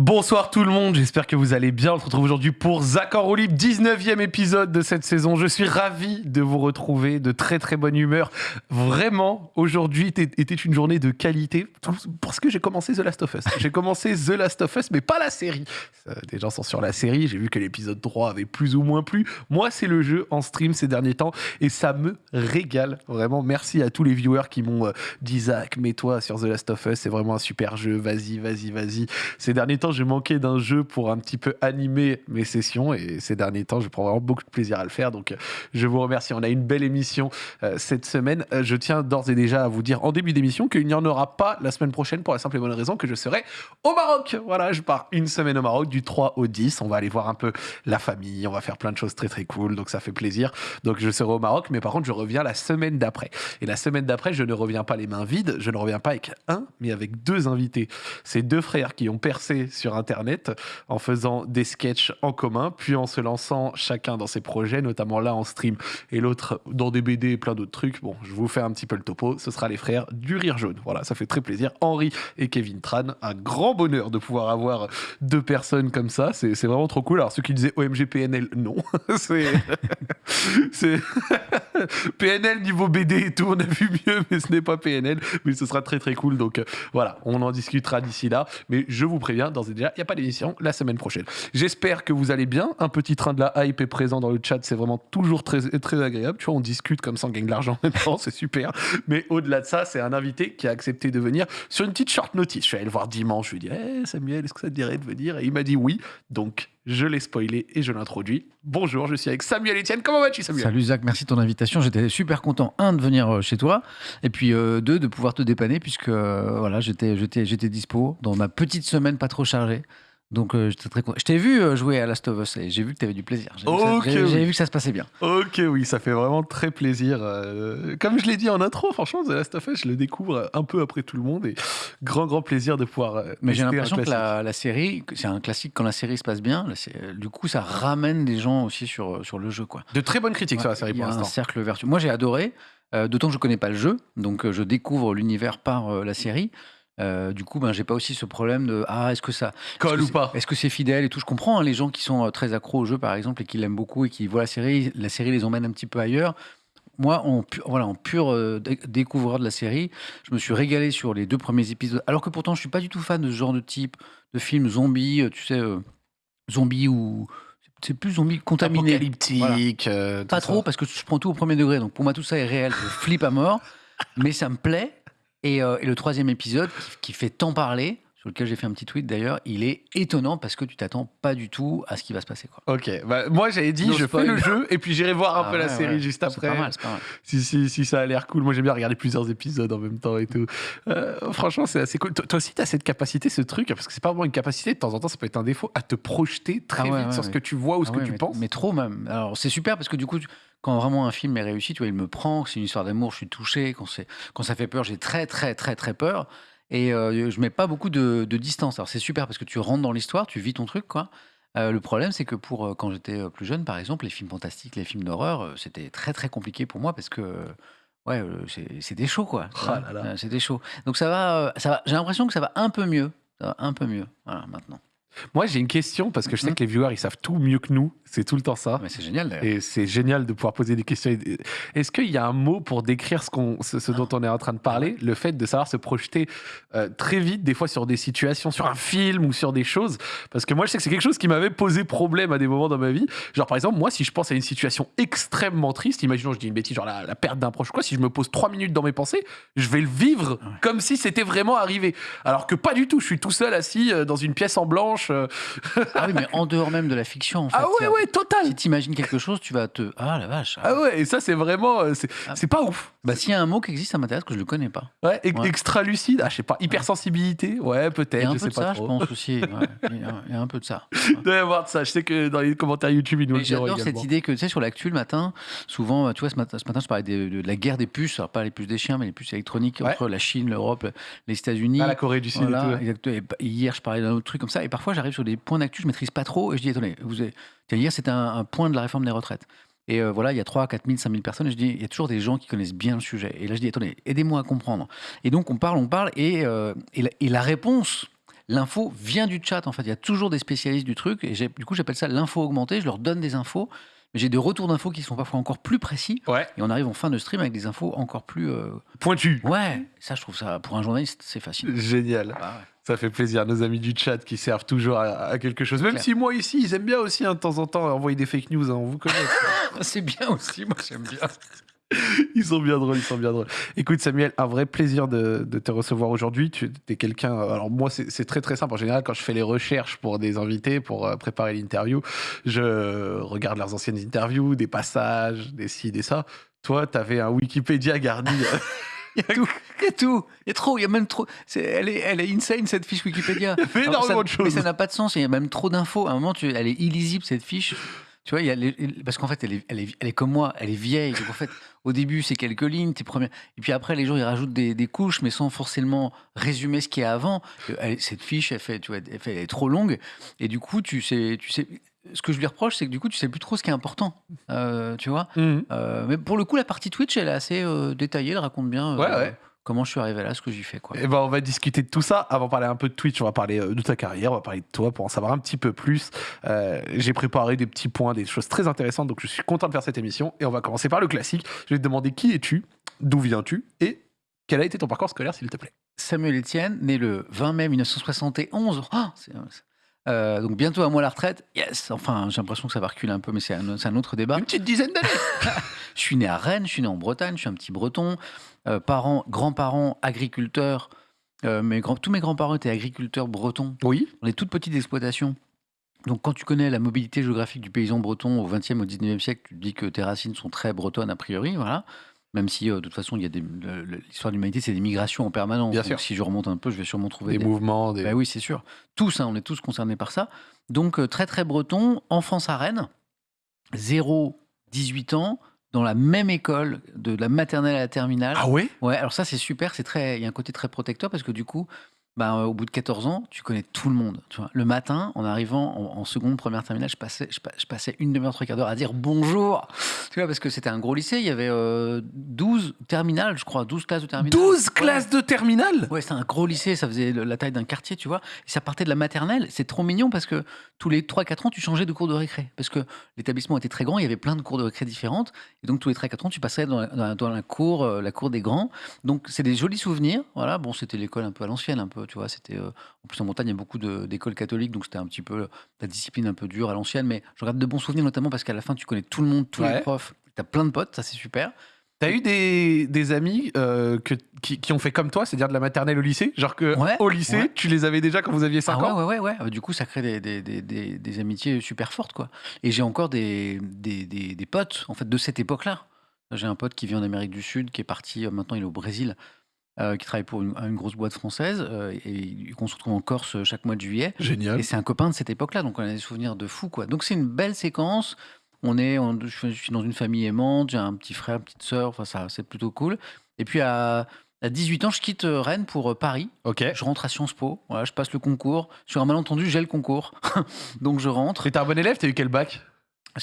Bonsoir tout le monde, j'espère que vous allez bien. On se retrouve aujourd'hui pour en roue libre, 19e épisode de cette saison. Je suis ravi de vous retrouver, de très très bonne humeur. Vraiment, aujourd'hui était une journée de qualité parce que j'ai commencé The Last of Us. J'ai commencé The Last of Us, mais pas la série. Des gens sont sur la série, j'ai vu que l'épisode 3 avait plus ou moins plu. Moi, c'est le jeu en stream ces derniers temps et ça me régale. Vraiment, merci à tous les viewers qui m'ont euh, dit Zach, mets-toi sur The Last of Us, c'est vraiment un super jeu, vas-y, vas-y, vas-y. Ces derniers temps, j'ai manqué d'un jeu pour un petit peu animer mes sessions et ces derniers temps, je prends vraiment beaucoup de plaisir à le faire. Donc, je vous remercie. On a une belle émission euh, cette semaine. Euh, je tiens d'ores et déjà à vous dire en début d'émission qu'il n'y en aura pas la semaine prochaine pour la simple et bonne raison que je serai au Maroc. Voilà, je pars une semaine au Maroc du 3 au 10. On va aller voir un peu la famille. On va faire plein de choses très très cool. Donc, ça fait plaisir. Donc, je serai au Maroc, mais par contre, je reviens la semaine d'après. Et la semaine d'après, je ne reviens pas les mains vides. Je ne reviens pas avec un, mais avec deux invités. C'est deux frères qui ont percé sur Internet en faisant des sketchs en commun, puis en se lançant chacun dans ses projets, notamment là en stream et l'autre dans des BD et plein d'autres trucs. Bon, je vous fais un petit peu le topo. Ce sera les frères du Rire Jaune. Voilà, ça fait très plaisir. Henri et Kevin Tran, un grand bonheur de pouvoir avoir deux personnes comme ça. C'est vraiment trop cool. Alors, ceux qui disaient OMG PNL, non. c'est. PNL niveau BD et tout, on a vu mieux, mais ce n'est pas PNL. Mais ce sera très très cool. Donc euh, voilà, on en discutera d'ici là. Mais je vous préviens, d'ores et déjà, il n'y a pas d'émission la semaine prochaine. J'espère que vous allez bien. Un petit train de la hype est présent dans le chat. C'est vraiment toujours très, très agréable. Tu vois, on discute comme ça, on gagne de l'argent en même temps. C'est super. Mais au-delà de ça, c'est un invité qui a accepté de venir sur une petite short notice. Je suis allé le voir dimanche. Je lui ai dit, hey, Samuel, est-ce que ça te dirait de venir? Et il m'a dit oui. Donc, je l'ai spoilé et je l'introduis. Bonjour, je suis avec Samuel Etienne. Comment vas-tu, Samuel? Salut Zach, merci de ton invitation. J'étais super content, un, de venir euh, chez toi, et puis euh, deux, de pouvoir te dépanner, puisque euh, voilà, j'étais, dispo dans ma petite semaine pas trop chargée. Donc euh, j'étais très content. Je t'ai vu euh, jouer à Last of Us et j'ai vu que tu avais du plaisir. J'ai vu, que ça se passait bien. Ok, oui, ça fait vraiment très plaisir. Euh, comme je l'ai dit en intro, franchement, The Last of Us, je le découvre un peu après tout le monde et grand, grand plaisir de pouvoir. Mais j'ai l'impression que la, série, c'est un classique quand la série se passe bien. du coup, ça ramène des gens aussi sur, sur le jeu. Quoi. De très bonnes critiques sur la série pour l'instant. un cercle vertueux. Moi, j'ai adoré. D'autant que je connais pas le jeu, donc je découvre l'univers par la série. Euh, du coup, ben, j'ai pas aussi ce problème de ah est-ce que ça colle ou pas Est-ce que c'est fidèle et tout Je comprends hein, les gens qui sont euh, très accros au jeu par exemple et qui l'aiment beaucoup et qui voient la série, la série les emmène un petit peu ailleurs. Moi, en, voilà, en pur euh, découvreur de la série, je me suis régalé sur les deux premiers épisodes. Alors que pourtant, je suis pas du tout fan de ce genre de type de film zombie, tu sais, zombie ou c'est plus zombie contaminé. Apocalyptique. pas trop parce que je prends tout au premier degré. Donc pour moi, tout ça est réel. Je flippe à mort, mais ça me plaît. Euh, et, le troisième épisode, qui, fait tant parler, sur lequel j'ai fait un petit tweet d'ailleurs, il est étonnant parce que tu t'attends pas du tout à ce qui va se passer. Quoi. Ok, bah, moi j'avais dit, je fais le jeu et puis j'irai voir un ah peu la série juste après. C'est pas mal, c'est pas mal. Si, si, si, ça a l'air cool. Moi j'aime bien regarder plusieurs épisodes en même temps et tout. Euh, franchement, c'est assez cool. Toi aussi, tu as cette capacité, ce truc, parce que c'est pas vraiment une capacité, de temps en temps, ça peut être un défaut, à te projeter très ah vite sur ce que tu vois ou ce ah que tu penses. Mais trop même. Alors c'est super parce que du coup, quand vraiment un film est réussi, tu vois, il me prend, c'est une histoire d'amour, je suis touché. Quand, quand ça fait peur, j'ai très, très, très, très peur. Et euh, je mets pas beaucoup de, distance. Alors c'est super parce que tu rentres dans l'histoire, tu vis ton truc, quoi. Euh, le problème, c'est que pour euh, quand j'étais plus jeune, par exemple, les films fantastiques, les films d'horreur, c'était très très compliqué pour moi parce que ouais, c'était chaud, quoi. Oh c'était chaud. Donc ça va, ça va. J'ai l'impression que ça va un peu mieux, ça va un peu mieux, voilà, maintenant. Moi, j'ai une question parce que je sais mmh. que les viewers, ils savent tout mieux que nous. C'est tout le temps ça. Mais c'est génial. Et c'est génial de pouvoir poser des questions. Est-ce qu'il y a un mot pour décrire ce, qu'on, ce, dont on est en train de parler? Le fait de savoir se projeter euh, très vite, des fois sur des situations, sur un film ou sur des choses? Parce que moi, je sais que c'est quelque chose qui m'avait posé problème à des moments dans ma vie. Genre, par exemple, moi, si je pense à une situation extrêmement triste, imaginons, je dis une bêtise, genre la, perte d'un proche, quoi, si je me pose trois minutes dans mes pensées, je vais le vivre comme si c'était vraiment arrivé. Alors que pas du tout. Je suis tout seul assis euh, dans une pièce en blanche. Euh. ah oui, mais en dehors même de la fiction, en fait. Ah ouais, ouais total. Si t'imagines quelque chose, tu vas te. Ah la vache. Ah ouais, et ça, c'est vraiment. Euh, ah. C'est pas ouf. Bah, s'il y a un mot qui existe, ça m'intéresse, que je le connais pas. Ouais, extra lucide, ah, je sais pas, hypersensibilité, ouais, peut-être, je sais pas ça, trop. je pense aussi. Il y, a un peu de ça. Il doit y avoir de ça. Je sais que dans les commentaires YouTube, ils nous le diront J'adore cette idée que, tu sais, sur l'actu le matin, souvent, tu vois, ce matin, ce matin je parlais de, la guerre des puces, alors pas les puces des chiens, mais les puces électroniques entre la Chine, l'Europe, les États-Unis. Ah, la Corée du Sud et tout. Et hier, je parlais d'un autre truc comme ça, et parfois, j'arrive sur des points d'actu, je maîtrise pas trop, et je dis, attendez, vous avez... hier, c'était un, point de la réforme des retraites. Et euh, voilà, il y a 3, 4 000, 5 000 personnes. Et je dis, il y a toujours des gens qui connaissent bien le sujet. Et là, je dis, attendez, aidez-moi à comprendre. Et donc, on parle, on parle. Et, euh, et, la, réponse l'info vient du chat. En fait, il y a toujours des spécialistes du truc. Et du coup, j'appelle ça l'info augmentée. Je leur donne des infos. Mais j'ai des retours d'infos qui sont parfois encore plus précis. Ouais. Et on arrive en fin de stream avec des infos encore plus. euh, Pointu. Ouais, ça, je trouve ça, pour un journaliste, c'est facile. Génial. Ah ouais. Ça fait plaisir, nos amis du chat qui servent toujours à, à quelque chose. Même si moi ici, ils aiment bien aussi hein, de temps en temps envoyer des fake news, hein, on vous connaît. C'est bien aussi, moi j'aime bien. ils sont bien drôles, ils sont bien drôles. Écoute Samuel, un vrai plaisir de, de te recevoir aujourd'hui. Tu es quelqu'un... Alors moi, c'est c'est très très simple. En général, quand je fais les recherches pour des invités, pour euh, préparer l'interview, je regarde leurs anciennes interviews, des passages, des ci, des ça. Toi, tu avais un Wikipédia garni. Il y a tout, il y a tout, il y a trop, il y a même trop. elle, est, elle est insane cette fiche Wikipédia. Il y ça- énormément de choses. Mais ça n'a pas de sens, il y a même trop d'infos. À un moment, tu, elle est illisible cette fiche. Tu vois, il y a les- parce qu'en fait, elle est, elle, est, elle est comme moi, elle est vieille. Donc en fait, au début, c'est quelques lignes, tes premières. Et puis après, les gens, ils rajoutent des, des couches, mais sans forcément résumer ce qu'il y a avant. Elle- cette fiche, elle, fait, tu vois, elle, fait- elle est trop longue. Et du coup, tu sais, tu sais. Ce que je lui reproche, c'est que du coup, tu sais plus trop ce qui est important. Euh, tu vois Mhm. Euh, mais pour le coup, la partie Twitch, elle est assez euh, détaillée, elle raconte bien Ouais, ouais. comment je suis arrivé là, ce que j'y fais. Quoi. Eh ben, on va discuter de tout ça. Avant de parler un peu de Twitch, on va parler de ta carrière, on va parler de toi pour en savoir un petit peu plus. J'ai préparé des petits points, des choses très intéressantes, donc je suis content de faire cette émission. Et on va commencer par le classique. Je vais te demander qui es-tu, d'où viens-tu et quel a été ton parcours scolaire, s'il te plaît? Samuel Etienne, né le 20 mai 1971. Ah, c'est- c'est- euh, donc bientôt à moi la retraite. Yes Enfin, j'ai l'impression que ça va reculer un peu, mais c'est un, autre débat. Une petite dizaine d'années. Je suis né à Rennes, je suis né en Bretagne, je suis un petit breton. Euh, parents, grands-parents, agriculteurs. Euh, mes grands, tous mes grands-parents étaient agriculteurs bretons. Oui. On est toutes petites exploitations. Donc, quand tu connais la mobilité géographique du paysan breton au XXe, au XIXe siècle, tu te dis que tes racines sont très bretonnes a priori, voilà. Même si, euh, de toute façon, il y a des- l'histoire de l'humanité, c'est des migrations en permanence. Bien Donc, sûr. si je remonte un peu, je vais sûrement trouver Des des, mouvements, des. ben oui, c'est sûr. Tous, hein, on est tous concernés par ça. Donc, euh, très, très breton, enfance à Rennes, 0, 18 ans, dans la même école, de la maternelle à la terminale. Ah ouais? Ouais, alors ça, c'est super. C'est très, il y a un côté très protecteur parce que du coup, ben, euh, au bout de 14 ans, tu connais tout le monde. Tu vois. Le matin, en arrivant en, en seconde, première terminale, je passais, je, pa- je passais une demi-heure, trois quarts d'heure à dire bonjour. Tu vois, parce que c'était un gros lycée. Il y avait euh, 12 terminales, je crois, 12 classes de terminale. 12 Ouais. classes de terminale Ouais, c'est un gros lycée, ça faisait la taille d'un quartier, tu vois. Et ça partait de la maternelle. C'est trop mignon parce que tous les 3-4 ans, tu changeais de cours de récré. Parce que l'établissement était très grand, il y avait plein de cours de récré différentes. Et donc, tous les 3-4 ans, tu passais dans la, dans la- dans la cour, euh, la cour des grands. Donc, c'est des jolis souvenirs. Voilà, bon, c'était l'école un peu à l'ancienne, un peu, tu vois. C'était, euh, en plus, en montagne, il y a beaucoup d'écoles catholiques, donc c'était un petit peu la discipline un peu dure à l'ancienne. Mais je regarde de bons souvenirs, notamment parce qu'à la fin, tu connais tout le monde, tous Ouais. les profs. Tu as plein de potes, ça, c'est super. T'as eu des, des amis euh, que, qui, qui ont fait comme toi, c'est-à-dire de la maternelle au lycée? Genre que Ouais, au lycée, ouais. tu les avais déjà quand vous aviez 5 Ah ans? ouais, ouais, ouais, ouais. Du coup, ça crée des, des, amitiés super fortes, quoi. Et j'ai encore des, potes, en fait, de cette époque-là. J'ai un pote qui vit en Amérique du Sud, qui est parti, euh, maintenant il est au Brésil, euh, qui travaille pour une, une grosse boîte française, euh, et qu'on se retrouve en Corse euh, chaque mois de juillet. Génial. Et c'est un copain de cette époque-là, donc on a des souvenirs de fou, quoi. Donc c'est une belle séquence. On est, on- je suis- dans une famille aimante, j'ai un petit frère, une petite sœur, enfin ça, c'est plutôt cool. Et puis à, à 18 ans, je quitte Rennes pour Paris. Ok. Je rentre à Sciences Po, voilà, je passe le concours. Sur un malentendu, j'ai le concours. Donc je rentre. T'étais un bon élève, t'as eu quel bac?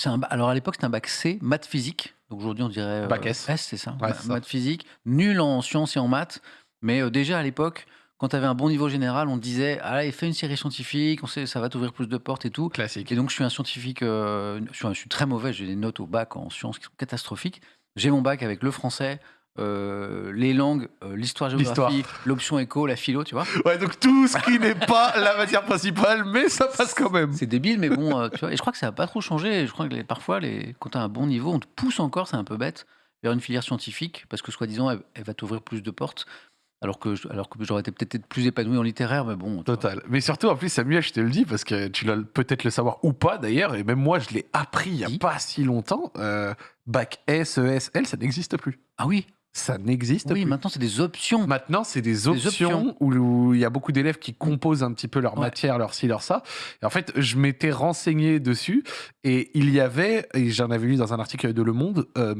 Un Alors à l'époque, c'était un bac C, maths physique. Donc aujourd'hui, on dirait. euh, Bac S. c'est ça. Ouais, Ma- c'est ça. Maths physique. Nul en sciences et en maths. Mais euh, déjà à l'époque, quand tu avais un bon niveau général, on te disait là, fais une série scientifique, on sait, ça va t'ouvrir plus de portes et tout. Classique. Et donc, je suis un scientifique, euh, je, suis, un- je suis très mauvais, j'ai des notes au bac en sciences qui sont catastrophiques. J'ai mon bac avec le français, euh, les langues, euh, l'histoire, géographie, l'option éco, la philo, tu vois. Ouais, donc tout ce qui n'est pas la matière principale, mais ça passe quand même. C'est débile, mais bon, euh, tu vois. Et je crois que ça n'a pas trop changé. Je crois que les- parfois, les, quand tu as un bon niveau, on te pousse encore, c'est un peu bête, vers une filière scientifique, parce que soi-disant, elle, elle va t'ouvrir plus de portes. Alors que, alors que j'aurais été peut-être plus épanoui en littéraire, mais bon. Total. Mais surtout, en plus, Samuel, je te le dis, parce que tu dois peut-être le savoir ou pas d'ailleurs, et même moi, je l'ai appris il n'y a pas si longtemps. euh, bac S, ES, L, ça n'existe plus. Ah oui, Ça n'existe oui, plus. maintenant, c'est des options. Maintenant, c'est des options, options. où il y a beaucoup d'élèves qui composent un petit peu leur Ouais. matière, leur ci, leur ça. Et en fait, je m'étais renseigné dessus et il y avait, et j'en avais lu dans un article de Le Monde, euh,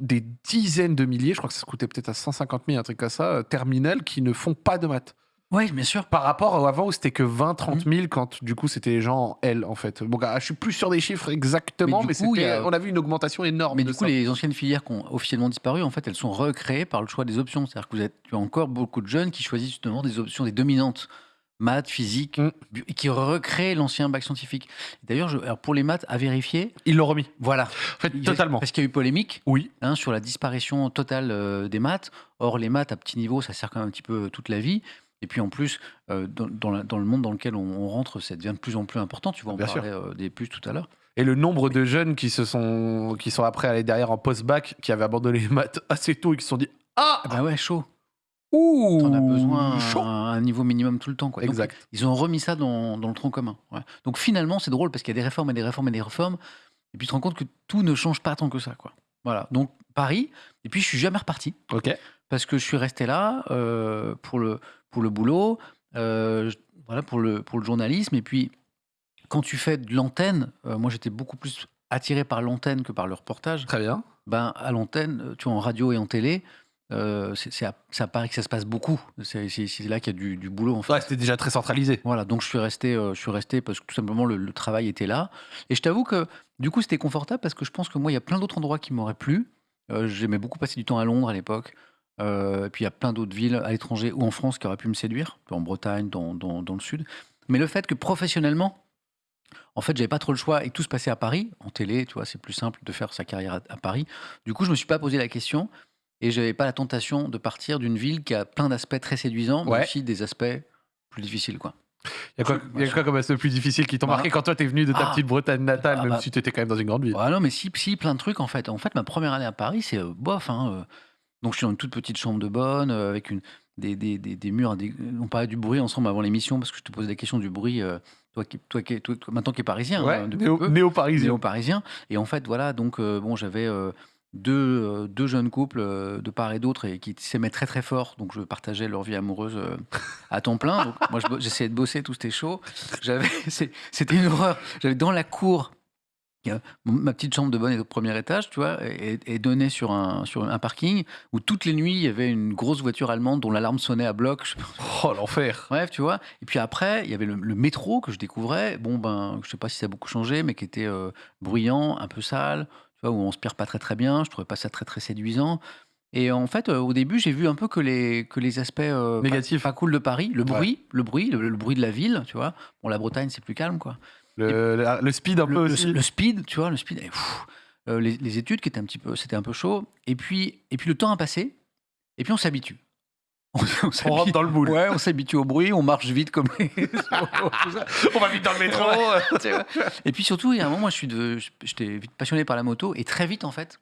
des dizaines de milliers, je crois que ça se coûtait peut-être à 150 000, un truc comme ça, euh, terminales qui ne font pas de maths. Oui, bien sûr. Par rapport à avant où c'était que 20, 30 Mm. 000 quand du coup c'était les gens en L en fait. Bon, gars, je suis plus sûr des chiffres exactement, Mais mais, coup, a- on a vu une augmentation énorme. Mais du coup, ça. les anciennes filières qui ont officiellement disparu, en fait, elles sont recréées par le choix des options. C'est-à-dire que vous êtes, tu as encore beaucoup de jeunes qui choisissent justement des options, des dominantes maths, physique, Mm. qui recrée l'ancien bac scientifique. D'ailleurs, pour les maths, à vérifier, Ils l'ont remis. voilà. En fait, totalement. Parce qu'il y a eu polémique Oui. hein, sur la disparition totale euh, des maths. Or, les maths à petit niveau, ça sert quand même un petit peu toute la vie. Et puis en plus, euh, dans, dans la- dans le monde dans lequel on, on rentre, ça devient de plus en plus important. Tu vois, on Bien parlait euh, des puces tout à l'heure. Et le nombre de jeunes qui se sont, qui sont après allés derrière en post-bac, qui avaient abandonné les maths assez tôt et qui se sont dit Ah Ah bah ouais, chaud. Ouh T'en as besoin chaud. à un niveau minimum tout le temps. Quoi. Donc, Exact. ils ont remis ça dans, dans le tronc commun. ouais. Donc finalement, c'est drôle parce qu'il y a des réformes et des réformes et des réformes. Et puis tu te rends compte que tout ne change pas tant que ça. Quoi. Voilà. Donc Paris. Et puis je suis jamais reparti Ok. parce que je suis resté là euh, pour, le, pour le boulot, euh, voilà, pour, le, pour le journalisme. Et puis quand tu fais de l'antenne, euh, moi j'étais beaucoup plus attiré par l'antenne que par le reportage. Très bien. Ben, à l'antenne, euh, tu vois, en radio et en télé, euh, c'est c'est à, c'est à Paris que ça se passe beaucoup. C'est là qu'il y a du, du boulot, en fait. Ouais, c'était déjà très centralisé. Voilà, donc je suis resté, euh, je suis resté parce que tout simplement le, le travail était là. Et je t'avoue que du coup c'était confortable parce que je pense que moi il y a plein d'autres endroits qui m'auraient plu. Euh, J'aimais beaucoup passer du temps à Londres à l'époque. Euh, et puis il y a plein d'autres villes à l'étranger ou en France qui auraient pu me séduire, en Bretagne, dans, dans- dans le sud. Mais le fait que professionnellement, en fait, j'avais pas trop le choix et tout se passait à Paris, en télé, tu vois, c'est plus simple de faire sa carrière à, à Paris. Du coup, je me suis pas posé la question et j'avais pas la tentation de partir d'une ville qui a plein d'aspects très séduisants, mais Ouais. aussi des aspects plus difficiles, quoi. Il y a quoi, y a quoi comme aspect plus difficile qui t'ont Bah. marqué quand toi t'es venu de ta Ah. petite Bretagne natale, Ah même bah. si t'étais quand même dans une grande ville? Ah non, mais si, si, plein de trucs en fait. En fait, ma première année à Paris, c'est euh, bof. hein, euh. Donc, je suis dans une toute petite chambre de bonne, euh, avec une, des, des, des, des murs. on parlait du bruit ensemble avant l'émission, parce que je te posais la question du bruit. euh, toi, qui, toi, qui, toi, toi, maintenant qui es parisien, Ouais, hein, néo- peu, néo-parisien. néo-parisien. Et en fait, voilà, donc, euh, bon, j'avais deux, deux jeunes couples de part et d'autre et qui s'aimaient très très fort. Donc, je partageais leur vie amoureuse à temps plein. Donc, moi, j'essayais de bosser, tout c'était chaud. J'avais, c'était une horreur. J'avais dans la cour ma petite chambre de bonne et au premier étage, tu vois, et, et donnait sur un, sur un parking où toutes les nuits il y avait une grosse voiture allemande dont l'alarme sonnait à bloc. Je. Oh l'enfer. Bref, tu vois. Et puis après, il y avait le, le métro que je découvrais. Bon, ben, je sais pas si ça a beaucoup changé, mais qui était euh, bruyant, un peu sale, tu vois, où on se pire pas très très bien. Je trouvais pas ça très très séduisant. Et en fait, euh, au début, j'ai vu un peu que les, que les aspects euh, Négatifs. Pas, cool de Paris, le bruit, le bruit, le, le bruit de la ville, tu vois. Bon, la Bretagne, c'est plus calme, quoi Le, le- le speed un peu le, le- aussi. le speed, tu vois, le speed, pff, euh, les, les études qui étaient un petit peu, c'était un peu chaud. Et puis, et puis le temps a passé, et puis on s'habitue. On, rentre dans le moule. Ouais, on s'habitue au bruit, on marche vite comme les. On va vite dans le métro. Et puis surtout, il y a un moment, moi, je suis de, j'étais vite passionné par la moto, et très vite, en fait,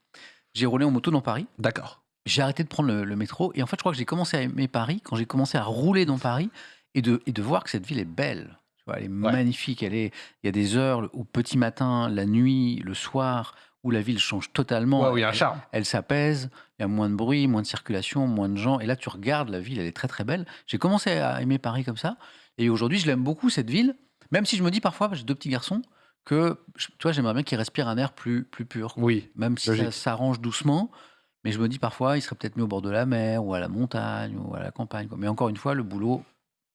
j'ai roulé en moto dans Paris. D'accord. J'ai arrêté de prendre le, le métro, et en fait, je crois que j'ai commencé à aimer Paris quand j'ai commencé à rouler dans Paris et de, et de voir que cette ville est belle. Elle est magnifique. Elle est, il y a des heures au petit matin, la nuit, le soir, où la ville change totalement. Ouais, oui, il y a un Elle- charme. elle s'apaise, il y a moins de bruit, moins de circulation, moins de gens. Et là, tu regardes la ville, elle est très très belle. J'ai commencé à aimer Paris comme ça. Et aujourd'hui, je l'aime beaucoup, cette ville. Même si je me dis parfois, j'ai deux petits garçons, que vois, j'aimerais bien qu'ils respirent un air plus, plus pur. Oui. Même si ça s'arrange doucement. Mais je me dis parfois, il serait peut-être mieux au bord de la mer, ou à la montagne, ou à la campagne. quoi. Mais encore une fois, le boulot,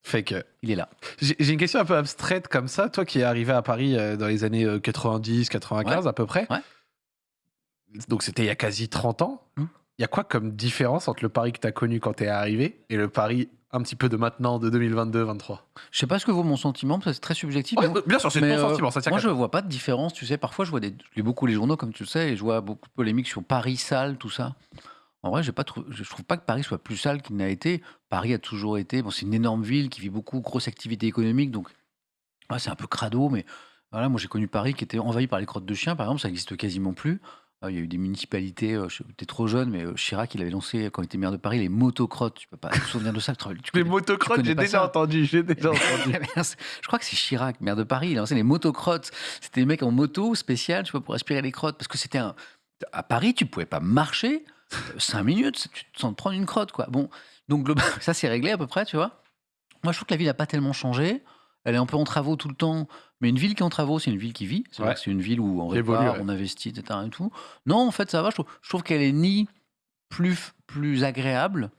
Fait que. il est là. J'ai une question un peu abstraite comme ça. Toi qui es arrivé à Paris euh, dans les années euh, 90, 95 à peu près. Ouais. Donc c'était il y a quasi 30 ans. Hmm. Il y a quoi comme différence entre le Paris que tu as connu quand tu es arrivé et le Paris un petit peu de maintenant, de 2022-23 Je sais pas ce que vaut mon sentiment, parce que c'est très subjectif. mais- Bien sûr, c'est ton euh, sentiment. Ça tient moi, je toi. vois pas de différence. Tu sais, parfois, je vois des, je lis beaucoup les journaux, comme tu le sais, et je vois beaucoup de polémiques sur Paris sale, tout ça. En vrai, j'ai pas trou- je trouve pas que Paris soit plus sale qu'il n'a été. Paris a toujours été. Bon, c'est une énorme ville qui vit beaucoup, grosse activité économique, donc ouais, c'est un peu crado, mais voilà, moi j'ai connu Paris qui était envahi par les crottes de chiens, par exemple, ça n'existe quasiment plus. Euh, Il y a eu des municipalités, euh, je t'es trop jeune, mais euh, Chirac, il avait lancé, quand il était maire de Paris, les motocrottes. Tu peux pas te souvenir de ça tu tu Les connais- motocrottes, connais j'ai pas déjà ça entendu. J'ai déjà entendu. je crois que c'est Chirac, maire de Paris. Il a lancé les motocrottes. C'était des mecs en moto spécial, tu vois, pour aspirer les crottes. Parce que c'était un. À Paris, tu pouvais pas marcher euh, cinq minutes, tu te sens te prendre une crotte, quoi. Bon, donc ça c'est réglé à peu près, tu vois. Moi, je trouve que la ville n'a pas tellement changé. Elle est un peu en travaux tout le temps. Mais une ville qui est en travaux, c'est une ville qui vit. C'est vrai Ouais. que c'est une ville où on évolue, répare, ouais. on investit, etc. Et tout. Non, en fait, ça va. Je trouve, qu'elle est ni plus, plus agréable,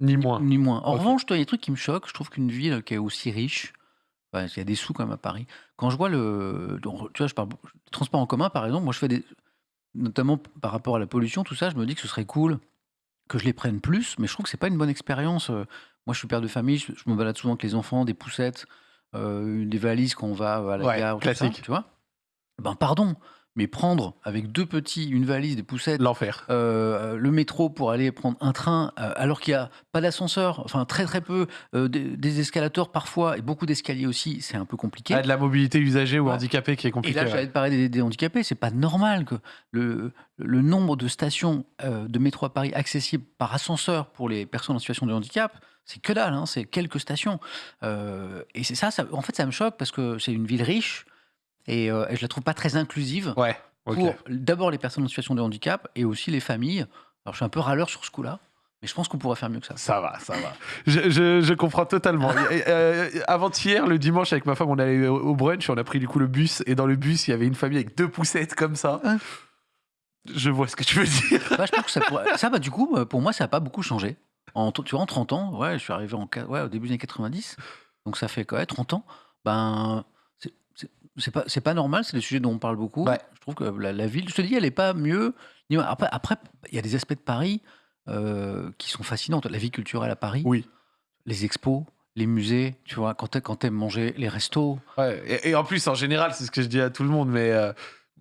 Ni moins. ni moins. En revanche, il y a des trucs qui me choquent. Je trouve qu'une ville qui est aussi riche, il y a des sous quand même à Paris. Quand je vois le. Tu vois, je parle. le transport en commun, par exemple, moi, je fais des. Notamment par rapport à la pollution, tout ça, je me dis que ce serait cool que je les prenne plus, mais je trouve que c'est pas une bonne expérience. Euh, moi, je suis père de famille, je, je me balade souvent avec les enfants, des poussettes, euh, des valises quand on va à la Ouais, gare, tout ça, classique. tu vois. Ben pardon, mais prendre avec deux petits, une valise, des poussettes, L'enfer. euh, le métro pour aller prendre un train, euh, alors qu'il n'y a pas d'ascenseur, enfin très très peu, euh, des, des escalators parfois, et beaucoup d'escaliers aussi, c'est un peu compliqué. Ah, de la mobilité usagée ou Ouais. handicapée qui est Et compliquée. là, ouais. j'allais te parler des, des handicapés. C'est pas normal que le, le nombre de stations euh, de métro à Paris accessibles par ascenseur pour les personnes en situation de handicap, c'est que dalle. hein, c'est quelques stations. Euh, et c'est ça, ça. En fait, ça me choque parce que c'est une ville riche et, euh, et je la trouve pas très inclusive Ouais, pour d'abord les personnes en situation de handicap et aussi les familles. Alors, je suis un peu râleur sur ce coup-là, mais je pense qu'on pourrait faire mieux que ça. Ça va, ça va. Je, je- je comprends totalement. Euh, Avant-hier, le dimanche, avec ma femme, on allait au au brunch, on a pris du coup le bus, et dans le bus, il y avait une famille avec deux poussettes comme ça. Je vois ce que tu veux dire. Bah, je pense que ça, pourrait- ça, bah, du coup, euh, pour moi, ça n'a pas beaucoup changé. En, tu vois, en 30 ans, ouais, je suis arrivé en, qua- ouais, au début des années 90, donc ça fait quoi, ouais, 30 ans. Ben, c'est- pas, c'est pas normal, c'est des sujets dont on parle beaucoup. Ouais. Je trouve que la, la ville, je te dis, elle n'est pas mieux. Après, après, il y a des aspects de Paris euh, qui sont fascinants. La vie culturelle à Paris, Oui. les expos, les musées, tu vois, quand tu quand manger, les restos. Ouais, et, et en plus, en général, c'est ce que je dis à tout le monde, mais euh,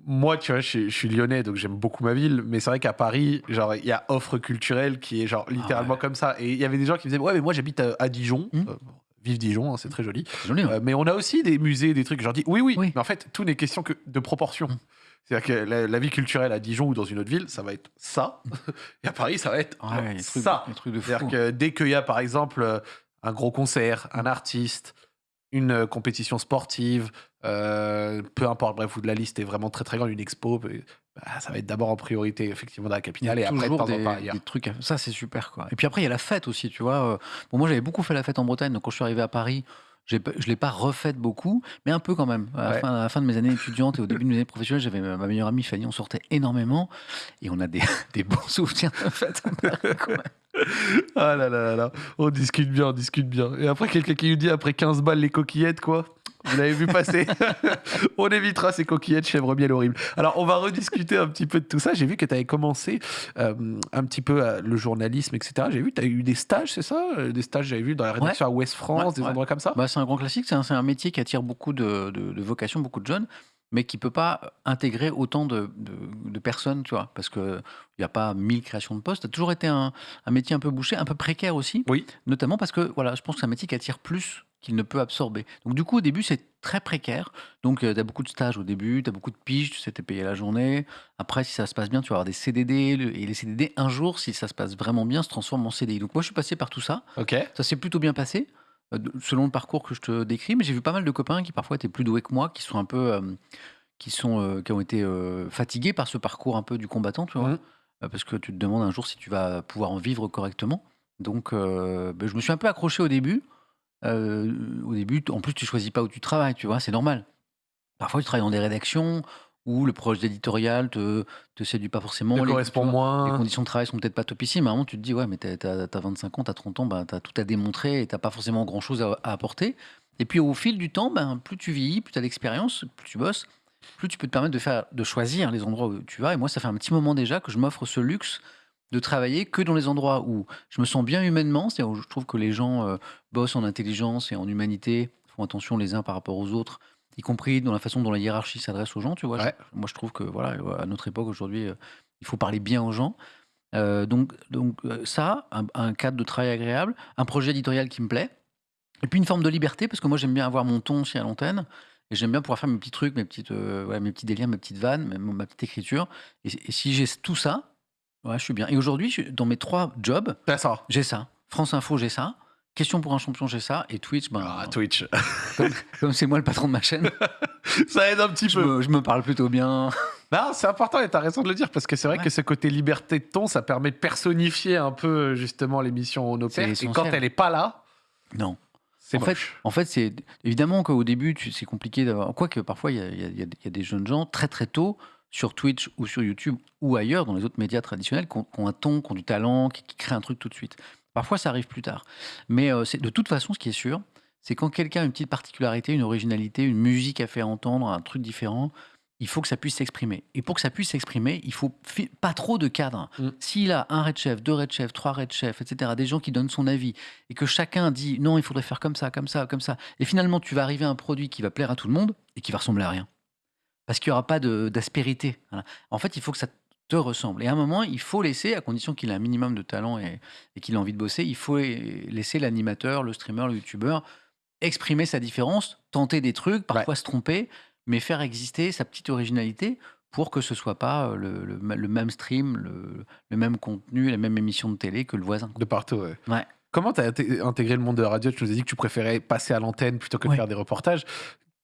moi, tu vois, je, suis- je suis lyonnais, donc j'aime beaucoup ma ville, mais c'est vrai qu'à Paris, genre, il y a offre culturelle qui est genre littéralement ouais. comme ça. Et il y avait des gens qui me disaient, ouais, mais moi, j'habite à, à Dijon. Hmm. Euh, vive Dijon, hein, c'est très joli. Joli, hein. Euh, mais on a aussi des musées, des trucs. Je leur dis, oui, oui, Oui. mais en fait, tout n'est question que de proportion. Mm. C'est-à-dire que la, la vie culturelle à Dijon ou dans une autre ville, ça va être ça. Et à Paris, ça va être Ouais, il y a des trucs, ça. C'est-à-dire que dès qu'il y a, par exemple, euh, un gros concert, un artiste, une euh, compétition sportive, euh, peu importe, bref, où de la liste est vraiment très très grande, une expo, bah, bah, ça va être d'abord en priorité, effectivement, dans la capitale et après, en des, temps ailleurs. des trucs. Ça, c'est super, quoi. Et puis après, il y a la fête aussi, tu vois. Euh, Bon, moi, j'avais beaucoup fait la fête en Bretagne, donc quand je suis arrivé à Paris, je ne l'ai pas refaite beaucoup, mais un peu quand même. À la, fin, à la fin de mes années étudiantes et au début de mes années professionnelles, j'avais ma meilleure amie Fanny, on sortait énormément et on a des, des bons souvenirs de fête. Ah là là là là, on discute bien, on discute bien. Et après, quelqu'un qui nous dit après 15 balles les coquillettes, quoi. Vous l'avez vu passer On évitera ces coquillettes chèvre miel horrible. Alors, on va rediscuter un petit peu de tout ça. J'ai vu que tu avais commencé euh, un petit peu euh, le journalisme, etc. J'ai vu que tu as eu des stages, c'est ça? Euh, Des stages, j'avais vu dans la rédaction à Ouest France, Ouais, des ouais. endroits comme ça? Bah, c'est un grand classique, c'est un, métier qui attire beaucoup de, de, de vocations, beaucoup de jeunes, mais qui peut pas intégrer autant de, de- de personnes, tu vois, parce qu'il n'y a pas 1000 créations de postes. Ça a toujours été un, un métier un peu bouché, un peu précaire aussi, Oui. notamment parce que voilà, je pense que c'est un métier qui attire plus qu'il ne peut absorber. Donc du coup, au début, c'est très précaire. Donc tu as beaucoup de stages au début, tu as beaucoup de piges, tu sais, t'es payé la journée. Après, si ça se passe bien, tu vas avoir des CDD, et les CDD, un jour, si ça se passe vraiment bien, se transforment en CDI. Donc moi, je suis passé par tout ça. Ok. Ça s'est plutôt bien passé, euh, selon le parcours que je te décris, mais j'ai vu pas mal de copains qui parfois étaient plus doués que moi, qui sont un peu, euh, qui sont, euh, qui ont été euh, fatigués par ce parcours un peu du combattant, tu vois. Euh, parce que tu te demandes un jour si tu vas pouvoir en vivre correctement. Donc, euh, ben, je me suis un peu accroché au début. Euh, au début, en plus, tu choisis pas où tu travailles, tu vois, c'est normal. Parfois, tu travailles dans des rédactions où le projet d'éditorial te, te séduit pas forcément. Les- correspond vois, les moins. conditions de travail sont peut-être pas topissimes. À un moment, tu te dis, ouais, mais t'as as, 25 ans, t'as 30 ans, bah, t'as tout à démontrer et t'as pas forcément grand-chose à, à apporter. Et puis, au fil du temps, ben, plus tu vieillis, plus tu as d'expérience, plus tu bosses, plus tu peux te permettre de, faire, de choisir les endroits où tu vas. Et moi, ça fait un petit moment déjà que je m'offre ce luxe de travailler que dans les endroits où je me sens bien humainement, c'est-à-dire où je trouve que les gens euh, bossent en intelligence et en humanité, font attention les uns par rapport aux autres, y compris dans la façon dont la hiérarchie s'adresse aux gens, tu vois. Ouais. Je- moi, je trouve que, voilà, à notre époque, aujourd'hui, euh, il faut parler bien aux gens. Euh, donc, donc ça, un, un cadre de travail agréable, un projet éditorial qui me plaît, et puis une forme de liberté, parce que moi, j'aime bien avoir mon ton aussi à l'antenne, et j'aime bien pouvoir faire mes petits trucs, mes, petites, ouais, mes petits délires, mes petites vannes, ma petite écriture. Et, et si j'ai tout ça, ouais, je suis bien. Et aujourd'hui, je- dans mes trois jobs, ça. j'ai ça. France Info, j'ai ça. Question pour un champion, j'ai ça. Et Twitch, ben, Ah, Twitch. comme comme c'est moi le patron de ma chaîne, ça aide un petit je peu. me, je me parle plutôt bien. Non, c'est important et tu as raison de le dire parce que c'est vrai Ouais. que ce côté liberté de ton, ça permet de personnifier un peu justement l'émission On opère. Et essentiel. quand elle est pas là, Non. c'est En fait, moche. En fait, c'est évidemment qu'au début, tu- c'est compliqué d'avoir. Quoique parfois, il y a, il y a- il y a- il y a des jeunes gens très très tôt sur Twitch ou sur YouTube ou ailleurs, dans les autres médias traditionnels, qui ont, qui ont un ton, qui ont du talent, qui, qui créent un truc tout de suite. Parfois, ça arrive plus tard. Mais euh, c'est de toute façon, ce qui est sûr, c'est quand quelqu'un a une petite particularité, une originalité, une musique à faire entendre, un truc différent, il faut que ça puisse s'exprimer. Et pour que ça puisse s'exprimer, il faut pas trop de cadres. Mm. S'il a un red chef, deux red chefs, trois red chefs, etc., des gens qui donnent son avis, et que chacun dit non, il faudrait faire comme ça, comme ça, comme ça, et finalement tu vas arriver à un produit qui va plaire à tout le monde et qui va ressembler à rien. Parce qu'il n'y aura pas d'aspérité. Voilà. En fait, il faut que ça te ressemble. Et à un moment, il faut laisser, à condition qu'il ait un minimum de talent et, et qu'il ait envie de bosser, il faut laisser l'animateur, le streamer, le youtubeur exprimer sa différence, tenter des trucs, parfois se tromper, mais faire exister sa petite originalité pour que ce soit pas euh, le, le- le même stream, le, le même contenu, la même émission de télé que le voisin. De partout, ouais. Ouais. Comment tu as intégré le monde de la radio? Tu nous as dit que tu préférais passer à l'antenne plutôt que de Ouais. faire des reportages.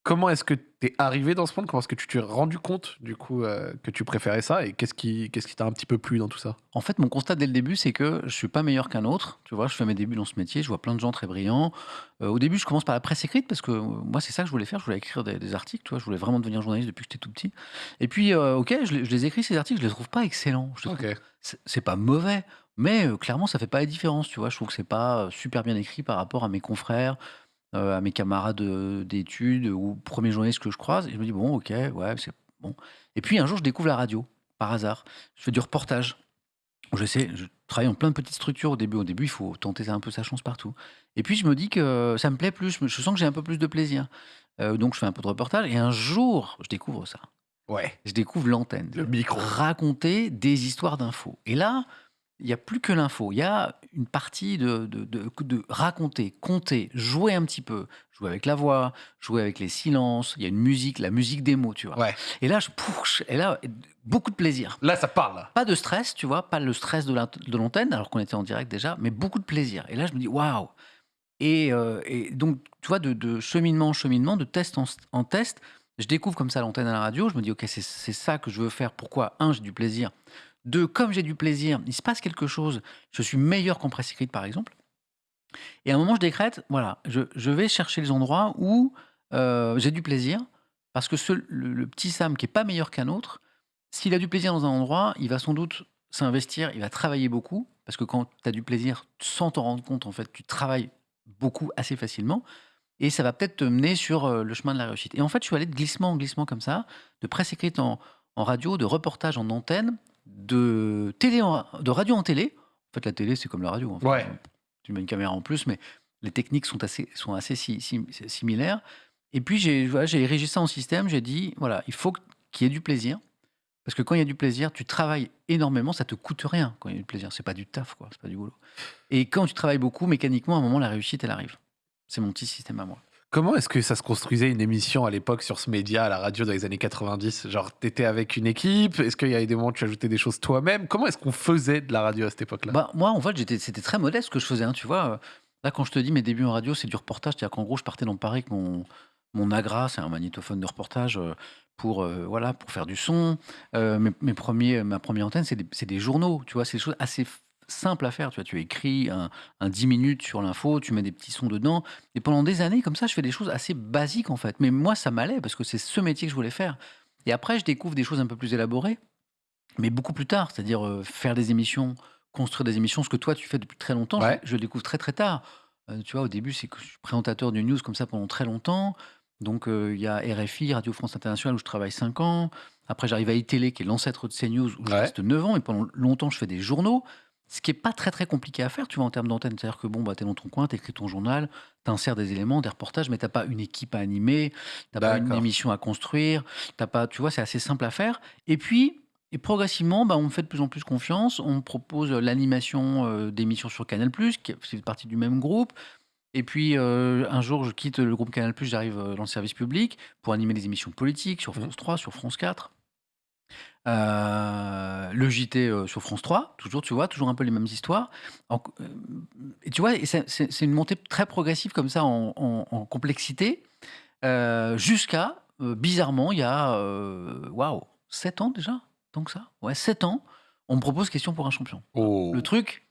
Comment est-ce que tu es arrivé dans ce monde? Comment est-ce que tu t'es rendu compte du coup euh, que tu préférais ça? Et qu'est-ce qui qu'est-ce qui t'a un petit peu plu dans tout ça? En fait, mon constat dès le début, c'est que je suis pas meilleur qu'un autre. Tu vois, je fais mes débuts dans ce métier, je vois plein de gens très brillants. Euh, au début, je commence par la presse écrite parce que euh, moi, c'est ça que je voulais faire. Je voulais écrire des, des articles. Tu vois, je voulais vraiment devenir journaliste depuis que j'étais tout petit. Et puis, ok, je, les- je les écris ces articles, je les trouve pas excellents. Je c'est pas mauvais, mais clairement, ça fait pas la différence, tu vois. Je trouve que c'est pas super bien écrit par rapport à mes confrères, euh, à mes camarades euh, d'études ou premiers journalistes que je croise. Et je me dis, bon, ok, ouais, c'est bon. Et puis un jour, je découvre la radio, par hasard. Je fais du reportage. Je sais, je travaille en plein de petites structures au début. Au début, il faut tenter un peu sa chance partout. Et puis, je me dis que ça me plaît plus. Je sens que j'ai un peu plus de plaisir. Euh, donc, je fais un peu de reportage. Et un jour, je découvre ça. Ouais. Je découvre l'antenne Le micro. raconter des histoires d'infos. Et là, il n'y a plus que l'info. Il y a une partie de, de, de- de raconter, compter, jouer un petit peu, jouer avec la voix, jouer avec les silences. Il y a une musique, la musique des mots, tu vois. Ouais. Et là, je pousse. Et là, beaucoup de plaisir. Là, ça parle. Pas de stress, tu vois, pas le stress de la- de l'antenne, alors qu'on était en direct déjà, mais beaucoup de plaisir. Et là, je me dis, waouh! Et, euh, et donc, tu vois, de, cheminement en cheminement, de test en, en test, je découvre comme ça l'antenne à la radio. Je me dis, OK, c'est c'est ça que je veux faire. Pourquoi Un, j'ai du plaisir. Deux, comme j'ai du plaisir, il se passe quelque chose. Je suis meilleur qu'en presse écrite, par exemple. Et à un moment, je décrète, voilà, je, vais chercher les endroits où euh, j'ai du plaisir. Parce que le, petit Sam qui est pas meilleur qu'un autre, s'il a du plaisir dans un endroit, il va sans doute s'investir, il va travailler beaucoup. Parce que quand tu as du plaisir, sans t'en rendre compte, en fait, tu travailles beaucoup assez facilement. Et ça va peut-être te mener sur euh, le chemin de la réussite. Et en fait, je suis allé de glissement en glissement comme ça, de presse écrite en radio, de reportage en antenne, de, télé en- de radio en télé. En fait, la télé, c'est comme la radio. en fait. Ouais. Tu mets une caméra en plus, mais les techniques sont assez, sont assez si- si- similaires. Et puis, j'ai voilà, érigé ça en système. J'ai dit, voilà, il faut qu'il y ait du plaisir. Parce que quand il y a du plaisir, tu travailles énormément, ça te coûte rien quand il y a du plaisir. C'est pas du taf, quoi. C'est pas du boulot. Et quand tu travailles beaucoup, mécaniquement, à un moment, la réussite, elle arrive. C'est mon petit système à moi. Comment est-ce que ça se construisait une émission à l'époque sur ce média, à la radio dans les années 90 Genre, t'étais avec une équipe Est-ce qu'il y avait des moments où tu ajoutais des choses toi-même? Comment est-ce qu'on faisait de la radio à cette époque-là? Bah, moi, en fait, c'était très modeste ce que je faisais. hein, tu vois, là, quand je te dis mes débuts en radio, c'est du reportage. C'est-à-dire qu'en gros, je partais dans Paris avec mon, mon Agra, c'est un magnétophone de reportage, euh, pour, euh, voilà, pour faire du son. Euh, mes, premiers, ma première antenne, c'est des, des journaux. Tu vois, c'est des choses assez simples à faire. Tu vois, tu écris un, un 10 minutes sur l'info, tu mets des petits sons dedans. Et pendant des années, comme ça, je fais des choses assez basiques, en fait. Mais moi, ça m'allait parce que c'est ce métier que je voulais faire. Et après, je découvre des choses un peu plus élaborées, mais beaucoup plus tard. C'est-à-dire euh, faire des émissions, construire des émissions, ce que toi, tu fais depuis très longtemps. Ouais. Je, je le découvre très, très tard. Euh, tu vois, au début, c'est que je suis présentateur de news comme ça pendant très longtemps. Donc, euh, il y a RFI, Radio France Internationale, où je travaille 5 ans. Après, j'arrive à iTélé, qui est l'ancêtre de CNews, où je Ouais. reste 9 ans. Et pendant longtemps, je fais des journaux. Ce qui est pas très, très compliqué à faire, tu vois, en termes d'antenne. C'est-à-dire que, bon, bah, tu es dans ton coin, tu écris ton journal, tu insères des éléments, des reportages, mais tu pas une équipe à animer, tu pas une émission à construire. T'as pas, tu vois, c'est assez simple à faire. Et puis, et progressivement, bah, on me fait de plus en plus confiance. On me propose l'animation euh, d'émissions sur Canal+, qui fait partie du même groupe. Et puis, euh, un jour, je quitte le groupe Canal+, j'arrive euh, dans le service public pour animer des émissions politiques sur Mhm. France 3, sur France 4. Le JT sur France 3, toujours, tu vois, toujours un peu les mêmes histoires. En- et tu vois, et c'est c'est- c'est une montée très progressive comme ça en, en- en complexité, jusqu'à, bizarrement, il y a, waouh, 7 ans déjà Tant que ça? Ouais, 7 ans, on me propose question pour un champion. Oh. Le truc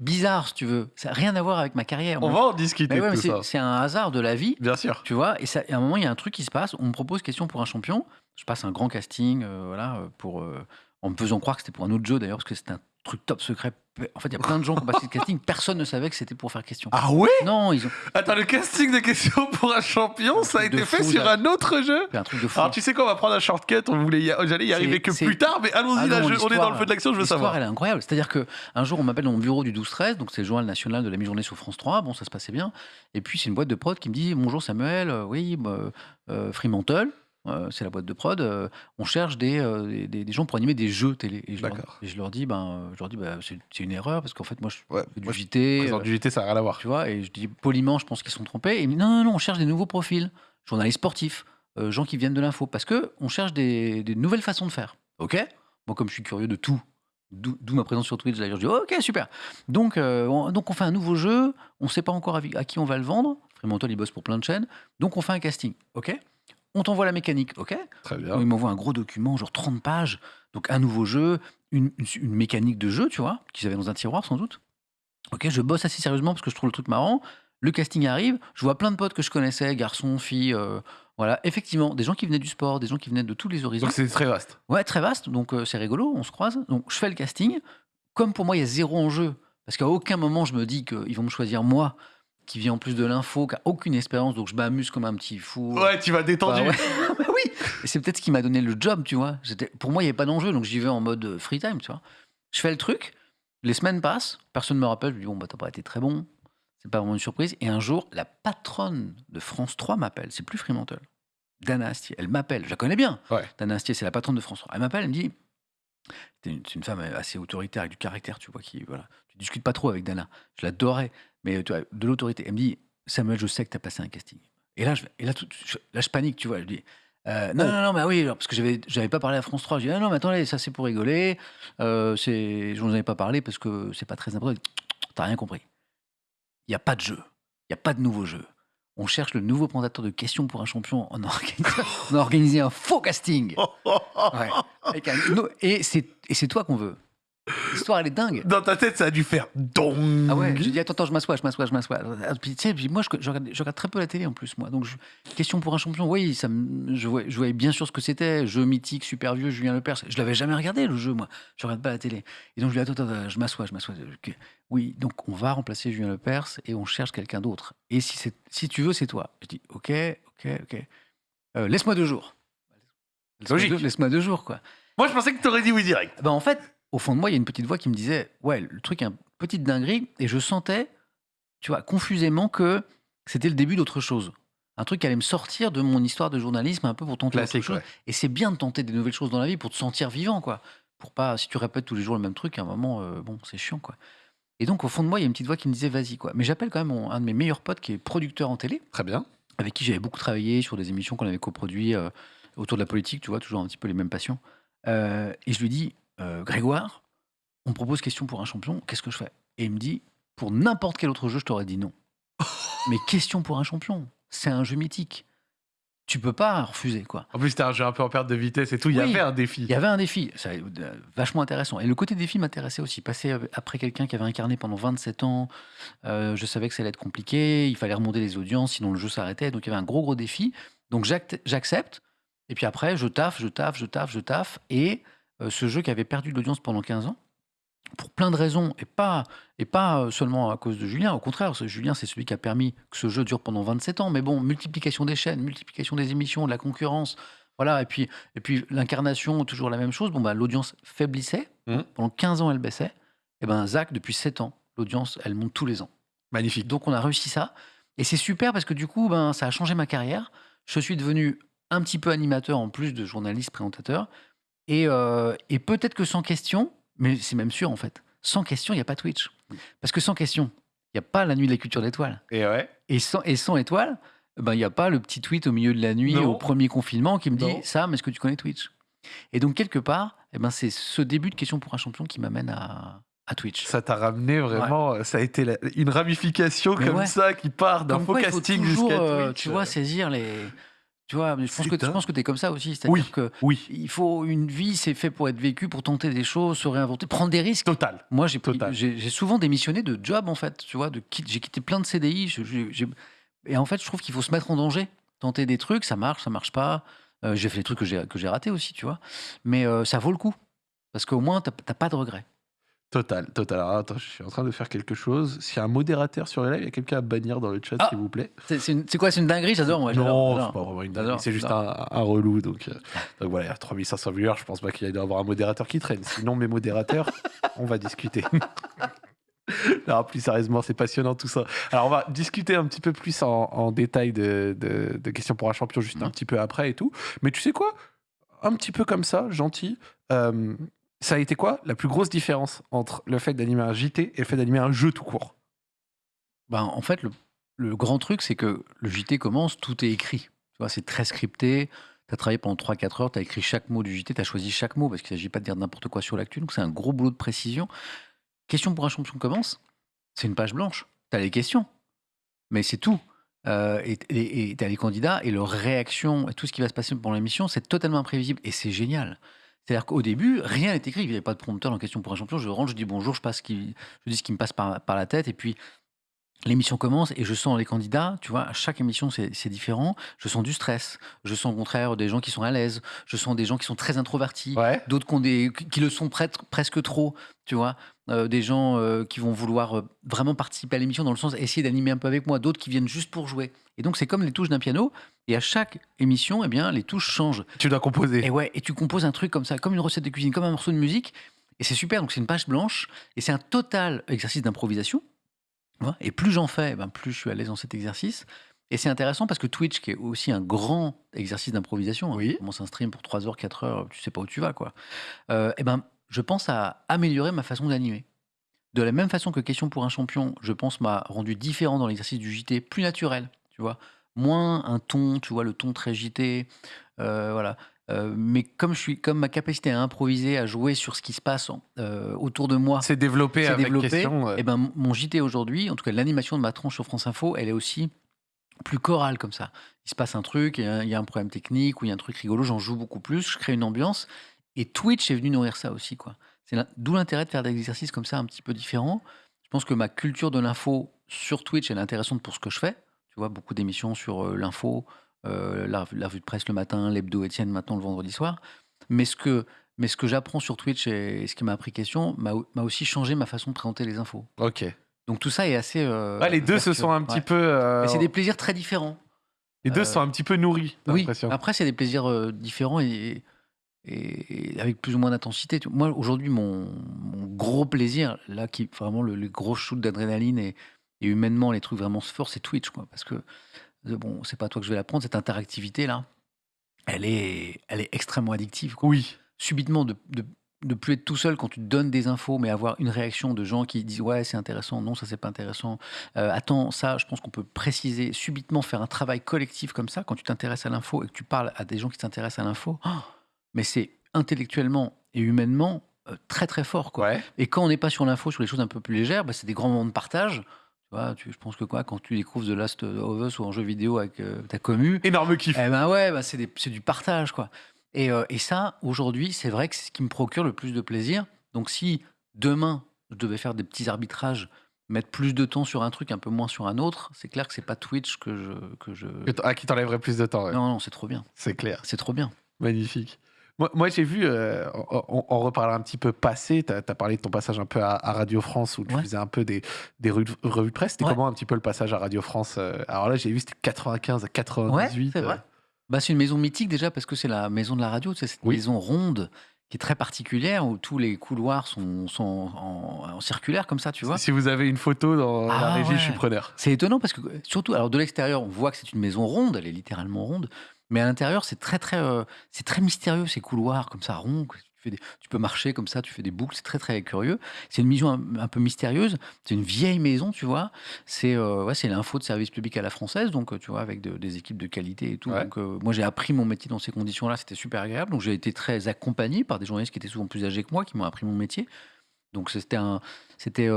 bizarre, si tu veux, ça n'a rien à voir avec ma carrière. On moi. va en discuter Mais ouais, mais c'est un hasard de la vie. Bien sûr. Tu vois, et, ça, et à un moment, il y a un truc qui se passe. On me propose question pour un champion. Je passe un grand casting, euh, voilà, euh, pour, euh, en me faisant croire que c'était pour un autre jeu d'ailleurs, parce que c'était un truc top secret. En fait, il y a plein de gens qui ont passé le casting. Personne ne savait que c'était pour faire question. Ah ouais? Non, ils ont Attends, le casting de questions pour un champion, ça a été fait fou, sur un autre jeu? Un truc de fou. Alors tu sais quoi, on va prendre un shortcut, on voulait y- j'allais y arriver que plus tard, mais allons-y Ah on est dans le feu de l'action, je veux savoir. elle est incroyable. C'est-à-dire que un jour, on m'appelle dans mon bureau du 12-13, donc c'est le journal national de la mi-journée sur France 3. Bon, ça se passait bien. Et puis, c'est une boîte de prod qui me dit Bonjour Samuel, euh, oui, bah, euh, Fremantle, euh, c'est la boîte de prod. euh, on cherche des, euh, des- gens pour animer des jeux télé. Et je, leur, D'accord. et je leur dis Ben, je leur dis bah, c'est une erreur parce qu'en fait, moi, je Ouais, fais du moi, je JT. euh, du JT, ça n'a rien à voir. tu vois, et je dis poliment, je pense qu'ils sont trompés. Et il me dit, non, non, non, on cherche des nouveaux profils, journalistes sportifs, gens qui viennent de l'info, parce que on cherche des, des nouvelles façons de faire. Ok? Moi, comme je suis curieux de tout, d'où ma présence sur Twitch, d'ailleurs, je dis, ok, super. Donc, on, donc on fait un nouveau jeu, on ne sait pas encore à, à qui on va le vendre. Fremantle, il bosse pour plein de chaînes. Donc, on fait un casting, ok? On t'envoie la mécanique, ok Très il bien. m'envoie un gros document, genre 30 pages. Donc un nouveau jeu, une, une- une mécanique de jeu, tu vois, qu'ils avaient dans un tiroir sans doute. Ok, je bosse assez sérieusement parce que je trouve le truc marrant. Le casting arrive, je vois plein de potes que je connaissais, garçons, filles, euh, voilà. Effectivement, des gens qui venaient du sport, des gens qui venaient de tous les horizons. Donc c'est très vaste. Ouais, très vaste, donc euh, c'est rigolo, on se croise. Donc je fais le casting. Comme pour moi, il y a zéro enjeu, parce qu'à aucun moment je me dis qu'ils vont me choisir moi, qui vient en plus de l'info, qui a aucune expérience, donc je m'amuse comme un petit fou. Ouais, tu vas détendu. Bah ouais. Bah oui. C'est peut-être ce qui m'a donné le job, tu vois. Pour moi, il n'y avait pas d'enjeu, donc j'y vais en mode euh, free time, tu vois. Je fais le truc, les semaines passent, personne ne me rappelle, je me dis, bon, bah, t'as pas été très bon, c'est pas vraiment une surprise. Et un jour, la patronne de France 3 m'appelle, c'est plus Fremantle. Dana Astier, elle m'appelle, je la connais bien. Ouais. Dana Astier, c'est la patronne de France 3. Elle m'appelle, elle me dit, c'est une, c'est une femme assez autoritaire, avec du caractère, tu vois, qui, voilà. Tu discutes pas trop avec Dana. Je l'adorais, mais tu vois, de l'autorité. Elle me dit, Samuel, je sais que tu as passé un casting. Et là, je, et là, tout- je, là, je panique, tu vois. Je dis, euh, non, non, non, mais oui, alors, parce que j'avais, j'avais pas parlé à France 3. Je dis, ah, non, mais attendez, ça c'est pour rigoler. Euh, c'est, je n'en avais pas parlé parce que c'est pas très important. T'as rien compris. Il n'y a pas de jeu. Il n'y a pas de nouveau jeu. On cherche le nouveau présentateur de questions pour un champion. On a organisé, on a organisé un faux casting. Ouais. Avec un- no- et c'est, et c'est toi qu'on veut. L'histoire, elle est dingue. Dans ta tête, ça a dû faire dong. Ah ouais, j'ai dit attends, attends, je m'assois, je m'assois, je m'assois. Ah, Puis tu sais, puis moi je, je regarde, je regarde très peu la télé en plus, moi. Donc je- question pour un champion, oui, ça me- je, voyais, je voyais bien sûr ce que c'était, jeu mythique, super vieux, Julien Lepers. Je l'avais jamais regardé le jeu, moi. Je regarde pas la télé. Et donc je lui dis attends, attends, je m'assois, je m'assois. Oui, donc on va remplacer Julien Lepers et on cherche quelqu'un d'autre. Et si, si tu veux, c'est toi. Je dis ok, ok, ok. Euh, laisse-moi deux jours. Laisse-moi deux- deux jours, quoi. Moi, je pensais que t'aurais dit oui direct. Ben, en fait, au fond de moi, il y a une petite voix qui me disait Ouais, le truc est une petite dinguerie. Et je sentais, tu vois, confusément que c'était le début d'autre chose. Un truc qui allait me sortir de mon histoire de journalisme un peu pour tenter autre Classique, chose. ouais. Et c'est bien de tenter des nouvelles choses dans la vie pour te sentir vivant, quoi. Pour pas, si tu répètes tous les jours le même truc, à un moment, euh, bon, c'est chiant, quoi. Et donc, au fond de moi, il y a une petite voix qui me disait Vas-y, quoi. Mais j'appelle quand même mon- un de mes meilleurs potes qui est producteur en télé Très bien. avec qui j'avais beaucoup travaillé sur des émissions qu'on avait coproduites euh, autour de la politique, tu vois, toujours un petit peu les mêmes passions. Euh, et je lui dis, euh, Grégoire, on me propose question pour un champion, qu'est-ce que je fais? Et il me dit, pour n'importe quel autre jeu, je t'aurais dit non. Mais question pour un champion, c'est un jeu mythique. Tu peux pas refuser, quoi. En plus, c'était un jeu un peu en perte de vitesse et tout. Il y avait un défi. Il y avait un défi, ça, euh, vachement intéressant. Et le côté défi m'intéressait aussi. Passer euh, après quelqu'un qui avait incarné pendant 27 ans, euh, je savais que ça allait être compliqué, il fallait remonter les audiences, sinon le jeu s'arrêtait. Donc il y avait un gros, gros défi. Donc j'accepte. Et puis après, je taffe, je taffe, je taffe, je taffe. Et ce jeu qui avait perdu de l'audience pendant 15 ans, pour plein de raisons, et pas, et pas euh, seulement à cause de Julien, au contraire, Julien, c'est celui qui a permis que ce jeu dure pendant 27 ans. Mais bon, multiplication des chaînes, multiplication des émissions, de la concurrence, voilà, et puis, et puis l'incarnation, toujours la même chose. Bon, bah, l'audience faiblissait. Mhm. Pendant 15 ans, elle baissait. Et ben Zach, depuis 7 ans, l'audience, elle monte tous les ans. Magnifique. Donc, on a réussi ça. Et c'est super parce que du coup, ben, ça a changé ma carrière. Je suis devenu un petit peu animateur en plus de journaliste, présentateur. Et, euh, et peut-être que sans question, mais c'est même sûr en fait, sans question, il n'y a pas Twitch. Parce que sans question, il n'y a pas la nuit de la culture d'étoiles. Et ouais. Et sans, et sans étoile, ben, il n'y a pas le petit tweet au milieu de la nuit, Non. au premier confinement, qui me dit Non. Sam, est-ce que tu connais Twitch? Et donc, quelque part, eh ben, c'est ce début de question pour un champion qui m'amène à, à Twitch. Ça t'a ramené vraiment. Ça a été la- une ramification Mais comme ouais. ça qui part d'un faux casting jusqu'à euh, Twitch. tu vois, saisir les. Tu vois, mais je pense que, Putain. je pense que tu es comme ça aussi. C'est-à-dire Oui. que Oui, il faut une vie, c'est fait pour être vécu, pour tenter des choses, se réinventer, prendre des risques. total. Moi, j'ai souvent démissionné de job, en fait. Tu vois, de j'ai quitté plein de CDI. je- et en fait, je trouve qu'il faut se mettre en danger, tenter des trucs, ça marche, ça marche pas. Euh, j'ai fait des trucs que j'ai que j'ai ratés aussi, tu vois. Mais euh, ça vaut le coup. Parce qu'au moins, t'as t'as pas de regrets. Total, total. Alors, attends, je suis en train de faire quelque chose. S'il y a un modérateur sur le live, il y a quelqu'un à bannir dans le chat, Ah s'il vous plaît. C'est quoi C'est une dinguerie? J'adore. moi, non, c'est pas vraiment une dinguerie, C'est juste un, un relou. Donc, euh, donc voilà, il y a 3500 viewers. Je pense pas qu'il y ait d'avoir un modérateur qui traîne. Sinon, mes modérateurs, on va discuter. Non, plus sérieusement, c'est passionnant tout ça. Alors, on va discuter un petit peu plus en, en détail de, de- de questions pour un champion juste un Mhm. petit peu après et tout. Mais tu sais quoi? Un petit peu comme ça, gentil. euh, ça a été quoi la plus grosse différence entre le fait d'animer un JT et le fait d'animer un jeu tout court? Ben, en fait, le, grand truc, c'est que le JT commence, tout est écrit. C'est très scripté. Tu as travaillé pendant 3-4 heures, tu as écrit chaque mot du JT, tu as choisi chaque mot parce qu'il ne s'agit pas de dire n'importe quoi sur l'actu. Donc, c'est un gros boulot de précision. Question pour un champion commence, c'est une page blanche. Tu as les questions, mais c'est tout. Euh, et tu as les candidats et leurs réactions et tout ce qui va se passer pendant l'émission, c'est totalement imprévisible et c'est génial. C'est-à-dire qu'au début, rien n'est écrit. Il n'y avait pas de prompteur en question pour un champion. Je rentre, je dis bonjour, je, dis ce qui me passe par la tête et puis l'émission commence et je sens les candidats, tu vois, à chaque émission c'est différent. Je sens du stress, je sens au contraire des gens qui sont à l'aise, je sens des gens qui sont très introvertis, Ouais. d'autres qui, le sont presque trop, tu vois, Euh, des gens euh, qui vont vouloir euh, vraiment participer à l'émission dans le sens essayer d'animer un peu avec moi, d'autres qui viennent juste pour jouer. Et donc c'est comme les touches d'un piano et à chaque émission, eh bien les touches changent. Tu dois composer. Et ouais, et tu composes un truc comme ça, comme une recette de cuisine, comme un morceau de musique, et c'est super. Donc c'est une page blanche, et c'est un total exercice d'improvisation. Et plus j'en fais, ben plus je suis à l'aise dans cet exercice. Et c'est intéressant parce que Twitch, qui est aussi un grand exercice d'improvisation, hein, Oui. tu commences un stream pour 3 heures, 4 heures, tu sais pas où tu vas, quoi. Euh, et ben, je pense à améliorer ma façon d'animer. De la même façon que Question pour un champion, je pense, m'a rendu différent dans l'exercice du JT, plus naturel, tu vois. Moins un ton, tu vois, le ton très JT, euh, voilà. Euh, mais comme, je suis, comme ma capacité à improviser, à jouer sur ce qui se passe en- euh, autour de moi, C'est développé avec développé, question. euh, et ben, mon JT aujourd'hui, en tout cas l'animation de ma tranche sur France Info, elle est aussi plus chorale comme ça. Il se passe un truc, il y a, il y a un problème technique ou il y a un truc rigolo, j'en joue beaucoup plus, je crée une ambiance. Et Twitch est venu nourrir ça aussi. quoi. C'est D'où l'intérêt de faire des exercices comme ça un petit peu différents. Je pense que ma culture de l'info sur Twitch, elle est intéressante pour ce que je fais. Tu vois, beaucoup d'émissions sur euh, l'info, euh, la, la revue de presse le matin, l'hebdo Étienne maintenant le vendredi soir. Mais ce que, mais ce que j'apprends sur Twitch et, ce qui m'a appris question m'a aussi changé ma façon de présenter les infos. Ok. Donc tout ça est assez. euh, Ouais, les deux se sont un petit Ouais. peu. euh, c'est des plaisirs très différents. Les deux euh, se sont un petit peu nourris. Oui, après, c'est des plaisirs différents et, et- et avec plus ou moins d'intensité. Moi, aujourd'hui, mon, mon gros plaisir, là, qui vraiment le, le gros shoot d'adrénaline et, et humainement, les trucs vraiment forts, c'est Twitch. Quoi, parce que, bon, c'est pas toi que je vais l'apprendre, cette interactivité-là, elle est, elle est extrêmement addictive. Quoi. Oui. Subitement, de, de, de plus être tout seul quand tu donnes des infos, mais avoir une réaction de gens qui disent Ouais, c'est intéressant, non, ça, c'est pas intéressant. Euh, attends, ça, je pense qu'on peut préciser, subitement faire un travail collectif comme ça, quand tu t'intéresses à l'info et que tu parles à des gens qui s'intéressent à l'info, oh, mais c'est intellectuellement et humainement euh, très très fort. Quoi. Ouais. Et quand on n'est pas sur l'info, sur les choses un peu plus légères, bah, c'est des grands moments de partage. Vois, tu- je pense que quoi, quand tu découvres The Last of Us ou en jeu vidéo avec euh, ta commu, Énorme kiff. eh ben ouais, bah c'est des- c'est du partage, quoi. Et, euh, et ça, aujourd'hui, c'est vrai que c'est ce qui me procure le plus de plaisir. Donc si demain, je devais faire des petits arbitrages, mettre plus de temps sur un truc, un peu moins sur un autre, c'est clair que c'est pas Twitch que je... Que je... Que t- Ah, qui t'enlèverait plus de temps. ouais. Non, non, c'est trop bien. C'est clair. C'est trop bien. Magnifique. Moi, moi, j'ai vu, euh, on, on- reparlera un petit peu passé, tu as, parlé de ton passage un peu à, à Radio France où tu Ouais. faisais un peu des, des revues, de- presse. C'était Ouais. comment un petit peu le passage à Radio France euh, Alors là, j'ai vu, c'était 95 à 98. c'est vrai. euh, Bah, c'est une maison mythique déjà parce que c'est la maison de la radio, c'est cette Oui. maison ronde qui est très particulière où tous les couloirs sont, sont en, en circulaire comme ça, tu vois. Si vous avez une photo dans la Ah, régie, je suis ouais. preneur. C'est étonnant parce que, surtout, alors de l'extérieur, on voit que c'est une maison ronde, elle est littéralement ronde, mais à l'intérieur, c'est très, très, euh, c'est très mystérieux, ces couloirs comme ça, ronds. Tu, fais des- tu peux marcher comme ça, tu fais des boucles, c'est très, très curieux. C'est une maison un, un peu mystérieuse, c'est une vieille maison, tu vois. C'est euh, ouais, l'info de service public à la française, donc, euh, tu vois, avec de- des équipes de qualité et tout. Ouais. Donc, euh, moi, j'ai appris mon métier dans ces conditions-là, c'était super agréable. Donc, j'ai été très accompagné par des journalistes qui étaient souvent plus âgés que moi, qui m'ont appris mon métier. Donc, c'était c'était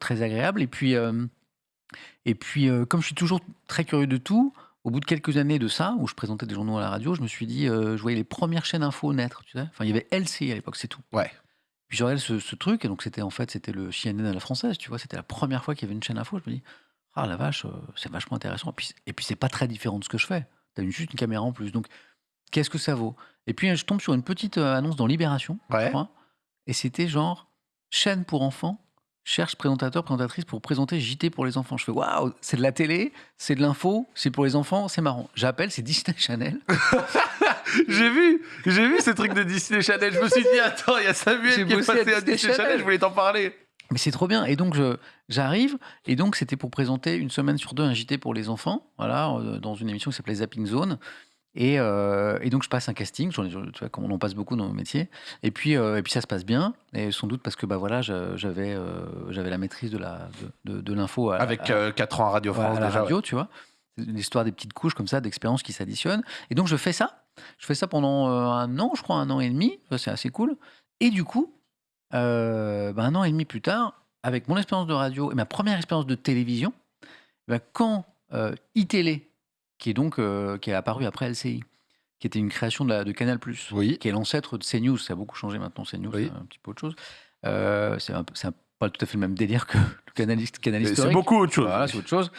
très agréable. Et puis, et puis euh, comme je suis toujours très curieux de tout, au bout de quelques années de ça, où je présentais des journaux à la radio, je me suis dit, euh, je voyais les premières chaînes info naître, tu sais. Enfin, il y avait LCI à l'époque, c'est tout. Ouais. Puis je regardais ce, ce truc, et donc c'était en fait, c'était le CNN à la française, tu vois. C'était la première fois qu'il y avait une chaîne info. Je me dis, ah la vache, euh, c'est vachement intéressant. Et puis, et puis c'est pas très différent de ce que je fais. T'as une- juste une caméra en plus. Donc, qu'est-ce que ça vaut? Et puis, je tombe sur une petite euh, annonce dans Libération, je Ouais. crois. Et c'était genre, chaîne pour enfants cherche présentateur, présentatrice pour présenter JT pour les enfants. Je fais waouh, c'est de la télé, c'est de l'info, c'est pour les enfants, c'est marrant. J'appelle, c'est Disney Channel. J'ai vu, j'ai vu ces trucs de Disney Channel. Je me suis dit, attends, il y a Samuel qui est à passé à Disney Disney Channel, Channel. je voulais t'en parler. Mais c'est trop bien. Et donc, j'arrive. Et donc, c'était pour présenter une semaine sur deux un JT pour les enfants. Voilà, euh, dans une émission qui s'appelait Zapping Zone. Et, euh, et donc, je passe un casting. Tu vois, comme on en passe beaucoup dans. Et puis, euh, et puis ça se passe bien. Et sans doute parce que bah, voilà, j'avais euh, j'avais la maîtrise de la- de, de- de l'info Avec à- 4 ans à Radio Ouais, France à la déjà. radio, tu vois. L'histoire des petites couches comme ça, d'expériences qui s'additionnent. Et donc, je fais ça. Je fais ça pendant un an, je crois, un an et demi. C'est assez cool. Et du coup, ben, un an et demi plus tard, avec mon expérience de radio et ma première expérience de télévision, ben, quand iTélé, qui est donc euh, qui est apparu après LCI, qui était une création de, la- de Canal+, Oui. qui est l'ancêtre de CNews, ça a beaucoup changé maintenant, CNews, Oui. c'est un petit peu autre chose. Euh, c'est pas tout à fait le même délire que le canal, canal C'est beaucoup autre chose. Voilà, c'est autre chose.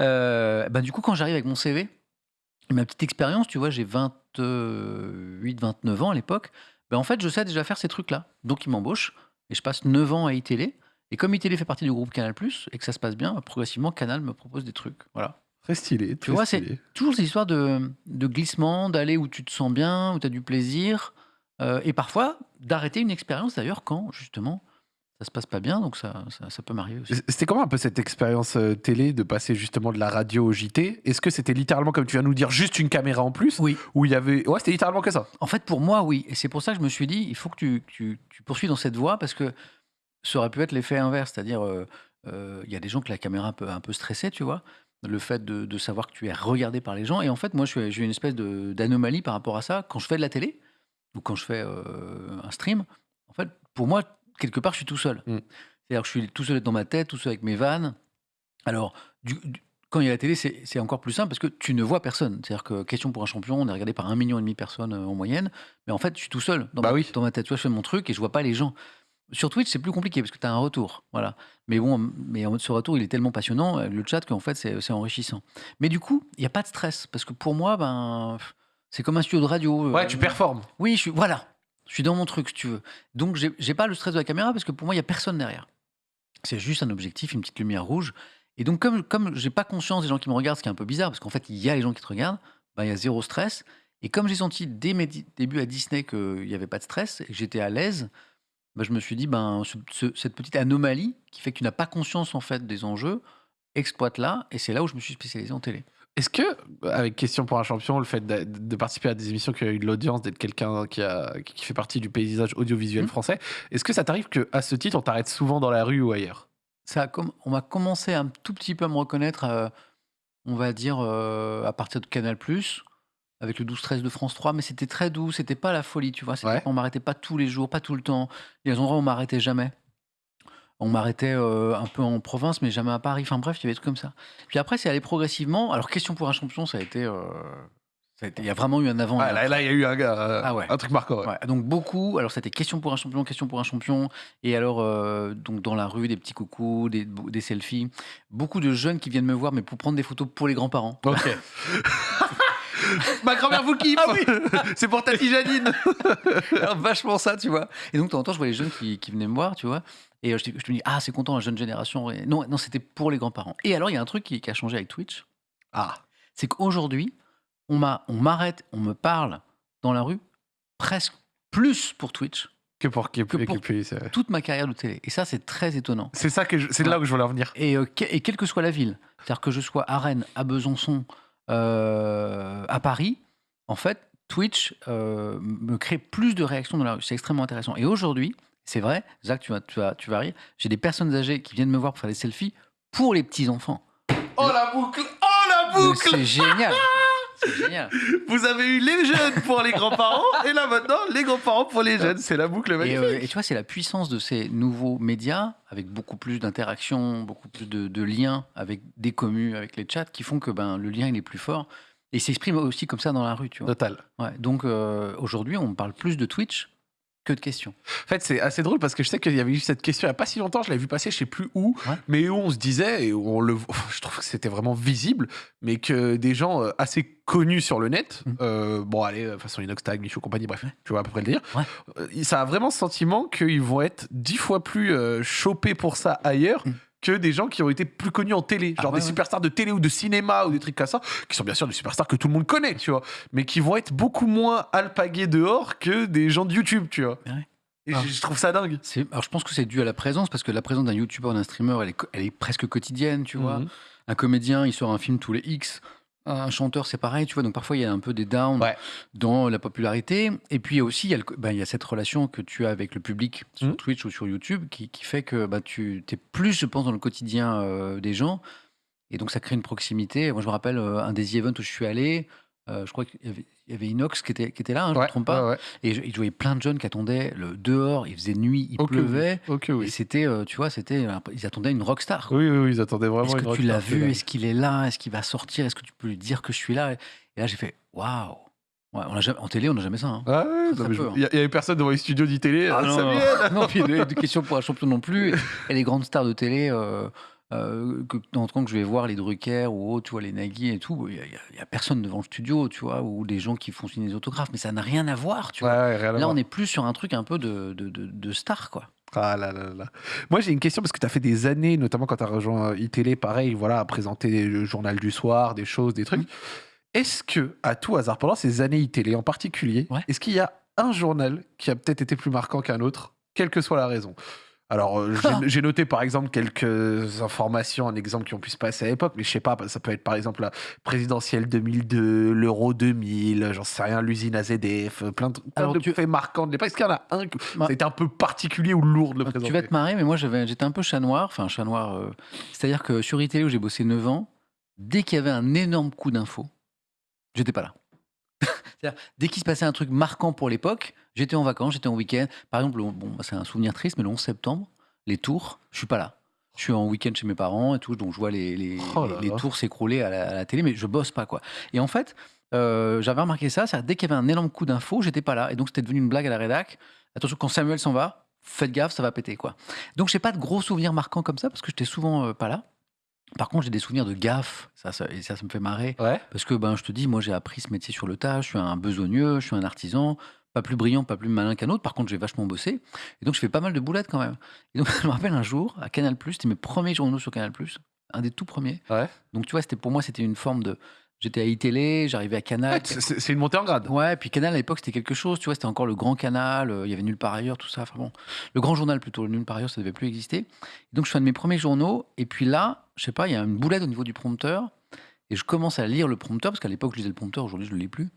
Euh, bah, du coup, quand j'arrive avec mon CV, ma petite expérience, tu vois, j'ai 28, 29 ans à l'époque, ben, en fait, je sais déjà faire ces trucs-là. Donc, ils m'embauchent et je passe 9 ans à iTélé. Et comme iTélé fait partie du groupe Canal+, et que ça se passe bien, progressivement, Canal me propose des trucs. Voilà. Très stylé. très vois, c'est- stylé. Toujours ces histoires de, de glissement, d'aller où tu te sens bien, où tu as du plaisir, euh, et parfois d'arrêter une expérience d'ailleurs quand, justement, ça se passe pas bien, donc ça, ça, ça peut m'arriver aussi. C'était comment un peu cette expérience euh, télé de passer justement de la radio au JT Est-ce que c'était littéralement, comme tu viens de nous dire, juste une caméra en plus? Oui. Où il y avait. Ouais, c'était littéralement que ça? En fait, pour moi, oui. Et c'est pour ça que je me suis dit, il faut que tu, tu, tu poursuives dans cette voie parce que ça aurait pu être l'effet inverse. C'est-à-dire, euh, euh, il y a des gens que la caméra peut un peu stresser, tu vois. Le fait de, de savoir que tu es regardé par les gens. Et en fait, moi, je suis- j'ai une espèce de- d'anomalie par rapport à ça. Quand je fais de la télé ou quand je fais euh, un stream, en fait, pour moi, quelque part, je suis tout seul. Mm. C'est-à-dire que je suis tout seul dans ma tête, tout seul avec mes vannes. Alors, du- du- quand il y a la télé, c'est encore plus simple parce que tu ne vois personne. C'est-à-dire que Question pour un champion, on est regardé par un million et demi de personnes euh, en moyenne. Mais en fait, je suis tout seul dans, Bah ma, oui. dans ma tête. Tu vois, je fais mon truc et je vois pas les gens. Sur Twitch, c'est plus compliqué parce que tu as un retour. Voilà. Mais bon, mais en- ce retour, il est tellement passionnant, euh, le chat, qu'en fait, c'est enrichissant. Mais du coup, il n'y a pas de stress parce que pour moi, ben, c'est comme un studio de radio. euh, Ouais, tu performes. oui, je suis, voilà. Je suis dans mon truc, si tu veux. Donc, j'ai pas le stress de la caméra parce que pour moi, il y a personne derrière. C'est juste un objectif, une petite lumière rouge. Et donc, comme, comme j'ai pas conscience des gens qui me regardent, ce qui est un peu bizarre, parce qu'en fait, il y a les gens qui te regardent, ben, il y a zéro stress. Et comme j'ai senti dès mes débuts à Disney qu'il n'y avait pas de stress et que j'étais à l'aise, ben, je me suis dit, ben, ce- ce- cette petite anomalie qui fait que tu n'as pas conscience en fait des enjeux, exploite-la. Et c'est là où je me suis spécialisé en télé. Est-ce que, avec Question pour un champion, le fait de, de participer à des émissions qui ont eu de l'audience, d'être quelqu'un qui, a- qui fait partie du paysage audiovisuel Mhm. français, est-ce que ça t'arrive qu'à ce titre, on t'arrête souvent dans la rue ou ailleurs? Ça a comm- on m'a commencé un tout petit peu à me reconnaître, euh, on va dire, euh, à partir de Canal+, avec le 12-13 de France 3, mais c'était très doux, c'était pas la folie, tu vois. c'était- Ouais. On m'arrêtait pas tous les jours, pas tout le temps. Il y a des endroits où on m'arrêtait jamais. On m'arrêtait euh, un peu en province, mais jamais à Paris. Enfin bref, il y avait des trucs comme ça. Puis après, c'est allé progressivement. Alors, question pour un champion, ça a été... euh, ça a été- il y a vraiment eu un avant. et Ah, un là, là, il y a eu un, gars, euh, Ah ouais. un truc marquant. ouais. Ouais, donc beaucoup. Alors c'était question pour un champion, question pour un champion. Et alors euh, donc dans la rue des petits coucous, des, des selfies. Beaucoup de jeunes qui viennent me voir, mais pour prendre des photos pour les grands-parents. Ok. Ma grand-mère vous kiffe C'est pour Tati Janine Alors, vachement ça, tu vois. Et donc de temps en temps, je vois les jeunes qui, qui venaient me voir, tu vois. Et euh, je, me dis ah c'est content la jeune génération. Et non non c'était pour les grands-parents. Et alors il y a un truc qui, qui a changé avec Twitch, Ah, c'est qu'aujourd'hui on m'a on m'arrête, on me parle dans la rue presque plus pour Twitch que pour Que pour- toute ma carrière de télé. Et ça c'est très étonnant. c'est ça que c'est là où je voulais en venir. Et, euh, que- et quelle que soit la ville, c'est-à-dire que je sois à Rennes, à Besançon, euh, à Paris, en fait, Twitch euh, me crée plus de réactions dans la rue. C'est extrêmement intéressant. Et aujourd'hui, c'est vrai, Zach, tu vas, tu vas, tu vas rire, j'ai des personnes âgées qui viennent me voir pour faire des selfies pour les petits-enfants. Oh la boucle Oh la boucle C'est génial C'est génial Vous avez eu les jeunes pour les grands-parents et là maintenant les grands-parents pour les jeunes. C'est la boucle et, magnifique. euh, et tu vois, c'est la puissance de ces nouveaux médias, avec beaucoup plus d'interactions, beaucoup plus de, de liens avec des communes, avec les chats, qui font que ben, le lien il est plus fort. Et il s'exprime aussi comme ça dans la rue, tu vois. Total. Ouais, donc euh, aujourd'hui, on parle plus de Twitch que de questions. En fait, c'est assez drôle parce que je sais qu'il y avait eu cette question il n'y a pas si longtemps, je l'avais vu passer, je sais plus où, Ouais. mais où on se disait, et on le, je trouve que c'était vraiment visible, mais que des gens euh, assez connus sur le net, Mm. euh, bon, allez, euh, façon Inox Tag, Michou, compagnie, bref, tu vois à peu près le dire, Ouais. euh, ça a vraiment ce sentiment qu'ils vont être dix fois plus euh, chopés pour ça ailleurs. Mm. Que des gens qui ont été plus connus en télé, Ah genre ouais, des ouais. superstars de télé ou de cinéma ou des trucs comme ça, qui sont bien sûr des superstars que tout le monde connaît, tu vois, mais qui vont être beaucoup moins alpagués dehors que des gens de YouTube, tu vois. Ouais. Et Ah. je- trouve ça dingue. Alors, je pense que c'est dû à la présence, parce que la présence d'un youtubeur, d'un streamer, elle est, co- elle est presque quotidienne, tu vois. Mhm. Un comédien, il sort un film tous les X. Un chanteur, c'est pareil, tu vois. Donc parfois, il y a un peu des downs Ouais. dans la popularité. Et puis aussi, il y, a le ben, il y a cette relation que tu as avec le public sur Mhm. Twitch ou sur YouTube qui, qui fait que bah, tu es plus, je pense, dans le quotidien euh, des gens. Et donc, ça crée une proximité. Moi, je me rappelle euh, un des events où je suis allé. Euh, je crois qu'il y avait, il y avait Inox qui était, qui était là, hein, je ne Ouais, me trompe pas. ouais, ouais. Et je, il voyait plein de jeunes qui attendaient le dehors. Il faisait nuit, il Ok, pleuvait. Ok, Et oui. c'était, euh, tu vois, c'était, ils attendaient une rockstar. quoi. Oui, oui, oui, ils attendaient vraiment Est-ce une que tu rockstar, l'as vu? Est-ce qu'il est là? Est-ce qu'il va sortir? Est-ce que tu peux lui dire que je suis là? Et là, j'ai fait waouh. Ouais, on a jamais, en télé, on n'a jamais ça. hein. Ah ouais, non, je- hein. Il y, a- il y avait personne devant les studios d'ITélé. Ah euh, non, Samuel non, puis de, de questions pour un champion non plus. Et les grandes stars de télé, euh, euh, que, dans le temps que je vais voir les Drucker ou autres, tu vois, les Nagui et tout, il n'y a, personne devant le studio, tu vois, ou des gens qui font signer des autographes, mais ça n'a rien à voir, tu vois. ouais, Là, on est plus sur un truc un peu de, de, de, de star, quoi. Ah là là là. Moi, j'ai une question parce que tu as fait des années, notamment quand tu as rejoint ITélé, pareil, voilà, à présenter le journal du soir, des choses, des trucs. Mhm. Est-ce que, à tout hasard, pendant ces années ITélé en particulier, Ouais. est-ce qu'il y a un journal qui a peut-être été plus marquant qu'un autre, quelle que soit la raison? Alors, euh, j'ai- j'ai noté par exemple quelques informations, un exemple qui ont pu se passer à l'époque, mais je sais pas, ça peut être par exemple la présidentielle 2002, l'Euro 2000, j'en sais rien, l'usine AZF, plein de, plein de tu- faits marquants de l'époque. Est-ce qu'il y en a un qui Bah- a été un peu particulier ou lourd de le Ah, présenter Tu vas te marrer, mais moi j'avais- j'étais un peu chat noir. Enfin, chat noir. euh, C'est-à-dire que sur ITélé, où j'ai bossé 9 ans, dès qu'il y avait un énorme coup d'info, j'étais pas là. Dès qu'il se passait un truc marquant pour l'époque, j'étais en vacances, j'étais en week-end. Par exemple, le- bon, c'est un souvenir triste, mais le 11 septembre, les tours, je suis pas là. Je suis en week-end chez mes parents et tout, donc je vois les, les, Oh les- là les là. tours s'écrouler à, la- à la télé, mais je bosse pas quoi. Et en fait, euh, j'avais remarqué ça, c'est-à-dire dès qu'il y avait un énorme coup d'info, j'étais pas là, et donc c'était devenu une blague à la rédac. Attention, quand Samuel s'en va, faites gaffe, ça va péter quoi. Donc j'ai pas de gros souvenirs marquants comme ça parce que j'étais souvent euh, pas là. Par contre, j'ai des souvenirs de gaffe, ça, ça, et ça, ça me fait marrer. Ouais. Parce que ben, je te dis, moi j'ai appris ce métier sur le tas, je suis un besogneux, je suis un artisan, pas plus brillant, pas plus malin qu'un autre. Par contre, j'ai vachement bossé. Et donc je fais pas mal de boulettes quand même. Et donc je me rappelle un jour, à Canal, c'était mes premiers journaux sur Canal, un des tout premiers. Ouais. Donc tu vois, c'était pour moi, c'était une forme de. J'étais à iTélé, j'arrivais à Canal. C'est- une montée en grade. Ouais, puis Canal à l'époque c'était quelque chose, tu vois, c'était encore le grand canal, euh, il y avait nulle part ailleurs, tout ça. Enfin bon, le grand journal plutôt, le nulle part ailleurs, ça devait plus exister. Et donc je fais un de mes premiers journaux, et puis là, je sais pas, il y a une boulette au niveau du prompteur, et je commence à lire le prompteur, parce qu'à l'époque je lisais le prompteur, aujourd'hui je ne le lis plus.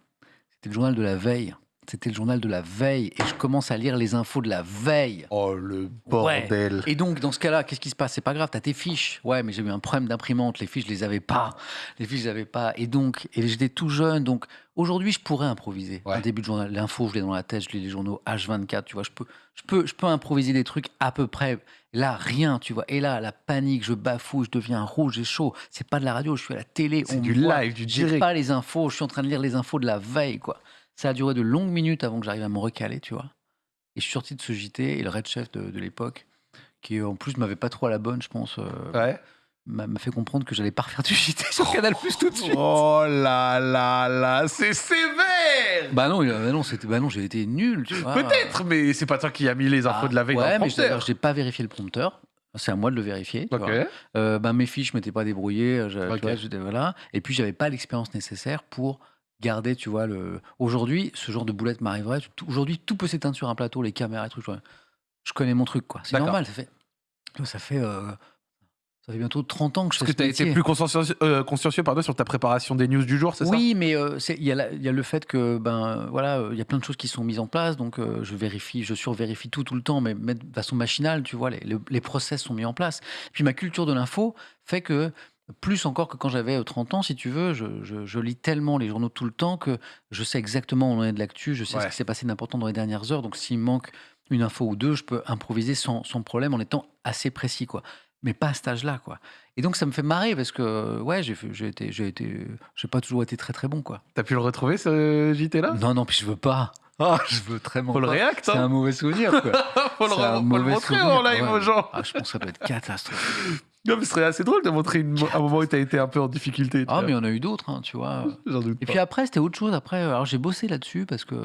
C'était le journal de la veille. C'était le journal de la veille, et je commence à lire les infos de la veille. Oh le bordel. Et donc, dans ce cas-là, qu'est-ce qui se passe? C'est pas grave, t'as tes fiches. Ouais, mais j'ai eu un problème d'imprimante. Les fiches, je les avais pas. Les fiches, je les avais pas. Et donc, et j'étais tout jeune. Donc, aujourd'hui, je pourrais improviser. Ouais. Un début de journal, l'info, je l'ai dans la tête. Je lis les journaux H24. Tu vois, je peux, je peux, je peux improviser des trucs à peu près. Là, rien, tu vois. Et là, la panique, je bafouille, je deviens rouge et chaud. C'est pas de la radio, je suis à la télé. C'est du voit. live, du J'ai direct. pas les infos. Je suis en train de lire les infos de la veille, quoi. Ça a duré de longues minutes avant que j'arrive à me recaler, tu vois. Et je suis sorti de ce JT et le red chef de, de l'époque, qui en plus m'avait pas trop à la bonne, je pense, euh, Ouais. m'a m'a fait comprendre que j'allais pas refaire du JT sur Canal Plus tout de suite. Oh là là là, c'est sévère. Bah non, il bah non, c'était, bah non, j'ai été nul, tu vois. Peut-être, mais c'est pas toi qui as mis les infos Ah, de la veille ouais, dans le mais prompteur. d'ailleurs, j'ai pas vérifié le prompteur. C'est à moi de le vérifier. tu Ok. vois. Euh, bah, mes fiches, je m'étais pas débrouillé. je- tu Ok. vois, j'étais- voilà. Et puis, j'avais pas l'expérience nécessaire pour garder, tu vois, le. Aujourd'hui, ce genre de boulette m'arriverait. Tout- Aujourd'hui, tout peut s'éteindre sur un plateau, les caméras et tout. Je, je connais mon truc, quoi. C'est D'accord. normal. Ça fait, ça fait, euh, ça fait bientôt 30 ans que je Parce fais que ce tu as été métier. plus consciencieux, euh, consciencieux, pardon, sur ta préparation des news du jour, c'est Oui, mais euh, c'est- il y, a la- il y a le fait que ben voilà, euh, il y a plein de choses qui sont mises en place, donc euh, je vérifie, je survérifie tout tout le temps, mais, mais de façon machinale, tu vois, les, le- les process sont mis en place. Puis ma culture de l'info fait que plus encore que quand j'avais euh, 30 ans, si tu veux, je, je- je lis tellement les journaux tout le temps que je sais exactement où on est de l'actu, je sais Ouais. ce qui s'est passé d'important dans les dernières heures, donc s'il me manque une info ou deux, je peux improviser sans, sans problème en étant assez précis, quoi. Mais pas à cet âge-là, quoi. Et donc ça me fait marrer parce que ouais, j'ai été, j'ai été, j'ai pas toujours été très très bon, quoi. T'as pu le retrouver, ce JT-là Non, non, puis je veux pas. Ah, je veux très Faut le pas. react, C'est hein. un mauvais souvenir, quoi. faut, le, faut le montrer souvenir. en live Ouais. aux gens. Ah, je pense que ça doit être catastrophique. Non, mais ce serait assez drôle de montrer une- un moment où tu as été un peu en difficulté. Ah, vois. mais il y en a eu d'autres, hein, tu vois. J'en doute Et pas. puis après, c'était autre chose. Après, alors j'ai bossé là-dessus parce que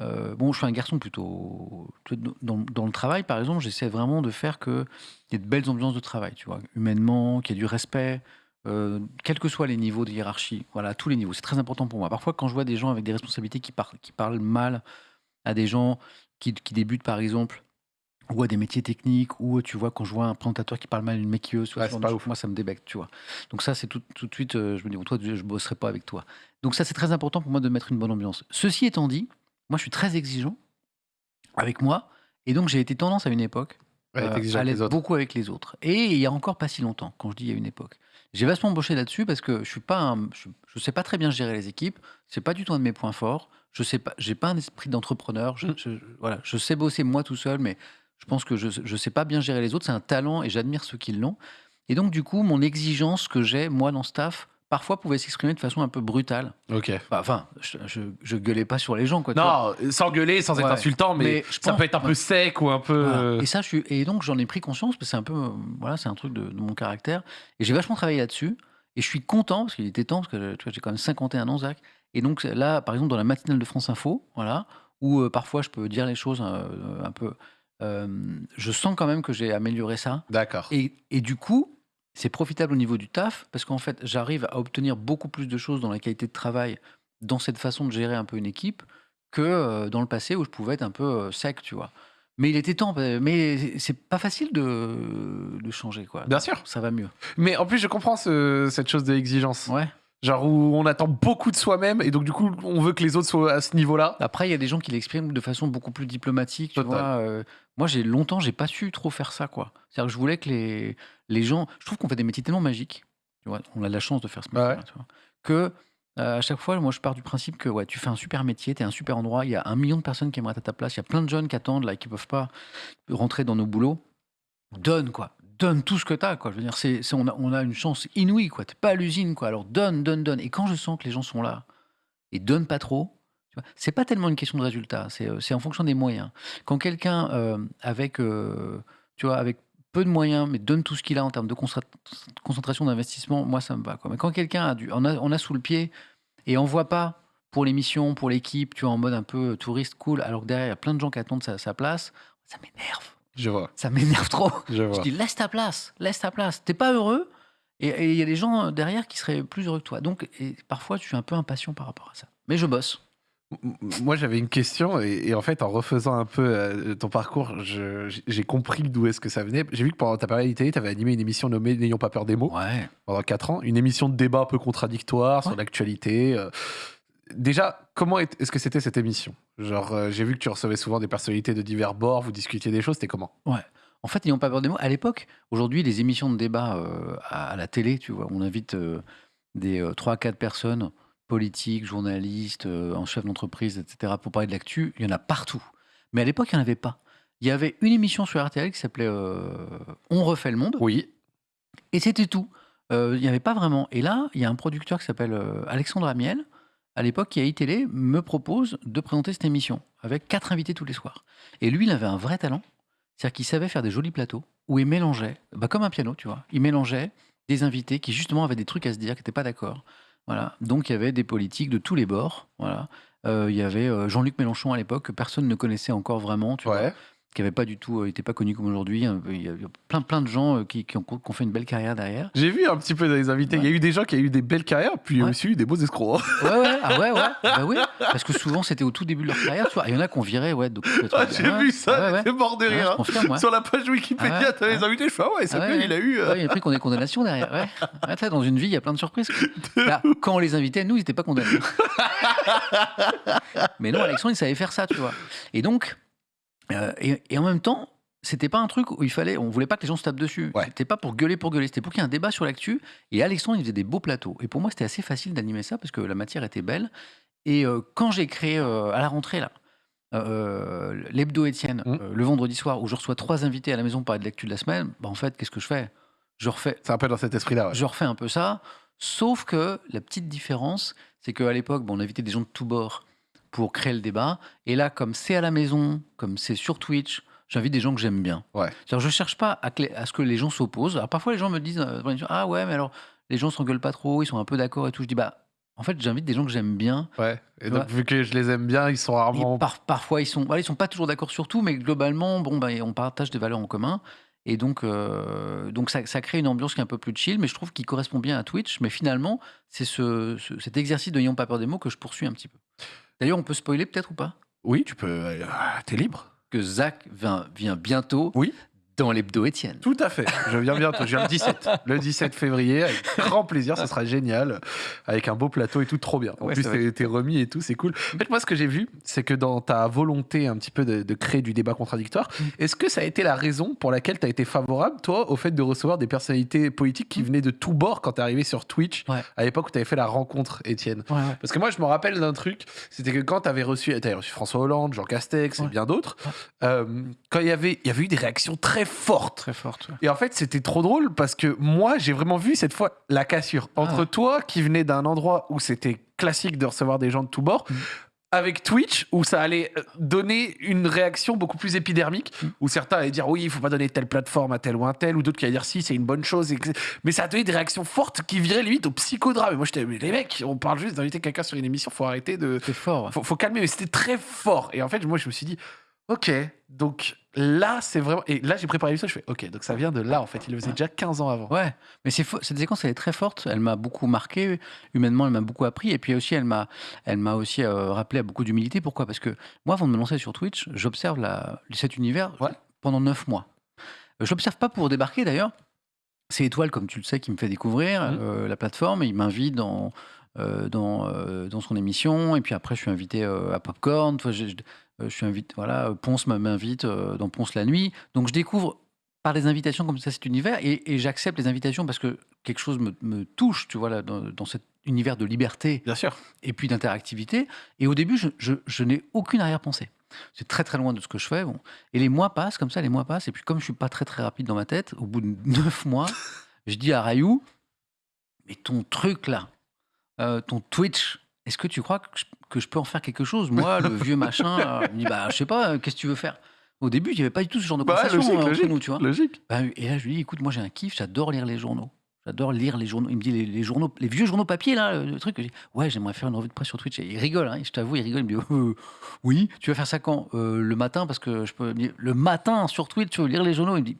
euh, bon, je suis un garçon plutôt dans, dans le travail, par exemple, j'essaie vraiment de faire que il y ait de belles ambiances de travail, tu vois, humainement, qu'il y ait du respect, euh, quels que soient les niveaux de hiérarchie. Voilà, à tous les niveaux. C'est très important pour moi. Parfois, quand je vois des gens avec des responsabilités qui parlent, qui parlent mal à des gens qui, qui débutent, par exemple. Ou à des métiers techniques, ou tu vois, quand je vois un présentateur qui parle mal une maquilleuse, Ouais, pas ouf. moi ça me débecte, tu vois. Donc ça, c'est tout, tout de suite, euh, je me dis, bon, toi, je, bosserai pas avec toi. Donc ça, c'est très important pour moi de mettre une bonne ambiance. Ceci étant dit, moi, je suis très exigeant avec moi, et donc j'ai été tendance à une époque Ouais, euh, à l'être beaucoup avec les autres. Et il y a encore pas si longtemps, quand je dis il y a une époque. J'ai vachement embauché là-dessus parce que je suis pas, un- je, je sais pas très bien gérer les équipes. C'est pas du tout un de mes points forts. Je sais pas, j'ai pas un esprit d'entrepreneur. Je, Mm. je- voilà, je sais bosser moi tout seul, mais je pense que je, je sais pas bien gérer les autres. C'est un talent et j'admire ceux qui l'ont. Et donc du coup, mon exigence que j'ai moi dans le staff, parfois pouvait s'exprimer de façon un peu brutale. Ok. Enfin, Enfin, je, je, je gueulais pas sur les gens, quoi. Non, sans gueuler, sans être insultant, mais, Mais je ça pense- peut être un peu sec ou un peu. Voilà. euh, Et ça, je suis, et donc j'en ai pris conscience, parce que c'est un peu, voilà, c'est un truc de, de mon caractère. Et j'ai vachement travaillé là-dessus. Et je suis content, parce qu'il était temps, parce que tu vois, j'ai quand même 51 ans, Zach. Et donc là, par exemple, dans la matinale de France Info, voilà, où euh, parfois je peux dire les choses euh, un peu. Euh, je sens quand même que j'ai amélioré ça. D'accord. Et, et du coup, c'est profitable au niveau du taf, parce qu'en fait, j'arrive à obtenir beaucoup plus de choses dans la qualité de travail, dans cette façon de gérer un peu une équipe, que euh, dans le passé où je pouvais être un peu euh, sec, tu vois. Mais il était temps, mais c'est pas facile de, de changer, quoi. Bien sûr. Ça va mieux. Mais en plus, je comprends ce- cette chose de l'exigence. Ouais. Genre où on attend beaucoup de soi-même et donc du coup, on veut que les autres soient à ce niveau-là. Après, il y a des gens qui l'expriment de façon beaucoup plus diplomatique, tu vois. euh, moi, j'ai longtemps, j'ai pas su trop faire ça, quoi. C'est-à-dire que je voulais que les, les gens. Je trouve qu'on fait des métiers tellement magiques. Tu vois, on a de la chance de faire ce Ouais. métier, tu vois, que euh, à chaque fois, moi, je pars du principe que ouais, tu fais un super métier, tu es un super endroit. Il y a un million de personnes qui aimeraient être à ta place. Il y a plein de jeunes qui attendent là, qui peuvent pas rentrer dans nos boulots. Donne quoi. Donne tout ce que tu as. Quoi. Je veux dire, c'est, on, a, on a une chance inouïe. quoi. T'es pas à l'usine. quoi. Alors donne, donne, donne. Et quand je sens que les gens sont là et donnent pas trop, tu c'est pas tellement une question de résultat. C'est, euh, en fonction des moyens. Quand quelqu'un euh, avec, euh, tu avec peu de moyens, mais donne tout ce qu'il a en termes de concentra- concentration d'investissement, moi ça me va. Quoi. Mais quand quelqu'un a du, on a, on a sous le pied et on voit pas pour l'émission, pour l'équipe, tu vois, en mode un peu touriste cool, alors que derrière il y a plein de gens qui attendent sa place, ça m'énerve. Je vois. Ça m'énerve trop. Je Je vois. dis laisse ta place, laisse ta place. T'es pas heureux et il y a des gens derrière qui seraient plus heureux que toi. Donc et parfois je suis un peu impatient par rapport à ça. Mais je bosse. Moi, j'avais une question et, et en fait, en refaisant un peu euh, ton parcours, je- j'ai compris d'où est-ce que ça venait. J'ai vu que pendant ta période télé, tu avais animé une émission nommée N'ayons pas peur des mots Ouais. pendant 4 ans, une émission de débat un peu contradictoire sur l'actualité. euh. Déjà, comment est- est-ce que c'était cette émission? Genre, euh, j'ai vu que tu recevais souvent des personnalités de divers bords, vous discutiez des choses, c'était comment? Ouais. En fait, n'ayons pas peur des mots. À l'époque, aujourd'hui, les émissions de débat euh, à, à la télé, tu vois, on invite euh, des euh, 3-4 personnes, politiques, journalistes, euh, en chef d'entreprise, etc., pour parler de l'actu. Il y en a partout. Mais à l'époque, il n'y en avait pas. Il y avait une émission sur RTL qui s'appelait euh, On refait le monde. Oui. Et c'était tout. Euh, Il n'y avait pas vraiment. Et là, il y a un producteur qui s'appelle euh, Alexandre Amiel, à l'époque, qui a iTélé, me propose de présenter cette émission avec quatre invités tous les soirs. Et lui, il avait un vrai talent. C'est-à-dire qu'il savait faire des jolis plateaux où il mélangeait, bah, comme un piano, tu vois, il mélangeait des invités qui justement avaient des trucs à se dire, qui n'étaient pas d'accord. Voilà. Donc il y avait des politiques de tous les bords. Voilà. Euh, il y avait euh, Jean-Luc Mélenchon à l'époque que personne ne connaissait encore vraiment, tu vois. Qui n'avait pas du tout, euh, était pas connu comme aujourd'hui. Peu- Il y a plein, plein de gens euh, qui, qui ont, qui ont fait une belle carrière derrière. J'ai vu un petit peu dans les invités. Il y a eu des gens qui ont eu des belles carrières, puis il y a aussi eu des beaux escrocs. Ouais, ouais, ah ouais, ouais. Bah oui, parce que souvent c'était au tout début de leur carrière, tu vois. Il y en a qu'on virait, ouais. Donc, Ah, J'ai vu ça, j'étais mort de rire. confirme. Sur la page Wikipédia, ouais, t'as les invités, je fais ah ouais, ça il a eu. euh, il a pris qu'on des condamnations derrière. Ouais. Tu dans une vie, il y a plein de surprises. Là, quand on les invitait, nous, ils n'étaient pas condamnés. Mais non, Alexandre, il savait faire ça, tu vois. Et donc, euh, et, et en même temps, c'était pas un truc où il fallait, on voulait pas que les gens se tapent dessus. Ouais. C'était pas pour gueuler pour gueuler, c'était pour qu'il y ait un débat sur l'actu. Et Alexandre, il faisait des beaux plateaux. Et pour moi, c'était assez facile d'animer ça parce que la matière était belle. Et euh, quand j'ai créé euh, à la rentrée là, l'hebdo Étienne, Mm. euh, le vendredi soir, où je reçois trois invités à la maison pour parler de l'actu de la semaine, bah, en fait, qu'est-ce que je fais? Je refais, C'est un peu dans cet esprit-là. ouais. je refais un peu ça, sauf que la petite différence, c'est qu'à l'époque, bon, on invitait des gens de tous bords pour créer le débat. Et là, comme c'est à la maison, comme c'est sur Twitch, j'invite des gens que j'aime bien. Ouais. Je cherche pas à, à ce que les gens s'opposent. Alors, parfois, les gens me disent euh, Ah ouais, mais alors, les gens s'engueulent pas trop, ils sont un peu d'accord et tout. Je dis Bah, en fait, j'invite des gens que j'aime bien. Ouais. Et donc, vois. vu que je les aime bien, ils sont rarement. par- parfois, ils sont, voilà, ils sont pas toujours d'accord sur tout, mais globalement, bon, bah, on partage des valeurs en commun. Et donc, euh, donc ça, ça crée une ambiance qui est un peu plus chill, mais je trouve qu'il correspond bien à Twitch. Mais finalement, c'est ce, ce- cet exercice de n'ayons pas peur des mots que je poursuis un petit peu. D'ailleurs, on peut spoiler peut-être ou pas? Oui, tu peux. euh, T'es libre. que Zach vient, vient bientôt Oui. Dans l'hebdo Étienne. Tout à fait. Je viens bientôt. Je viens le 17. Le 17 février. Avec grand plaisir. Ça sera génial. Avec un beau plateau et tout. Trop bien. En Ouais, plus, t'es remis et tout. C'est cool. En fait, moi, ce que j'ai vu, c'est que dans ta volonté un petit peu de, de créer du débat contradictoire, Mm. est-ce que ça a été la raison pour laquelle tu as été favorable, toi, au fait de recevoir des personnalités politiques qui venaient de tous bords quand t'es arrivé sur Twitch Mm. Ouais. à l'époque où tu avais fait la rencontre, Étienne? Ouais, ouais. Parce que moi, je me rappelle d'un truc, c'était que quand tu avais reçu, t'avais reçu François Hollande, Jean Castex et bien d'autres, Ouais. euh, quand il y avait, il y avait eu des réactions très fortes. Très forte. ouais. Et en fait, c'était trop drôle parce que moi, j'ai vraiment vu cette fois la cassure entre Ah. toi qui venais d'un endroit où c'était classique de recevoir des gens de tous bords. Mm. Avec Twitch, où ça allait euh, donner une réaction beaucoup plus épidermique, Mm. où certains allaient dire oui, il faut pas donner telle plateforme à tel ou un tel, ou d'autres qui allaient dire si, c'est une bonne chose. et que- Mais ça a donné des réactions fortes qui viraient limite au psychodrame. Et moi, j'étais, mais les mecs, on parle juste d'inviter quelqu'un sur une émission, faut arrêter de. C'est fort. Faut, faut calmer, mais c'était très fort. Et en fait, moi, je me suis dit, ok, donc là, c'est vraiment. Et là, j'ai préparé ça, je fais, ok, donc ça vient de là, en fait. Il le faisait déjà 15 ans avant. Ouais, mais c'est cette séquence, elle est très forte. Elle m'a beaucoup marqué. Humainement, elle m'a beaucoup appris. Et puis aussi, elle m'a, elle m'a aussi euh, rappelé à beaucoup d'humilité. Pourquoi? Parce que moi, avant de me lancer sur Twitch, j'observe la, cet univers Ouais. pendant neuf mois. Euh, Je l'observe pas pour débarquer d'ailleurs. C'est Étoile, comme tu le sais, qui me fait découvrir Mhm. euh, la plateforme. Et il m'invite dans, euh, dans, dans son émission. Et puis après, je suis invité à Popcorn. Je, je- je suis invité, voilà, Ponce m'invite euh, dans Ponce la nuit. Donc je découvre par des invitations comme ça cet univers et, et j'accepte les invitations parce que quelque chose me, me touche, tu vois, là, dans, dans cet univers de liberté Bien sûr. et puis d'interactivité. Et au début, je, je- je n'ai aucune arrière-pensée. C'est très très loin de ce que je fais. Bon. Et les mois passent, comme ça, les mois passent. Et puis comme je suis pas très très rapide dans ma tête, au bout de neuf mois, je dis à Rayou, mais ton truc là, euh, ton Twitch, est-ce que tu crois que je, que je peux en faire quelque chose Moi, le vieux machin, euh, il me dit, bah je sais pas, euh, qu'est-ce que tu veux faire? Au début, il n'y avait pas du tout ce genre de Bah, conversation logique, euh, entre logique. nous, tu vois. Logique. Bah, et là, je lui dis, écoute, moi j'ai un kiff, j'adore lire les journaux. J'adore lire les journaux. Il me dit, les, les journaux, les vieux journaux papier, là, le, le truc. Je dis, ouais, j'aimerais faire une revue de presse sur Twitch. Et il rigole, hein, je t'avoue, il rigole. Il me dit, Euh, oui, tu vas faire ça quand? Euh, Le matin, parce que je peux. il me dit, Le matin, sur Twitch, tu veux lire les journaux Il me dit,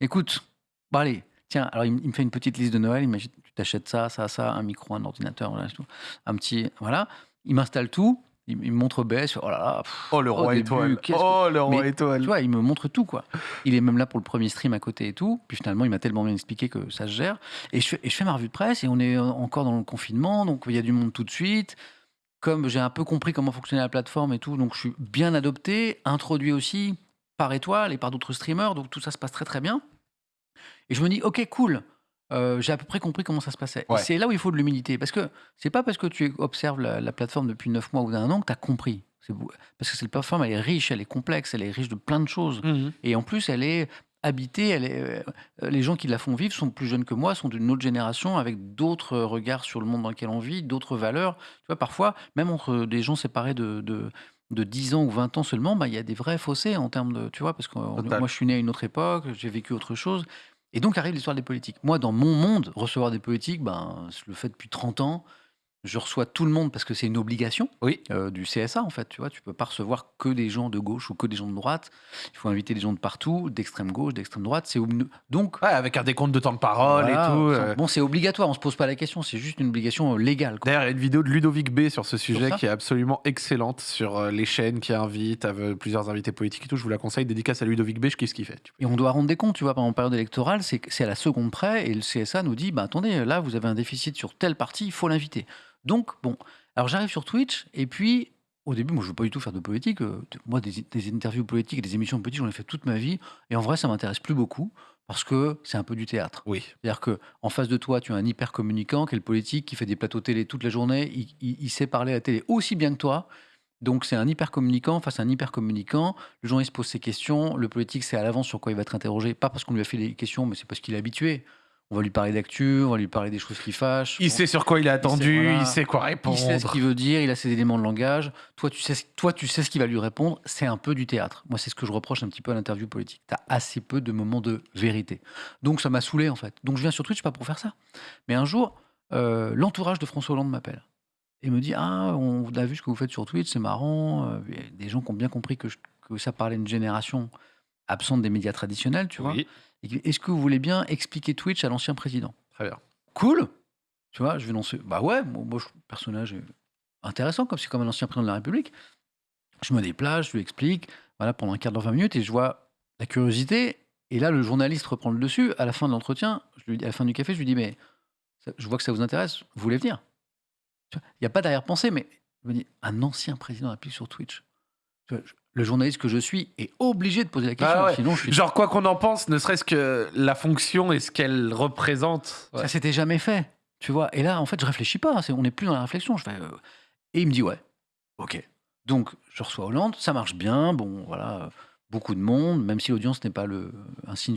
écoute, bon, allez, tiens, alors il, me- il me fait une petite liste de Noël. Il tu t'achètes ça, ça, ça, un micro, un ordinateur, voilà, tout. Un petit. Voilà. Il m'installe tout. Il, il me montre OBS. Oh là là. pff, Oh, le roi étoile. que- Oh, le roi Mais, étoile. tu vois, il me montre tout, quoi. Il est même là pour le premier stream à côté et tout. Puis finalement, il m'a tellement bien expliqué que ça se gère. Et je, fais, et je fais ma revue de presse et on est euh, encore dans le confinement, donc il y a du monde tout de suite. Comme j'ai un peu compris comment fonctionnait la plateforme et tout, donc je suis bien adopté, introduit aussi par Étoile et par d'autres streamers, donc tout ça se passe très très bien. Et je me dis, ok, cool. Euh, j'ai à peu près compris comment ça se passait. Ouais. c'est là où il faut de l'humilité. Parce que c'est pas parce que tu observes la, la plateforme depuis 9 mois ou d'un an que tu as compris. Parce que cette plateforme, elle est riche, elle est complexe, elle est riche de plein de choses. Mhm. Et en plus, elle est habitée. Elle est, euh, les gens qui la font vivre sont plus jeunes que moi, sont d'une autre génération, avec d'autres regards sur le monde dans lequel on vit, d'autres valeurs. Tu vois, parfois, même entre des gens séparés de, de, de 10 ans ou 20 ans seulement, bah, il y a des vrais fossés en termes de. Tu vois, parce que moi, je suis né à une autre époque, j'ai vécu autre chose. Et donc arrive l'histoire des politiques. Moi, dans mon monde, recevoir des politiques, ben, je le fais depuis 30 ans. Je reçois tout le monde parce que c'est une obligation Oui. euh, du CSA, en fait. Tu vois, tu peux pas recevoir que des gens de gauche ou que des gens de droite. Il faut inviter des gens de partout, d'extrême gauche, d'extrême droite. C'est donc Ouais, avec un décompte de temps de parole voilà, et tout. euh. Bon, c'est obligatoire. On se pose pas la question. C'est juste une obligation euh, légale. D'ailleurs, il y a une vidéo de Ludovic B sur ce sujet qui est absolument excellente sur les chaînes qui invitent avec plusieurs invités politiques et tout. Je vous la conseille. Dédicace à Ludovic B, je kiffe ce qu'il fait. Et on doit rendre des comptes, tu vois, pendant la période électorale, c'est à la seconde près, et le CSA nous dit, bah attendez, là, vous avez un déficit sur telle partie, il faut l'inviter. Donc, bon, alors j'arrive sur Twitch, et puis, au début, moi, je veux pas du tout faire de politique. euh, moi, des, des interviews politiques et des émissions politiques, j'en ai fait toute ma vie, et en vrai, ça m'intéresse plus beaucoup, parce que c'est un peu du théâtre. Oui. C'est-à-dire que en face de toi, tu as un hyper communicant qui est le politique, qui fait des plateaux télé toute la journée. Il, il- il sait parler à la télé aussi bien que toi. Donc c'est un hyper communicant face à un hyper communicant. Le journaliste se pose ses questions. Le politique sait à l'avance sur quoi il va être interrogé. Pas parce qu'on lui a fait des questions, mais c'est parce qu'il est habitué. On va lui parler d'actu, on va lui parler des choses qui fâchent. Il sait sur quoi il est attendu, il voilà. sait quoi répondre. il sait ce qu'il veut dire, il a ses éléments de langage. Toi, tu sais, toi, tu sais ce qu'il va lui répondre. C'est un peu du théâtre. Moi, c'est ce que je reproche un petit peu à l'interview politique. Tu as assez peu de moments de vérité. Donc, ça m'a saoulé, en fait. Donc, je viens sur Twitch pas pour faire ça. Mais un jour, euh, l'entourage de François Hollande m'appelle et me dit Ah, on a vu ce que vous faites sur Twitch, c'est marrant. Euh, Il y a des gens qui ont bien compris que, je- que ça parlait d'une génération absente des médias traditionnels, tu vois. Oui, Est-ce que vous voulez bien expliquer Twitch à l'ancien président? Très bien. cool. Tu vois, je vais lancer. Bah ouais, moi, moi, je personnage est intéressant, comme c'est comme un ancien président de la République. Je me déplace, je lui explique, voilà, pendant un quart d'heure, 20 minutes, et je vois la curiosité. Et là, le journaliste reprend le dessus. À la fin de l'entretien, à la fin du café, je lui dis, mais ça- je vois que ça vous intéresse, vous voulez venir? Il n'y a pas d'arrière-pensée, mais je me dis, un ancien président République sur Twitch. Tu vois, je- le journaliste que je suis est obligé de poser la question. Ah ouais. Sinon, je suis Genre, quoi qu'on en pense, ne serait-ce que la fonction et ce qu'elle représente. Ça s'était jamais fait, tu vois. Et là, en fait, je réfléchis pas. on n'est plus dans la réflexion. Je fais, euh, Et il me dit, ouais, ok. Donc, je reçois Hollande, ça marche bien. Bon, voilà, beaucoup de monde, même si l'audience n'est pas le, un signe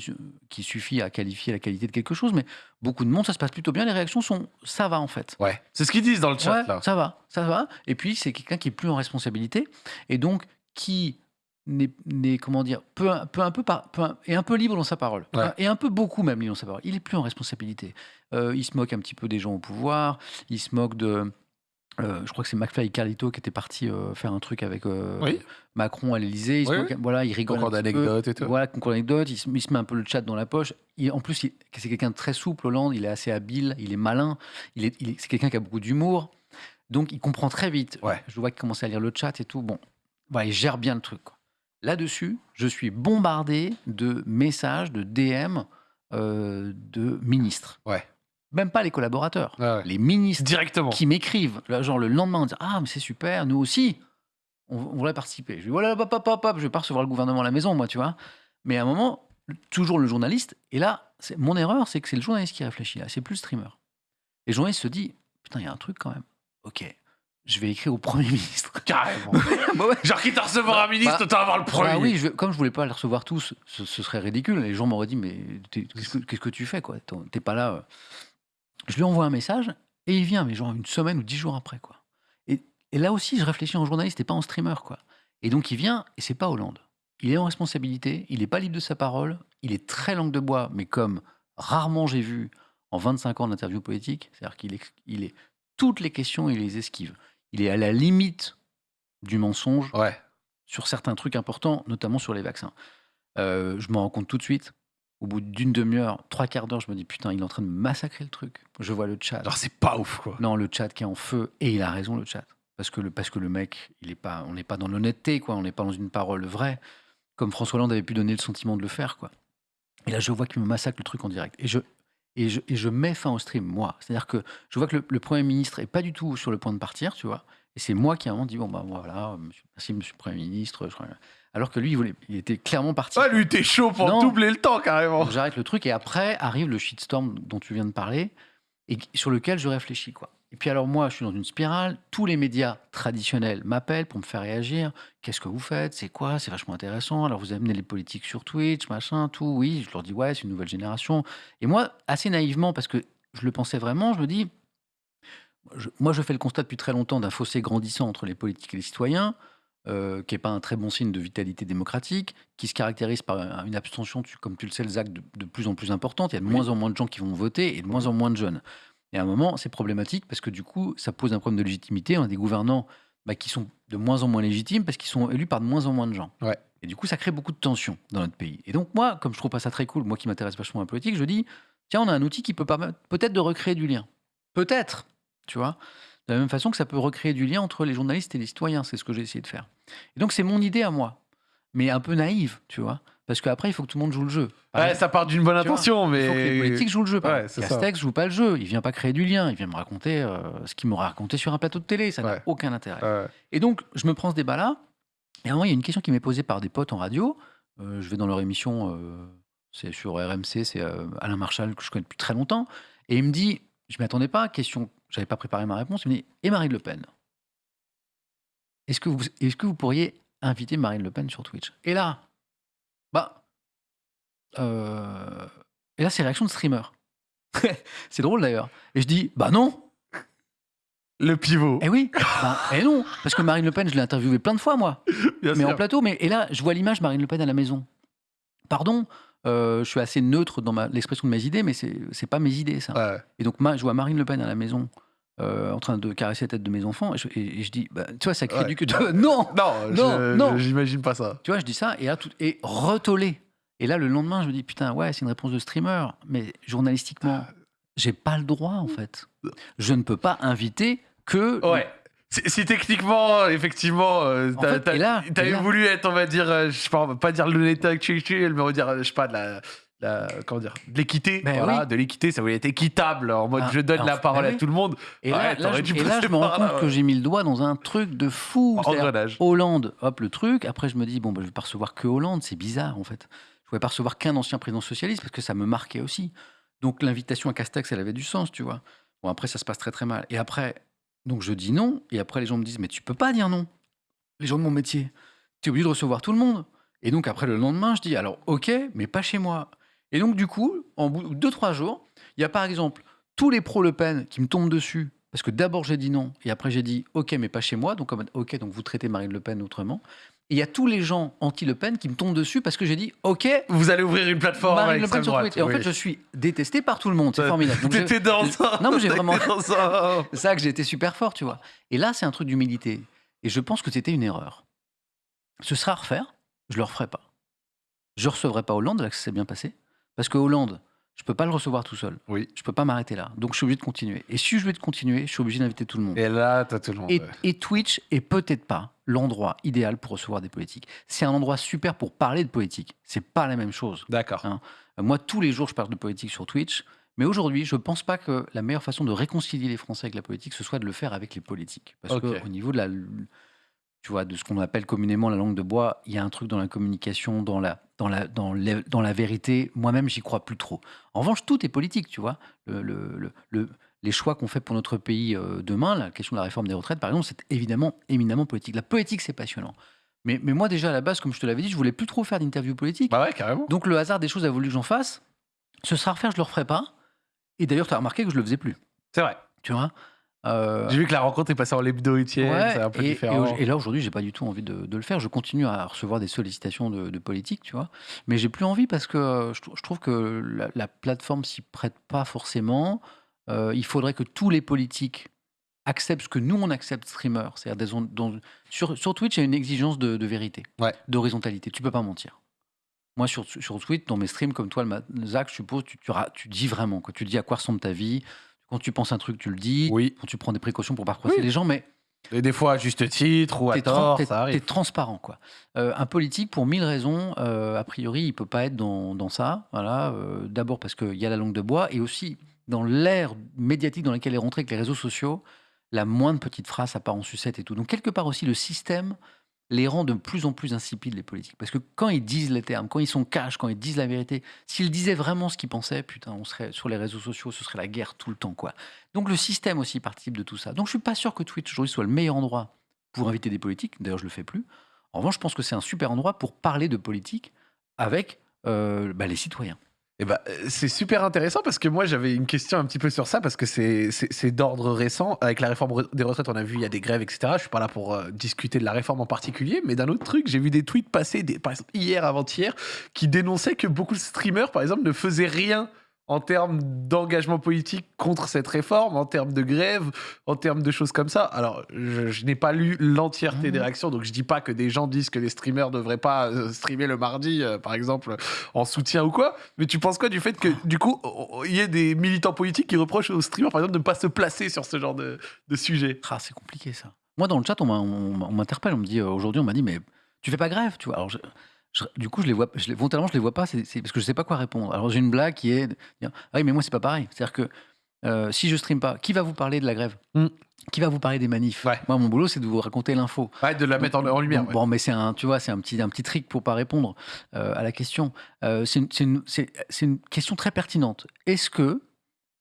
qui suffit à qualifier la qualité de quelque chose, mais beaucoup de monde, ça se passe plutôt bien. Les réactions sont, ça va en fait. Ouais. C'est ce qu'ils disent dans le chat, Ouais, là. ça va, ça va. Et puis, c'est quelqu'un qui est plus en responsabilité et donc qui n'est, comment dire, peu, peu un peu, par, peu est un peu libre dans sa parole. Ouais. Et un peu beaucoup même libre dans sa parole. Il est plus en responsabilité. Euh, il se moque un petit peu des gens au pouvoir. Il se moque de. euh, je crois que c'est McFly et Carlito qui étaient partis euh, faire un truc avec euh, Oui. Macron à l'Elysée. Oui, Voilà, il rigole. Concours d'anecdotes et tout. Voilà, concours d'anecdotes. Il, se- il se met un peu le chat dans la poche. Il- en plus, c'est quelqu'un de très souple, Hollande. Il est assez habile, il est malin. Il est, c'est quelqu'un qui a beaucoup d'humour. Donc, il comprend très vite. Ouais. Je vois qu'il commence à lire le chat et tout. Bon, voilà, il gère bien le truc. Là-dessus, je suis bombardé de messages, de DM euh, de ministres. Ouais. Même pas les collaborateurs. Ouais. Les ministres Directement. qui m'écrivent, genre le lendemain, en disant Ah, mais c'est super, nous aussi, on, on voudrait participer. Je dis Voilà, hop, hop, hop, hop, je vais pas recevoir le gouvernement à la maison, moi, tu vois. Mais à un moment, toujours le journaliste, et là, mon erreur, c'est que c'est le journaliste qui réfléchit, là, c'est plus le streamer. Et le journaliste se dit Putain, il y a un truc quand même. Ok, je vais écrire au Premier ministre. Carrément. Bah ouais. Genre, quitte à recevoir un ministre, Bah, autant avoir le premier. Bah oui, je, comme je voulais pas les recevoir tous, ce, ce serait ridicule. Les gens m'auraient dit, mais qu'est-ce que, tu fais quoi? T'es pas là. euh. Je lui envoie un message et il vient, mais genre une semaine ou dix jours après. quoi. Et, et là aussi, je réfléchis en journaliste et pas en streamer. quoi. Et donc il vient et c'est pas Hollande. Il est en responsabilité, il n'est pas libre de sa parole, il est très langue de bois, mais comme rarement j'ai vu en 25 ans d'interview politique, c'est-à-dire qu'il est, il est toutes les questions, il les esquive. Il est à la limite du mensonge Ouais. sur certains trucs importants, notamment sur les vaccins. Euh, je m'en rends compte tout de suite. Au bout d'une demi-heure, trois quarts d'heure, je me dis putain, il est en train de massacrer le truc. Je vois le chat. Genre, c'est pas ouf, quoi. Non, le chat qui est en feu. Et il a raison, le chat. Parce que le, parce que le mec, il est pas, on n'est pas dans l'honnêteté, quoi. On n'est pas dans une parole vraie. Comme François Hollande avait pu donner le sentiment de le faire, quoi. Et là, je vois qu'il me massacre le truc en direct. Et je, et je, et je mets fin au stream, moi. C'est-à-dire que je vois que le, le Premier ministre est pas du tout sur le point de partir, tu vois. Et c'est moi qui, à un moment, dis bon, bah voilà, monsieur- merci, monsieur le Premier ministre. je Alors que lui, il, voulait, il était clairement parti. Ah, lui, t'es chaud pour Non. doubler le temps, carrément. J'arrête le truc et après arrive le shitstorm dont tu viens de parler et sur lequel je réfléchis quoi. Et puis alors moi je suis dans une spirale, tous les médias traditionnels m'appellent pour me faire réagir. Qu'est-ce que vous faites? C'est quoi? C'est vachement intéressant. Alors vous amenez les politiques sur Twitch, machin, tout. Oui, je leur dis ouais, c'est une nouvelle génération. Et moi assez naïvement parce que je le pensais vraiment, je me dis je- moi je fais le constat depuis très longtemps d'un fossé grandissant entre les politiques et les citoyens. euh, qui n'est pas un très bon signe de vitalité démocratique, qui se caractérise par un- une abstention, tu- comme tu le sais, le ZAC, de, de plus en plus importante. Il y a de Oui. moins en moins de gens qui vont voter et de moins en moins de jeunes. Et à un moment, c'est problématique parce que du coup, ça pose un problème de légitimité. On a des gouvernants bah, qui sont de moins en moins légitimes parce qu'ils sont élus par de moins en moins de gens. Ouais. Et du coup, ça crée beaucoup de tensions dans notre pays. Et donc, moi, comme je trouve pas ça très cool, moi qui m'intéresse vachement à la politique, je dis tiens, on a un outil qui peut permettre peut-être de recréer du lien. Peut-être, tu vois. De la même façon que ça peut recréer du lien entre les journalistes et les citoyens, c'est ce que j'ai essayé de faire. Et donc, c'est mon idée à moi, mais un peu naïve, tu vois. Parce qu'après, il faut que tout le monde joue le jeu. Par Ouais, exemple, ça part d'une bonne intention, mais. il faut que les politiques jouent le jeu. Ouais. Castex joue pas le jeu. Il vient pas créer du lien. Il vient me raconter euh, ce qu'il m'aurait raconté sur un plateau de télé. Ça Ouais. n'a aucun intérêt. Et donc, je me prends ce débat-là. Et à un moment, il y a une question qui m'est posée par des potes en radio. Euh, je vais dans leur émission, euh, c'est sur RMC, c'est Alain Marchal, que je connais depuis très longtemps. Et il me dit, je m'y attendais pas, question, j'avais pas préparé ma réponse. Il me dit, et Marine Le Pen? Est-ce que, vous, est que vous pourriez inviter Marine Le Pen sur Twitch? Et là, bah, euh, et là, c'est réaction de streamer. C'est drôle d'ailleurs. Et je dis, bah non. Le pivot. Eh oui, bah, eh non. Parce que Marine Le Pen, je l'ai interviewée plein de fois, moi. Bien mais en plateau. Mais, et là, je vois l'image Marine Le Pen à la maison. Pardon, euh, je suis assez neutre dans ma- l'expression de mes idées, mais c'est c'est pas mes idées, ça. Ouais. Et donc, ma- je vois Marine Le Pen à la maison. Euh, en train de caresser la tête de mes enfants et je, et- et je dis bah, tu vois ça crie Ouais. du cul de- non Non, Non, je- non. j'imagine pas ça. tu vois je dis ça et là tout et retollé et là le lendemain je me dis putain ouais c'est une réponse de streamer mais journalistiquement j'ai pas le droit en fait je ne peux pas inviter que Ouais. Si, si techniquement, effectivement, euh, t'avais voulu être, on va dire, euh, je sais pas, on va pas dire le l'état actuel, mais on va dire, euh, je sais pas, de la, la- comment dire, de l'équité. Voilà, oui. de l'équité, ça voulait être équitable, en mode Ah, je donne alors, la parole à oui. tout le monde. Et là, Ouais, là, je, dû et là, passer je me rends là, compte que j'ai mis le doigt dans un truc de fou. Hollande, hop, le truc. Après, je me dis, bon, bah, je vais pas recevoir que Hollande, c'est bizarre en fait. Je pouvais pas recevoir qu'un ancien président socialiste parce que ça me marquait aussi. Donc l'invitation à Castex, elle avait du sens, tu vois. Bon, après, ça se passe très très mal. Et après, donc je dis non. Et après, les gens me disent, mais tu peux pas dire non. Les gens de mon métier, tu es obligé de recevoir tout le monde. Et donc après, le lendemain, je dis, alors ok, mais pas chez moi. Et donc, du coup, en bout de deux, trois jours, il y a par exemple tous les pro-Le Pen qui me tombent dessus. Parce que d'abord j'ai dit non, et après j'ai dit ok, mais pas chez moi. Donc ok, donc vous traitez Marine Le Pen autrement. Et il y a tous les gens anti-Le Pen qui me tombent dessus parce que j'ai dit ok, Vous allez ouvrir une plateforme Marine Le Pen sur. Twitter. Et en oui. fait, je suis détesté par tout le monde. C'est Ouais. formidable. T'étais dans ça. Non, mais j'ai vraiment- c'est ça que j'ai été super fort, tu vois. Et là, c'est un truc d'humilité. Et je pense que c'était une erreur. Ce sera à refaire, je le referai pas. Je recevrai pas Hollande, là que ça s'est bien passé. Parce que Hollande, je peux pas le recevoir tout seul. Oui. Je peux pas m'arrêter là. Donc je suis obligé de continuer. Et si je veux de continuer, je suis obligé d'inviter tout le monde. Et là, t'as tout le monde. Et, Twitch est peut-être pas l'endroit idéal pour recevoir des politiques. C'est un endroit super pour parler de politique. C'est pas la même chose. D'accord. Hein. Moi, tous les jours, je parle de politique sur Twitch. Mais aujourd'hui, je ne pense pas que la meilleure façon de réconcilier les Français avec la politique, ce soit de le faire avec les politiques. Parce qu'au niveau de la, tu vois, de ce qu'on appelle communément la langue de bois, il y a un truc dans la communication, dans la, dans la, dans la, dans la vérité. Moi-même, j'y crois plus trop. En revanche, tout est politique, tu vois. Le, le- le- le- les choix qu'on fait pour notre pays euh, demain, la question de la réforme des retraites, par exemple, c'est évidemment éminemment politique. La politique, c'est passionnant. Mais, mais moi, déjà, à la base, comme je te l'avais dit, je voulais plus trop faire d'interviews politiques. Bah ouais, carrément. Donc le hasard des choses a voulu que j'en fasse. Ce sera à refaire, je le referai pas. Et d'ailleurs, tu as remarqué que je le faisais plus. C'est vrai. Tu vois? Euh, J'ai vu que la rencontre est passée en etienne, ouais, c'est un peu et, différent. et là aujourd'hui, j'ai pas du tout envie de, de le faire. Je continue à recevoir des sollicitations de, de politique, tu vois. Mais j'ai plus envie parce que euh, je, trou- je trouve que la, la plateforme s'y prête pas forcément. Euh, il faudrait que tous les politiques acceptent ce que nous on accepte streamer. C'est-à-dire sur, sur Twitch, il y a une exigence de, de vérité, Ouais. d'horizontalité. Tu peux pas mentir. Moi, sur, sur Twitch, dans mes streams, comme toi, le Zach, je suppose, tu, tu, ra- tu dis vraiment. Quoi. Tu dis à quoi ressemble ta vie. Quand tu penses un truc, tu le dis. Oui. Quand tu prends des précautions pour pas froisser Oui. les gens, mais Et des fois à juste titre ou à t'es tort, t'es- ça t'es arrive. transparent. Quoi. Euh, un politique, pour mille raisons, euh, a priori, il peut pas être dans, dans ça. Voilà. euh, D'abord parce qu'il y a la langue de bois et aussi dans l'ère médiatique dans laquelle est rentré avec les réseaux sociaux, la moindre petite phrase, ça part en sucette et tout. Donc, quelque part aussi, le système les rend de plus en plus insipides, les politiques. Parce que quand ils disent les termes, quand ils sont cash, quand ils disent la vérité, s'ils disaient vraiment ce qu'ils pensaient, putain, on serait sur les réseaux sociaux, ce serait la guerre tout le temps, quoi. Donc le système aussi participe de tout ça. Donc je suis pas sûr que Twitch aujourd'hui soit le meilleur endroit pour inviter des politiques. D'ailleurs, je le fais plus. En revanche, je pense que c'est un super endroit pour parler de politique avec euh, bah, les citoyens. Eh ben, euh, c'est super intéressant parce que moi j'avais une question un petit peu sur ça parce que c'est d'ordre récent. Avec la réforme des retraites, on a vu il y a des grèves, etc. Je suis pas là pour euh, discuter de la réforme en particulier, mais d'un autre truc, j'ai vu des tweets passer, par exemple hier, avant-hier, qui dénonçaient que beaucoup de streamers, par exemple, ne faisaient rien en termes d'engagement politique contre cette réforme, en termes de grève, en termes de choses comme ça. Alors, je, je n'ai pas lu l'entièreté des réactions, donc je dis pas que des gens disent que les streamers ne devraient pas euh, streamer le mardi, euh, par exemple, en soutien ou quoi. Mais tu penses quoi du fait que, du coup, il y ait des militants politiques qui reprochent aux streamers, par exemple, de ne pas se placer sur ce genre de, de sujet? Ah, c'est compliqué ça. Moi, dans le chat, on m'interpelle, on me dit euh, aujourd'hui, on m'a dit, mais tu fais pas grève, tu vois. Alors, je- je- du coup, je les vois, je les, volontairement, je les vois pas, c'est parce que je sais pas quoi répondre. Alors, j'ai une blague qui est, ah oui, mais moi, c'est pas pareil. C'est-à-dire que euh, si je stream pas, qui va vous parler de la grève? Mm. Qui va vous parler des manifs? Ouais. Moi, mon boulot, c'est de vous raconter l'info. Ouais, de la mettre en, en lumière. Donc, ouais. Bon, mais c'est un, tu vois, c'est un petit, un petit trick pour pas répondre euh, à la question. Euh, c'est une, question très pertinente. Est-ce que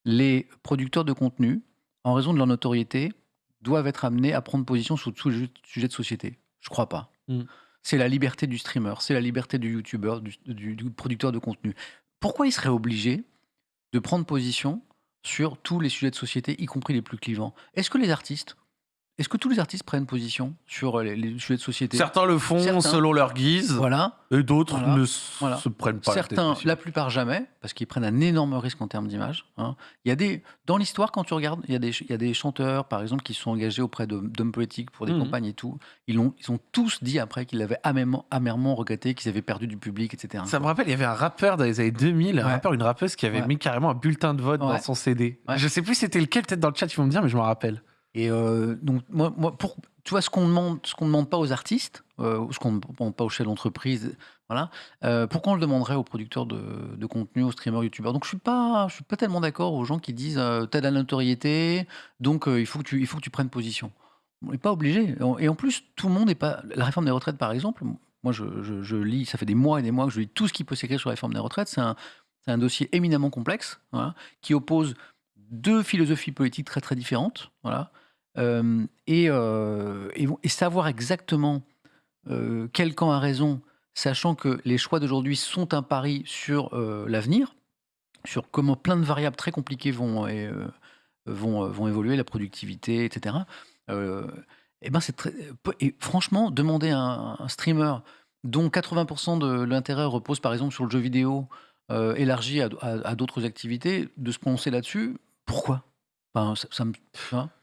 les producteurs de contenu, en raison de leur notoriété, doivent être amenés à prendre position sur tous les sujets de société? Je crois pas. Mm. C'est la liberté du streamer, c'est la liberté du youtubeur, du, du- du producteur de contenu. Pourquoi ils seraient obligés de prendre position sur tous les sujets de société, y compris les plus clivants? Est-ce que les artistes est-ce que tous les artistes prennent position sur les, les sujets de société? Certains le font Certains. selon leur guise, Voilà. et d'autres Voilà. ne Voilà. se prennent pas. Certains, la plupart jamais, parce qu'ils prennent un énorme risque en termes d'image. hein. Il y a des, dans l'histoire, quand tu regardes, il y, a des, il y a des chanteurs, par exemple, qui se sont engagés auprès d'hommes politiques pour des Mhm. campagnes et tout. Ils ont, ils ont tous dit après qu'ils l'avaient amèrement, amèrement regretté, qu'ils avaient perdu du public, etc. Ça me rappelle, il y avait un rappeur dans les années 2000, un Ouais. rappeur, une rappeuse qui avait Ouais. mis carrément un bulletin de vote dans son CD. Je sais plus c'était lequel, peut-être dans le chat ils vont me dire, mais je m'en rappelle. Et euh, donc, moi, pour, tu vois, ce qu'on demande, demande pas aux artistes, euh, ce qu'on ne demande pas aux chefs d'entreprise, voilà, euh, pourquoi on le demanderait aux producteurs de, contenu, aux streamers, youtubeurs? Donc, je suis suis pas tellement d'accord aux gens qui disent, euh, t'as de la notoriété, donc il faut que tu, il faut que tu prennes position. On n'est pas obligé. Et en- plus, tout le monde n'est pas. La réforme des retraites, par exemple, moi, je, lis, ça fait des mois et des mois que je lis tout ce qui peut s'écrire sur la réforme des retraites. C'est un, un dossier éminemment complexe, voilà, qui oppose deux philosophies politiques très très différentes, voilà, euh, et, euh, et, savoir exactement euh, quel camp a raison, sachant que les choix d'aujourd'hui sont un pari sur l'avenir, sur comment plein de variables très compliquées vont, vont, vont évoluer, la productivité, etc. Et ben c'est et franchement, demander à un, streamer dont 80% de l'intérêt repose par exemple sur le jeu vidéo, élargi à, d'autres activités, de se prononcer là-dessus, pourquoi? Enfin, ça, me,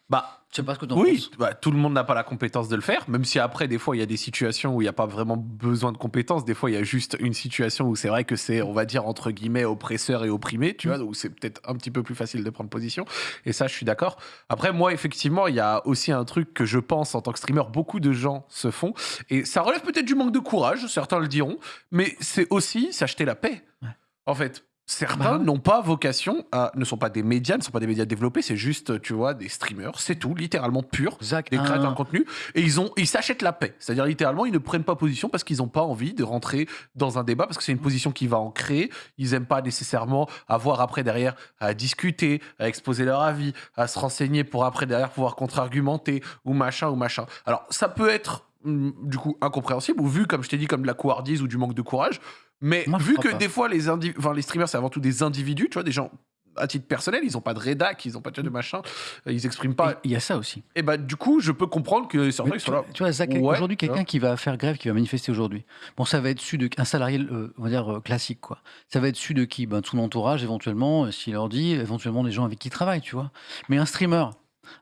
Bah, je sais pas ce que tu en oui, penses. bah, tout le monde n'a pas la compétence de le faire, même si après, des fois, il y a des situations où il n'y a pas vraiment besoin de compétences. Des fois, il y a juste une situation où c'est vrai que c'est, on va dire, entre guillemets, oppresseur et opprimé, tu Mm. vois, où c'est peut-être un petit peu plus facile de prendre position. Et ça, je suis d'accord. Après, moi, effectivement, il y a aussi un truc que je pense en tant que streamer, beaucoup de gens se font. Et ça relève peut-être du manque de courage, certains le diront, mais c'est aussi s'acheter la paix. Ouais. En fait. Certains Bah. n'ont pas vocation à, ne sont pas des médias, ne sont pas des médias développés, c'est juste, tu vois, des streamers, c'est tout, littéralement pur. Zach, des un- créateurs de contenu et ils ont ils s'achètent la paix. C'est-à-dire littéralement ils ne prennent pas position parce qu'ils n'ont pas envie de rentrer dans un débat parce que c'est une position qui va en créer. Ils aiment pas nécessairement avoir après derrière à discuter à exposer leur avis à se renseigner pour après derrière pouvoir contre-argumenter ou machin ou machin. Alors ça peut être hum, du coup incompréhensible ou vu comme je t'ai dit comme de la couardise ou du manque de courage mais Moi, vu que pas. des fois les indi- enfin, les streamers c'est avant tout des individus tu vois des gens à titre personnel, ils ont pas de rédac, ils ont pas de machin, ils expriment pas. Il y a ça aussi. Et bah du coup, je peux comprendre que certains ils sont là. tu vois, Zach, Ouais, aujourd'hui, quelqu'un qui va faire grève, qui va manifester aujourd'hui, bon, ça va être su de un salarié, euh, on va dire euh, classique, quoi. Ça va être su de qui? Ben, de son entourage, éventuellement, euh, s'il leur dit, éventuellement des gens avec qui il travaille, tu vois. Mais un streamer,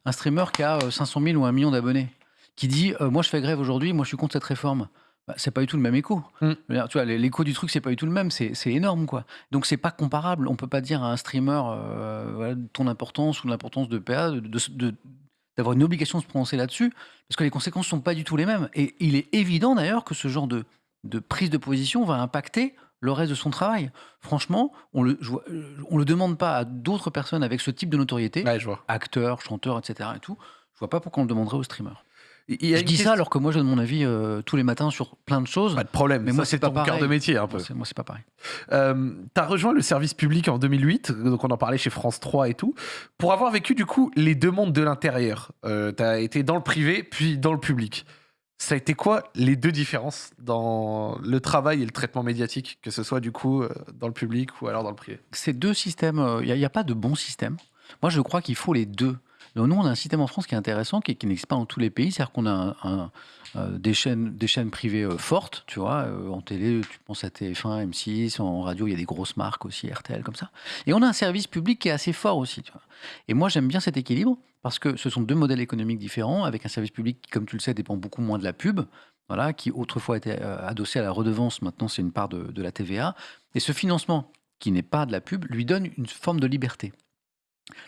un streamer qui a euh, 500 000 ou un million d'abonnés, qui dit, euh, moi, je fais grève aujourd'hui, moi, je suis contre cette réforme. Bah, c'est pas du tout le même écho. Mm. Tu vois, l'écho du truc, c'est pas du tout le même. C'est énorme, quoi. Donc, c'est pas comparable. On peut pas dire à un streamer euh, voilà, ton importance ou l'importance de PA de- d'avoir une obligation de se prononcer là-dessus, parce que les conséquences sont pas du tout les mêmes. Et il est évident d'ailleurs que ce genre de, de prise de position va impacter le reste de son travail. Franchement, on le, je vois- euh, on le demande pas à d'autres personnes avec ce type de notoriété, Ouais, je vois. acteurs, chanteurs, etc. Et tout. Je vois pas pourquoi on le demanderait aux streamers. Il y a Je dis question- ça alors que moi je donne mon avis euh, tous les matins sur plein de choses. Pas de problème, Mais ça moi, c'est ton cœur de métier un peu. Moi, c'est- pas pareil. Euh, T'as rejoint le service public en 2008, donc on en parlait chez France 3 et tout, pour avoir vécu du coup les deux mondes de l'intérieur. Euh, T'as été dans le privé puis dans le public. Ça a été quoi les deux différences dans le travail et le traitement médiatique, que ce soit du coup euh, dans le public ou alors dans le privé? Ces deux systèmes, il n'y a, pas de bon système. Moi, je crois qu'il faut les deux. Nous, on a un système en France qui est intéressant, qui, n'existe pas dans tous les pays. C'est-à-dire qu'on a euh, des, chaînes, privées euh, fortes, tu vois. euh, en télé, tu penses à TF1, M6, en radio, il y a des grosses marques aussi, RTL, comme ça. Et on a un service public qui est assez fort aussi. Et moi, j'aime bien cet équilibre parce que ce sont deux modèles économiques différents, avec un service public qui, comme tu le sais, dépend beaucoup moins de la pub, voilà, qui autrefois était adossé à la redevance, maintenant c'est une part de la TVA. Et ce financement, qui n'est pas de la pub, lui donne une forme de liberté.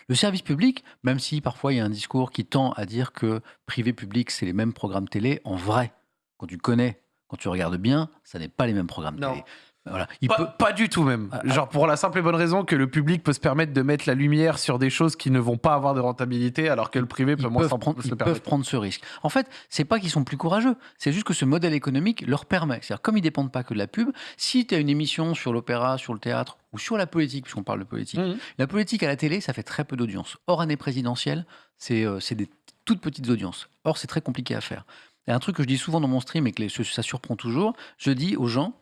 Le service public, même si parfois il y a un discours qui tend à dire que privé-public, c'est les mêmes programmes télé, en vrai, quand tu connais, quand tu regardes bien, ça n'est pas les mêmes programmes Non. télé. Voilà. Il pas, peut, pas du tout même. Ah, Genre pour la simple et bonne raison que le public peut se permettre de mettre la lumière sur des choses qui ne vont pas avoir de rentabilité, alors que le privé peut moins s'en- prendre, ils peuvent prendre ce risque. En fait, c'est pas qu'ils sont plus courageux, c'est juste que ce modèle économique leur permet. C'est-à-dire, comme ils dépendent pas que de la pub, si tu as une émission sur l'opéra, sur le théâtre ou sur la politique, puisqu'on parle de politique, Mhm. la politique à la télé, ça fait très peu d'audience. Hors année présidentielle, c'est euh, c'est des toutes petites audiences. Or, c'est très compliqué à faire. Et un truc que je dis souvent dans mon stream et que ça surprend toujours, je dis aux gens,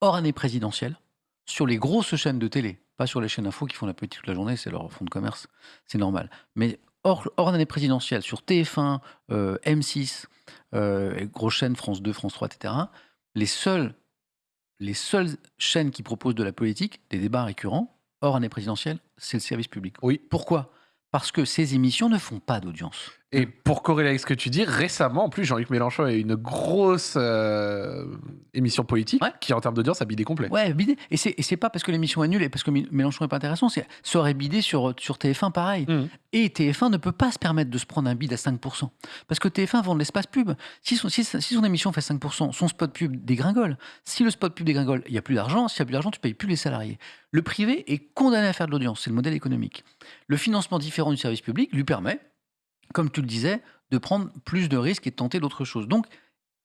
hors année présidentielle, sur les grosses chaînes de télé, Pas sur les chaînes info qui font la politique toute la journée, c'est leur fonds de commerce, c'est normal. Mais hors, hors d'année présidentielle, sur TF1, euh, M6, euh, grosse chaîne, France 2, France 3, etc., les seules, les seules chaînes qui proposent de la politique, des débats récurrents, hors année présidentielle, c'est le service public. Oui. Pourquoi? Parce que ces émissions ne font pas d'audience. Et pour corréler avec ce que tu dis, récemment, en plus, Jean-Luc Mélenchon a eu une grosse euh, émission politique Ouais. qui, en termes d'audience, a bidé complet. Ouais, bidé. Et c'est, pas parce que l'émission est nulle et parce que Mé- Mélenchon est pas intéressant, c'est ça aurait bidé sur, sur TF1 pareil. Mhm. Et TF1 ne peut pas se permettre de se prendre un bid à 5%. Parce que TF1 vend de l'espace pub. Si son, si, si son émission fait 5%, son spot pub dégringole. Si le spot pub dégringole, il n'y a plus d'argent. S'il n'y a plus d'argent, tu payes plus les salariés. Le privé est condamné à faire de l'audience. C'est le modèle économique. Le financement différent du service public lui permet, comme tu le disais, de prendre plus de risques et de tenter d'autres choses. Donc,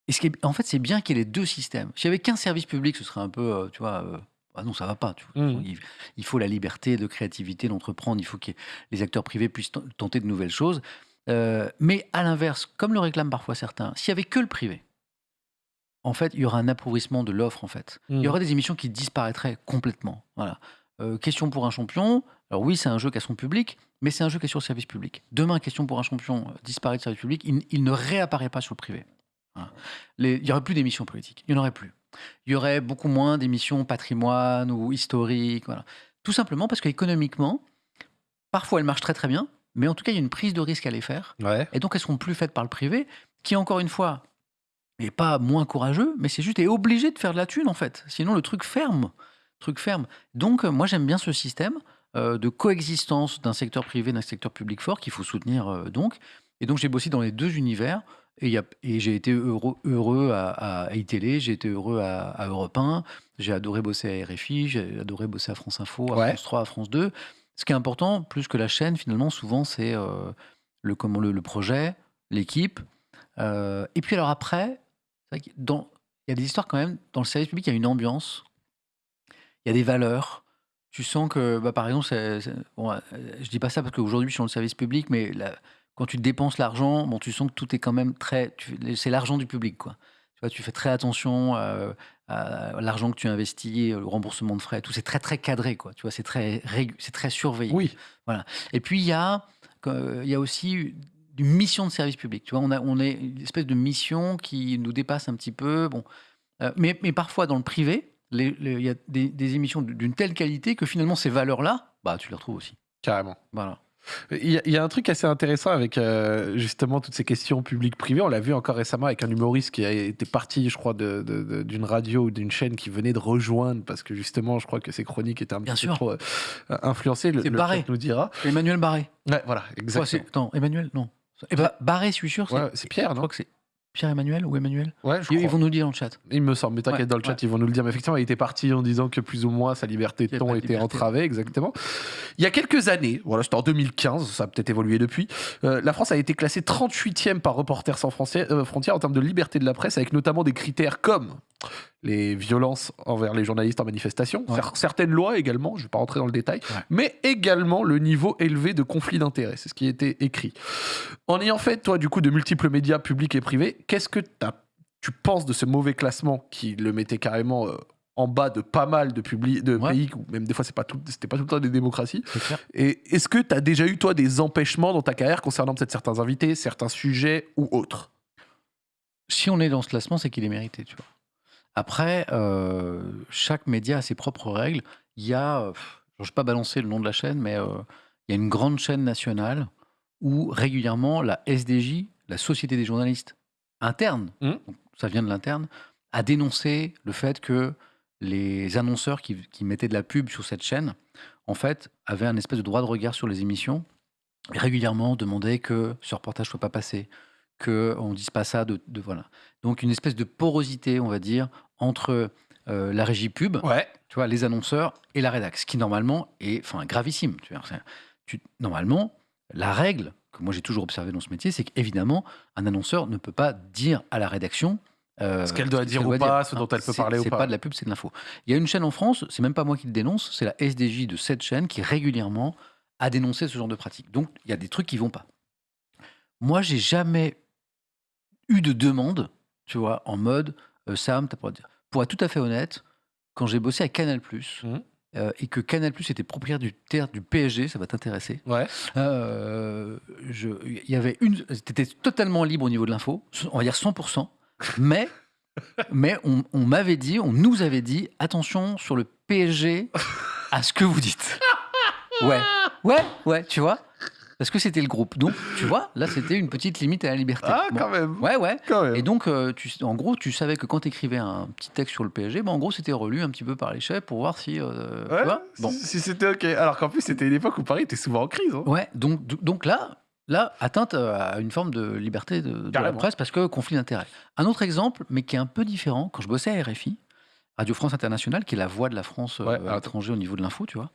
et ce qui est- en fait, c'est bien qu'il y ait les deux systèmes. S'il n'y avait qu'un service public, ce serait un peu, euh, tu vois, euh, ah non, ça va pas. tu vois. Mhm. Il, il faut la liberté de créativité, d'entreprendre. Il faut que les acteurs privés puissent tenter de nouvelles choses. Euh, mais à l'inverse, comme le réclament parfois certains, s'il y avait que le privé, en fait, il y aura un appauvrissement de l'offre. En fait, il y Mhm. aurait des émissions qui disparaîtraient complètement. Voilà. Euh, question pour un champion. Alors oui, c'est un jeu qui a son public, mais c'est un jeu qui est sur le service public. Demain, question pour un champion euh, disparaît du service public, il, il ne réapparaît pas sur le privé. Voilà. Les- il y aurait plus d'émissions politiques. Il n'y en aurait plus. Il y aurait beaucoup moins d'émissions patrimoine ou historiques. Voilà. Tout simplement parce qu'économiquement, parfois elles marchent très très bien, mais en tout cas, il y a une prise de risque à les faire. Ouais. Et donc, elles seront plus faites par le privé, qui, encore une fois, n'est pas moins courageux, mais c'est juste est obligé de faire de la thune, en fait. Sinon, le truc ferme. Truc ferme. Donc, euh, moi, j'aime bien ce système euh, de coexistence d'un secteur privé d'un secteur public fort qu'il faut soutenir, euh, donc. Et donc, j'ai bossé dans les deux univers. Et, j'ai été heureux, heureux à, à iTélé, j'ai été heureux à, à Europe 1, j'ai adoré bosser à RFI, j'ai adoré bosser à France Info, à Ouais. France 3, à France 2. Ce qui est important, plus que la chaîne, finalement, souvent, c'est euh, le, comment, le, le projet, l'équipe. Euh, et puis alors après, il y a des histoires quand même, dans le service public, il y a une ambiance, il y a des valeurs. Tu sens que, bah, par exemple, c'est- c'est- bon, euh, je dis pas ça parce qu'aujourd'hui je suis dans le service public, mais la- quand tu dépenses l'argent, bon, tu sens que tout est quand même très. tu C'est l'argent du public, quoi. Tu vois, tu fais très attention euh, à l'argent que tu investis, le remboursement de frais, tout. C'est très très cadré, quoi. Tu vois, c'est très c'est très surveillé. Oui. Et puis, il y a, euh, il y a aussi une mission de service public. Tu vois, on, a, on est une espèce de mission qui nous dépasse un petit peu. Bon. Euh, mais, mais parfois, dans le privé, il y a des, des émissions d'une telle qualité que finalement, ces valeurs-là, bah, tu les retrouves aussi. Carrément. Voilà. Il y, a, il y a un truc assez intéressant avec euh, justement toutes ces questions publiques-privées. On l'a vu encore récemment avec un humoriste qui a été parti, je crois, d'une radio ou d'une chaîne qui venait de rejoindre parce que justement, je crois que ses chroniques étaient un Bien petit peu trop euh, influencées. Le, Barré. nous dira. Emmanuel Barré. Ouais, voilà, exactement. c'est- non, Emmanuel, non. Eh ben, Barré, je suis sûr. c'est- Ouais, c'est Pierre, je non crois que c'est Pierre-Emmanuel ou Emmanuel. Ouais, je Ils, crois. vont nous le dire dans le chat. Il me semble, mais t'inquiète, Ouais, dans le chat, ouais. ils vont nous le dire. Mais effectivement, il était parti en disant que plus ou moins sa liberté de ton était entravée, exactement. Il y a quelques années, voilà, c'était en 2015, ça a peut-être évolué depuis, euh, la France a été classée 38e par Reporters sans Frontières, euh, frontières en termes de liberté de la presse, avec notamment des critères comme les violences envers les journalistes en manifestation, Ouais. certaines lois également, je ne vais pas rentrer dans le détail, Ouais. mais également le niveau élevé de conflit d'intérêts, c'est ce qui était écrit. En ayant fait, toi, du coup, de multiples médias publics et privés, qu'est-ce que tu penses de ce mauvais classement qui le mettait carrément euh, en bas de pas mal de, de Ouais. pays, ou même des fois, c'est pas tout, c'était pas tout le temps des démocraties clair. Et est-ce que tu as déjà eu, toi, des empêchements dans ta carrière concernant peut-être certains invités, certains sujets ou autres? Si on est dans ce classement, c'est qu'il est mérité, tu vois. Après, euh, chaque média a ses propres règles. Il y a, euh, pff, je ne vais pas balancer le nom de la chaîne, mais euh, il y a une grande chaîne nationale où régulièrement la SDJ, la Société des journalistes internes, Mhm. donc ça vient de l'interne, a dénoncé le fait que les annonceurs qui, qui mettaient de la pub sur cette chaîne, en fait, avaient un espèce de droit de regard sur les émissions et régulièrement demandaient que ce reportage ne soit pas passé, qu'on ne dise pas ça de, de- voilà. Donc une espèce de porosité, on va dire, entre euh, la régie pub, Ouais. tu vois, les annonceurs et la rédax, ce qui normalement est enfin, gravissime. Tu vois, tu- normalement, la règle que moi j'ai toujours observé dans ce métier, c'est qu'évidemment, un annonceur ne peut pas dire à la rédaction euh, Ce qu'elle doit dire ou doit pas, ce dont elle peut parler ou C'est pas. pas de la pub, c'est de l'info. Il y a une chaîne en France, c'est même pas moi qui le dénonce, c'est la SDJ de cette chaîne qui régulièrement a dénoncé ce genre de pratique. Donc il y a des trucs qui vont pas. Moi, j'ai jamais eu de demande, tu vois, en mode euh, Sam, t'as pas le droit de dire. Pour être tout à fait honnête, quand j'ai bossé à Canal+, Mhm. Euh, et que Canal Plus était propriétaire du PSG, ça va t'intéresser. Ouais. Euh, je- Il y avait une. C'était totalement libre au niveau de l'info, on va dire 100%, mais, mais on, on m'avait dit, on nous avait dit, attention sur le PSG à ce que vous dites. Ouais, ouais, ouais, tu vois? Parce que c'était le groupe. Donc, tu vois, là, c'était une petite limite à la liberté. Ah, Bon. quand même. Ouais, ouais. Même. Et donc, euh, tu, en gros, tu savais que quand tu écrivais un petit texte sur le PSG, bah, en gros, c'était relu un petit peu par les chefs pour voir si. euh, Ouais, tu vois bon. si, si c'était ok. Alors qu'en plus, c'était une époque où Paris était souvent en crise. hein. Ouais, donc, donc là, là, atteinte à une forme de liberté de, de la presse parce que conflit d'intérêts. Un autre exemple, mais qui est un peu différent, quand je bossais à RFI, Radio France Internationale, qui est la voix de la France euh, Ouais, à l'étranger au niveau de l'info, tu vois.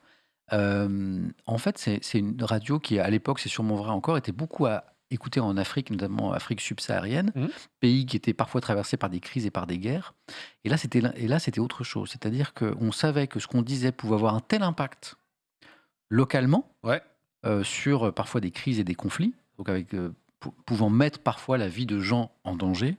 En fait, c'est c'est une radio qui, à l'époque, c'est sûrement vrai encore, était beaucoup à écouter en Afrique, notamment Afrique subsaharienne, Mhm. pays qui était parfois traversé par des crises et par des guerres. Et là, c'était et là, c'était autre chose. C'est-à-dire qu'on savait que ce qu'on disait pouvait avoir un tel impact localement Ouais. euh, sur euh, parfois des crises et des conflits, donc avec euh, pou- pouvant mettre parfois la vie de gens en danger,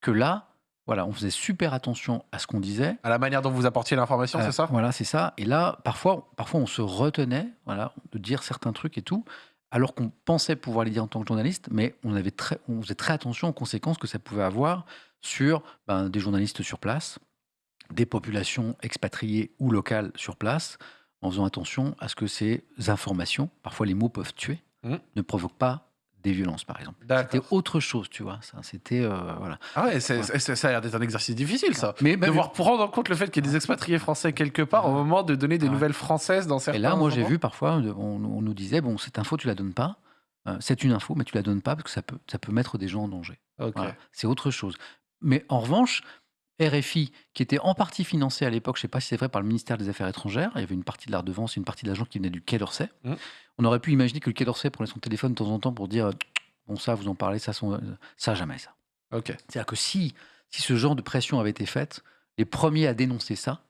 que là, voilà, on faisait super attention à ce qu'on disait. À la manière dont vous apportiez l'information, Euh, c'est ça? Voilà, c'est ça. Et là, parfois, parfois, on se retenait, voilà, de dire certains trucs et tout, alors qu'on pensait pouvoir les dire en tant que journaliste, mais on avait très, on faisait très attention aux conséquences que ça pouvait avoir sur ben, des journalistes sur place, des populations expatriées ou locales sur place, en faisant attention à ce que ces informations, parfois les mots peuvent tuer, Mhm. ne provoquent pas des violences, par exemple. C'était autre chose, tu vois. Ça, c'était euh, voilà. Ah ouais, ça a l'air d'être un exercice difficile, ça. Mais, Devoir prendre en compte le fait qu'il y ait des expatriés français quelque part au moment de donner des Ouais. nouvelles françaises dans certains Et là, moi, j'ai vu parfois, on, on nous disait, bon, cette info, tu la donnes pas. Euh, c'est une info, mais tu la donnes pas parce que ça peut, ça peut mettre des gens en danger. Voilà. C'est autre chose. Mais en revanche, RFI, qui était en partie financé à l'époque, je sais pas si c'est vrai, par le ministère des Affaires étrangères, il y avait une partie de la redevance une partie de l'argent qui venait du Quai d'Orsay. Mhm. On aurait pu imaginer que le Quai d'Orsay prenait son téléphone de temps en temps pour dire, bon, ça, vous en parlez, ça, son- ça jamais ça. C'est-à-dire que si, si ce genre de pression avait été faite, les premiers à dénoncer ça,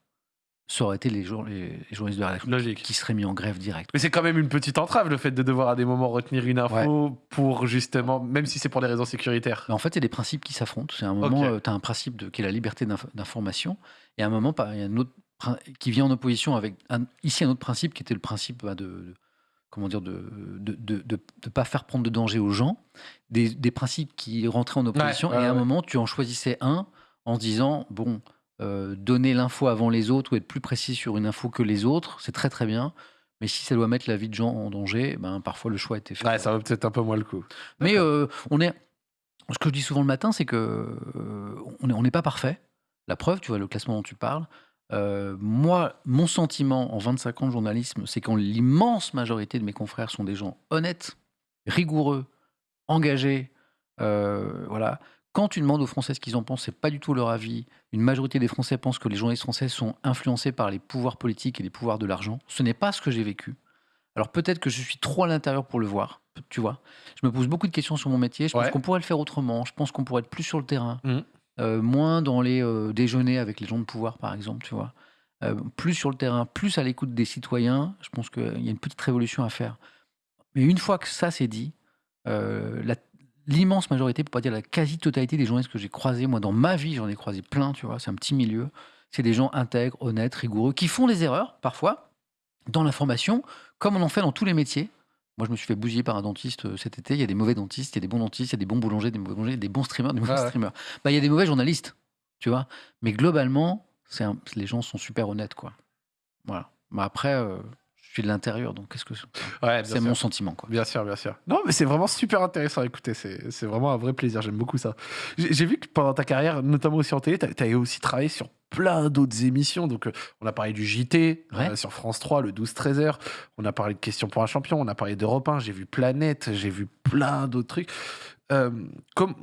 ça aurait été les, jour- les- les journalistes de la Logique. qui seraient mis en grève directe. Mais c'est quand même une petite entrave le fait de devoir à des moments retenir une info pour justement, même si c'est pour des raisons sécuritaires. Mais en fait, c'est des principes qui s'affrontent. C'est un moment, Ok. tu as un principe de, qui est la liberté d'inf- d'information, et à un moment, il y a un autre qui vient en opposition avec un- ici un autre principe qui était le principe bah, de, de- comment dire de de, de, de- de pas faire prendre de danger aux gens, des, des principes qui rentraient en opposition, Ouais, ouais, et à un moment, tu en choisissais un en disant bon, euh, donner l'info avant les autres ou être plus précis sur une info que les autres, c'est très très bien. Mais si ça doit mettre la vie de gens en danger, ben, parfois le choix était fait. Ouais, ça vaut peut-être un peu moins le coup. Mais euh, on est. Ce que je dis souvent le matin, c'est que euh, on n'est pas parfait. La preuve, tu vois, le classement dont tu parles. moi, mon sentiment en 25 ans de journalisme, c'est qu'en l'immense majorité de mes confrères sont des gens honnêtes, rigoureux, engagés. voilà. Quand tu demandes aux Français ce qu'ils en pensent, c'est pas du tout leur avis. Une majorité des Français pensent que les journalistes français sont influencés par les pouvoirs politiques et les pouvoirs de l'argent. Ce n'est pas ce que j'ai vécu. Alors peut-être que je suis trop à l'intérieur pour le voir, tu vois. Je me pose beaucoup de questions sur mon métier. Je pense Ouais. qu'on pourrait le faire autrement. Je pense qu'on pourrait être plus sur le terrain, Mhm. euh, moins dans les euh, déjeuners avec les gens de pouvoir, par exemple, tu vois. Euh, plus sur le terrain, plus à l'écoute des citoyens. Je pense qu'il y a une petite révolution à faire. Mais une fois que ça c'est dit, la- l'immense majorité, pour pas dire la quasi-totalité des journalistes que j'ai croisés, moi dans ma vie j'en ai croisé plein, tu vois, c'est un petit milieu, c'est des gens intègres, honnêtes, rigoureux, qui font des erreurs parfois dans l'information, comme on en fait dans tous les métiers. Moi je me suis fait bousiller par un dentiste euh, cet été, il y a des mauvais dentistes, il y a des bons dentistes, il y a des bons boulangers, des mauvais boulangers, des bons streamers, des mauvais ouais. streamers. Bah, il y a des mauvais journalistes, tu vois. Mais globalement, c'est un- les gens sont super honnêtes, quoi. Voilà. Mais après, euh, je suis de l'intérieur, donc qu'est-ce que Ouais, c'est mon sentiment, quoi. Bien sûr, bien sûr. Non, mais c'est vraiment super intéressant à écouter. C'est vraiment un vrai plaisir. J'aime beaucoup ça. J'ai vu que pendant ta carrière, notamment aussi en télé, tu as, aussi travaillé sur plein d'autres émissions. Donc, euh, on a parlé du JT Ouais. euh, sur France 3, le 12-13 heures. On a parlé de Questions pour un champion. On a parlé d'Europe 1. J'ai vu Planète. J'ai vu plein d'autres trucs. Euh, comme.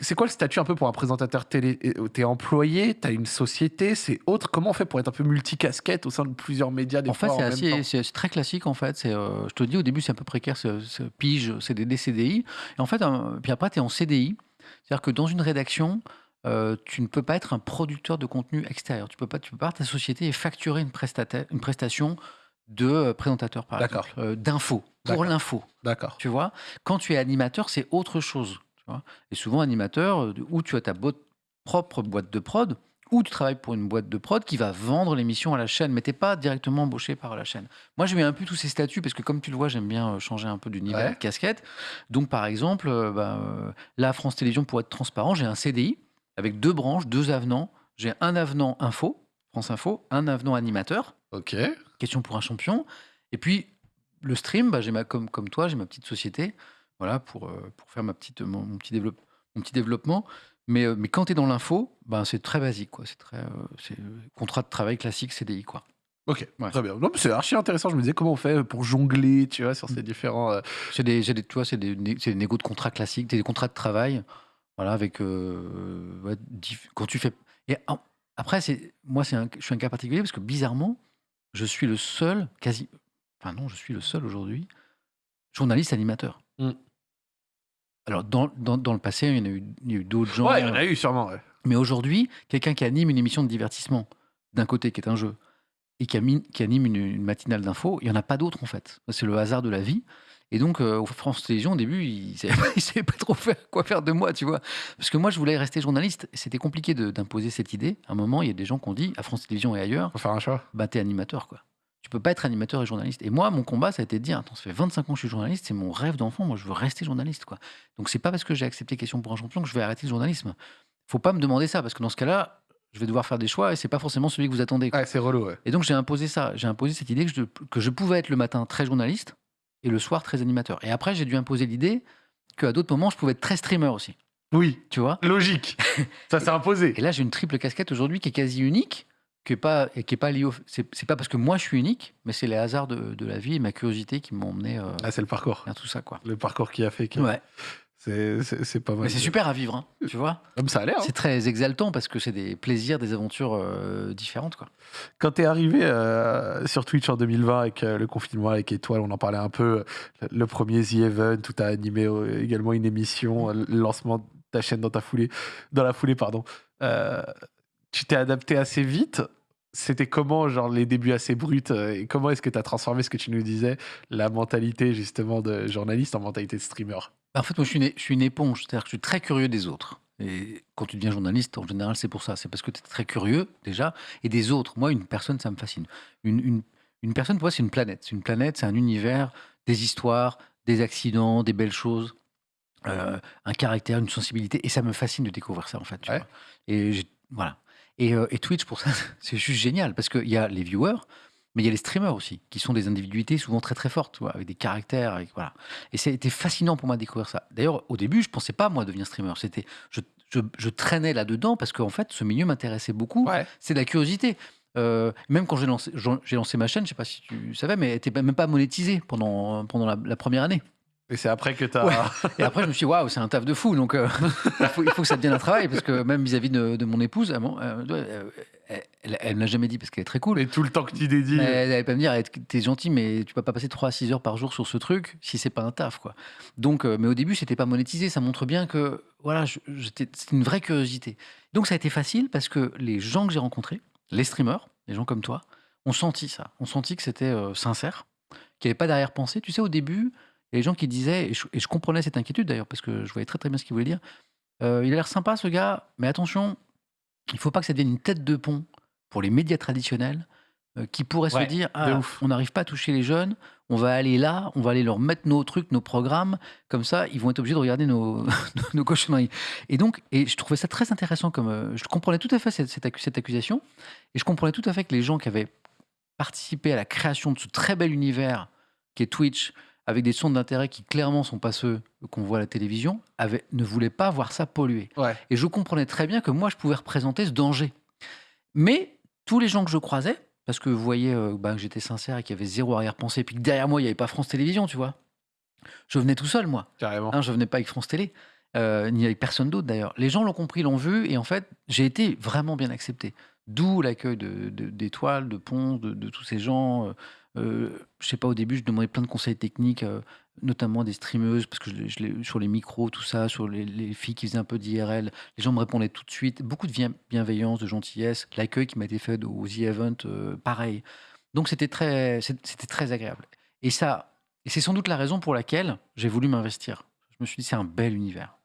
C'est quoi le statut un peu pour un présentateur télé T'es employé, t'as une société, c'est autre. Comment on fait pour être un peu multicasquette au sein de plusieurs médias des En fait, fois, c'est c'est c'est très classique. En fait, c'est, euh, je te dis au début, c'est un peu précaire, ce, ce pige, c'est des CDI. Et en fait, euh, puis après, tu es en CDI. C'est-à-dire que dans une rédaction, euh, tu ne peux pas être un producteur de contenu extérieur. Tu peux pas, tu peux pas ta société et facturer une, une prestation de euh, présentateur, par D'accord. exemple, euh, d'info, pour l'info. D'accord. Tu vois, quand tu es animateur, c'est autre chose. Et souvent, animateur, euh, où tu as ta propre boîte de prod, ou tu travailles pour une boîte de prod qui va vendre l'émission à la chaîne, mais t'es pas directement embauché par la chaîne. Moi, je mets un peu tous ces statuts parce que, comme tu le vois, j'aime bien euh, changer un peu d'univers Ouais. de casquette. Donc, par exemple, euh, bah, là, France Télévisions, pour être transparent, j'ai un CDI avec deux branches, deux avenants. J'ai un avenant info, France Info, un avenant animateur, Ok. question pour un champion. Et puis, le stream, bah, j'ai ma, comme, comme toi, j'ai ma petite société voilà, pour, euh, pour faire ma petite, mon, mon petit développe- mon petit développement. Mais, euh, mais quand tu es dans l'info, ben, c'est très basique. quoi. C'est très, euh, c'est contrat de travail classique CDI. Quoi. Ok, Ouais. très bien. Non, mais c'est archi intéressant. Je me disais comment on fait pour jongler, tu vois, sur ces différents. euh, C'est des, c'est des, tu vois, c'est des, c'est des négos de contrats classiques, des contrats de travail. Voilà, avec. euh, ouais, diff- quand tu fais. Et en- après, c'est, moi, c'est un, je suis un cas particulier parce que bizarrement, je suis le seul, quasi. Enfin, non, je suis le seul aujourd'hui, journaliste animateur. Mm. Alors, dans, dans, dans le passé, il y en a eu, eu d'autres gens. Ouais, il y en a eu sûrement. ouais. Mais aujourd'hui, quelqu'un qui anime une émission de divertissement, d'un côté qui est un jeu, et qui, anime une, une matinale d'info, il n'y en a pas d'autres en fait. C'est le hasard de la vie. Et donc, euh, France Télévisions, au début, ils ne savaient, pas- trop faire, quoi faire de moi, tu vois. Parce que moi, je voulais rester journaliste. C'était compliqué d'imposer cette idée. À un moment, il y a des gens qui ont dit, à France Télévisions et ailleurs, Faut faire un choix. bah, t'es animateur, quoi. Tu peux pas être animateur et journaliste. Et moi, mon combat, ça a été de dire, attends, ça fait 25 ans que je suis journaliste, c'est mon rêve d'enfant, moi, je veux rester journaliste, quoi. Donc, c'est pas parce que j'ai accepté Question pour un champion que je vais arrêter le journalisme. Faut pas me demander ça, parce que dans ce cas-là, je vais devoir faire des choix et c'est pas forcément celui que vous attendez. Ouais, c'est relou, ouais. Et donc, j'ai imposé ça. J'ai imposé cette idée que je, que je pouvais être le matin très journaliste et le soir très animateur. Et après, j'ai dû imposer l'idée qu'à d'autres moments, je pouvais être très streamer aussi. Oui, Tu vois? Logique. Ça s'est imposé. Et là, j'ai une triple casquette aujourd'hui qui est quasi unique, qui est pas, et qui est pas liée au. C'est pas parce que moi je suis unique, mais c'est les hasards de, de la vie et ma curiosité qui m'ont emmené euh, Ah, c'est le parcours. tout ça, quoi. Le parcours qui a fait que. Ouais. C'est- pas mal. Mais c'est super à vivre, hein, tu vois. Comme ça a l'air. hein. C'est très exaltant parce que c'est des plaisirs, des aventures euh, différentes, quoi. Quand t'es arrivé euh, sur Twitch en 2020 avec le confinement, avec Étoile, on en parlait un peu. Le premier The Event, où t'as animé également une émission, le lancement de ta chaîne dans ta foulée, dans la foulée, pardon. Tu t'es adapté assez vite. C'était comment, genre, les débuts assez bruts euh, Et comment est-ce que tu as transformé ce que tu nous disais, la mentalité justement de journaliste en mentalité de streamer? Bah, En fait, moi, je suis une, je suis une éponge. C'est-à-dire que je suis très curieux des autres. Et quand tu deviens journaliste, en général, c'est pour ça. C'est parce que tu es très curieux, déjà, et des autres. Moi, une personne, ça me fascine. Une, une, une personne, pour moi, c'est une planète. C'est une planète, c'est un univers, des histoires, des accidents, des belles choses, euh, un caractère, une sensibilité. Et ça me fascine de découvrir ça, en fait. tu Ouais. vois. Et voilà. Et, euh, et Twitch, pour ça, c'est juste génial. Parce qu'il y a les viewers, mais il y a les streamers aussi, qui sont des individualités souvent très très fortes, avec des caractères, avec, voilà. Et été fascinant pour moi de découvrir ça. D'ailleurs, au début, je pensais pas, moi, devenir streamer. C'était, je, je, je traînais là-dedans parce qu'en fait, ce milieu m'intéressait beaucoup. Ouais. C'est de la curiosité. Euh, même quand j'ai lancé, j'en- j'ai lancé ma chaîne, je sais pas si tu savais, mais elle était même pas monétisée pendant, pendant la, la première année. Et c'est après que tu as. Ouais. Et après, je me suis dit, waouh, c'est un taf de fou. Donc, euh, il, faut, il faut que ça devienne un travail. Parce que même vis-à-vis de, de mon épouse, elle, m'en- euh, euh, elle, elle, n'a jamais dit parce qu'elle est très cool. Mais tout le temps que tu dédies. Elle allait pas me dire, Eh, t'es gentil, mais tu peux pas passer 3 à 6 heures par jour sur ce truc si c'est pas un taf, quoi. Donc, euh, mais au début, c'était pas monétisé. Ça montre bien que, voilà, c'était une vraie curiosité. Donc, ça a été facile parce que les gens que j'ai rencontrés, les streamers, les gens comme toi, ont senti ça. Ont senti que c'était sincère, qu'il n'y avait pas d'arrière-pensée. Tu sais, au début, a des gens qui disaient, et je, et je comprenais cette inquiétude d'ailleurs, parce que je voyais très très bien ce qu'ils voulaient dire. Euh, il a l'air sympa ce gars, mais attention, il faut pas que ça devienne une tête de pont pour les médias traditionnels euh, qui pourraient Ouais, se dire ah, on n'arrive pas à toucher les jeunes, on va aller là, on va aller leur mettre nos trucs, nos programmes, comme ça ils vont être obligés de regarder nos, nos cochonneries. Et donc, et je trouvais ça très intéressant comme euh, je comprenais tout à fait cette, cette accusation et je comprenais tout à fait que les gens qui avaient participé à la création de ce très bel univers qui est Twitch, avec des centres d'intérêt qui clairement sont pas ceux qu'on voit à la télévision, ne voulaient pas voir ça polluer. Ouais. Et je comprenais très bien que moi, je pouvais représenter ce danger. Mais tous les gens que je croisais, parce que vous voyez euh, bah, que j'étais sincère et qu'il y avait zéro arrière-pensée, et puis que derrière moi, il n'y avait pas France Télévisions, tu vois. Je venais tout seul, moi. Carrément. Hein, je venais pas avec France Télé, euh, ni avec personne d'autre d'ailleurs. Les gens l'ont compris, l'ont vu, et en fait, j'ai été vraiment bien accepté. D'où l'accueil de- de- de, de, de tous ces gens. Euh, euh, je sais pas, au début, je demandais plein de conseils techniques, euh, notamment des streameuses, parce que sur les micros, tout ça, sur les, les filles qui faisaient un peu d'IRL. Les gens me répondaient tout de suite. Beaucoup de bien- bienveillance, de gentillesse. L'accueil qui m'a été fait aux The Event, euh, pareil. Donc c'était très, c'était très agréable. Et ça, et c'est sans doute la raison pour laquelle j'ai voulu m'investir. Je me suis dit, c'est un bel univers.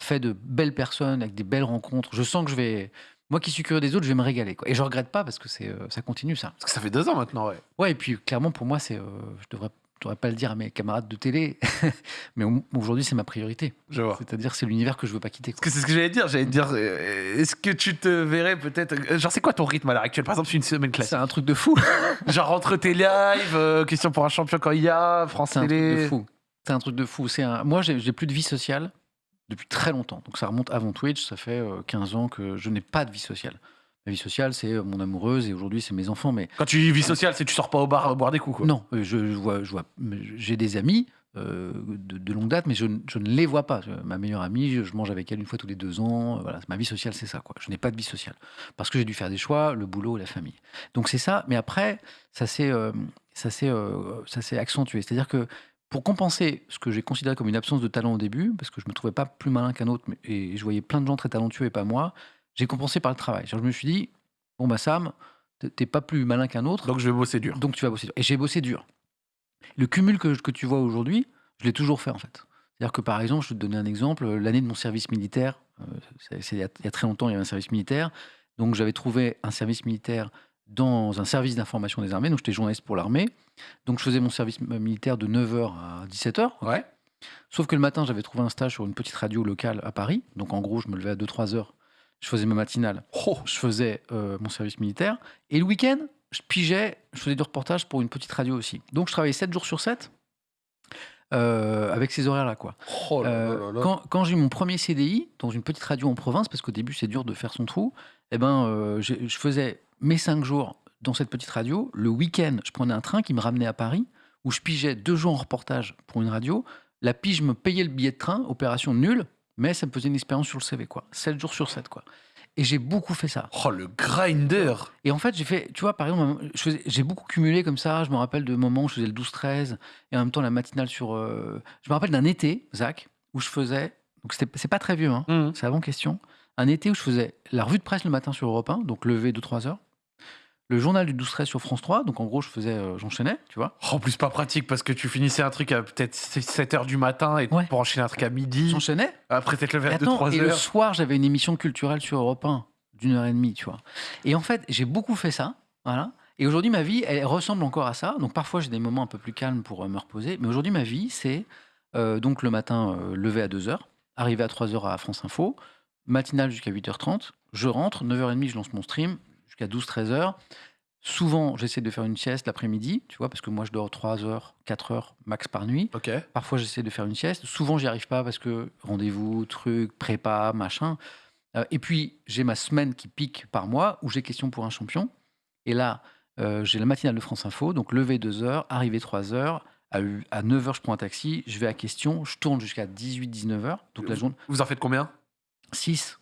Fait de belles personnes, avec des belles rencontres. Je sens que je vais, Moi qui suis curieux des autres, je vais me régaler. Quoi. Et je regrette pas parce que c'est, euh, ça continue ça. Parce que ça fait deux ans maintenant, ouais. Ouais, et puis clairement pour moi, c'est, euh, je devrais, je devrais pas le dire à mes camarades de télé, mais au- aujourd'hui c'est ma priorité. Je vois. C'est-à-dire c'est l'univers que je veux pas quitter. Parce que c'est ce que j'allais dire. J'allais te dire, euh, est-ce que tu te verrais peut-être. Genre, c'est quoi ton rythme à l'heure actuelle? Par exemple, une semaine classique. C'est un truc de fou. Genre, entre tes lives, question pour un champion quand il y a, France C'est un truc Télé. de fou. C'est un truc de fou. C'est un... Moi, j'ai j'ai plus de vie sociale depuis très longtemps. Donc ça remonte avant Twitch. Ça fait euh, 15 ans que je n'ai pas de vie sociale. Ma vie sociale, c'est euh, mon amoureuse et aujourd'hui, c'est mes enfants. Mais Quand tu dis vie sociale, c'est tu sors pas au bar euh, boire des coups, quoi. non, euh, je, je vois, je vois, j'ai des amis euh, de, de longue date, mais je, ne- je ne les vois pas. Ma meilleure amie, je, je mange avec elle une fois tous les deux ans. euh, Voilà, ma vie sociale, c'est ça. Quoi. Je n'ai pas de vie sociale parce que j'ai dû faire des choix, le boulot la famille. Donc c'est ça. Mais après, ça s'est, euh, ça s'est, euh, ça s'est accentué. C'est-à-dire que pour compenser ce que j'ai considéré comme une absence de talent au début, parce que je me trouvais pas plus malin qu'un autre, mais- et je voyais plein de gens très talentueux et pas moi, j'ai compensé par le travail. Je me suis dit, bon bah Sam, t'es- pas plus malin qu'un autre. Donc, je vais bosser dur. Donc tu vas bosser dur. Et j'ai bossé dur. Le cumul que, que tu vois aujourd'hui, je l'ai toujours fait en fait. C'est-à-dire que par exemple, je vais te donner un exemple, l'année de mon service militaire, euh, c'est il y, y a très longtemps, il y avait un service militaire. Donc j'avais trouvé un service militaire dans un service d'information des armées, donc j'étais journaliste pour l'armée. Donc je faisais mon service militaire de 9h à 17h. Ouais. Sauf que le matin, j'avais trouvé un stage sur une petite radio locale à Paris. Donc en gros, je me levais à 2-3 heures. Je faisais ma matinale. Oh, Je faisais euh, mon service militaire. Et le week-end, je pigeais, je faisais du reportage pour une petite radio aussi. Donc je travaillais 7 jours sur 7 euh, avec ces horaires-là. quoi. oh là Euh, là là là. quand quand j'ai eu mon premier CDI dans une petite radio en province, parce qu'au début c'est dur de faire son trou, eh ben, euh, je faisais mes 5 jours dans cette petite radio. Le week-end, je prenais un train qui me ramenait à Paris, où je pigeais deux jours en reportage pour une radio. La pige me payait le billet de train, opération nulle, mais ça me faisait une expérience sur le CV. quoi. 7 jours sur 7. Quoi. Et j'ai beaucoup fait ça. Oh, le grinder. Et en fait, j'ai fait, tu vois, par exemple, j'ai beaucoup cumulé comme ça. Je me rappelle de moments où je faisais le 12-13 et en même temps la matinale sur. euh, Je me rappelle d'un été, Zach, où je faisais. Donc c'est pas très vieux, hein, Mhm. c'est avant question. Un été où je faisais la revue de presse le matin sur Europe 1, donc levé de 3 heures. Le journal du 12-13 sur France 3, donc en gros, je faisais, euh, j'enchaînais, tu vois. Oh, En plus, pas pratique parce que tu finissais un truc à peut-être 7h du matin et Ouais. pour enchaîner un truc à midi. J'enchaînais. Après, t'être levé à attends, 2-3 et le heures. soir, j'avais une émission culturelle sur Europe 1 d'une heure et demie, tu vois. Et en fait, j'ai beaucoup fait ça, voilà. Et aujourd'hui, ma vie, elle ressemble encore à ça. Donc parfois, j'ai des moments un peu plus calmes pour euh, me reposer. Mais aujourd'hui, ma vie, c'est euh, donc le matin, euh, lever à 2h, arriver à 3h à France Info, matinale jusqu'à 8h30. Je rentre, 9h30, je lance mon stream, jusqu'à 12-13h. Souvent, j'essaie de faire une sieste l'après-midi, tu vois, parce que moi, je dors 3 heures, 4 heures max par nuit. Parfois, j'essaie de faire une sieste. Souvent, j'y arrive pas parce que rendez-vous, truc, prépa, machin. Euh, et puis, j'ai ma semaine qui pique par mois où j'ai question pour un champion. Et là, euh, j'ai la matinale de France Info, donc lever 2 heures, arriver 3 heures. À, 9 heures, je prends un taxi, je vais à question, je tourne jusqu'à 18-19 heures. Donc la journée, Vous en faites combien? 6.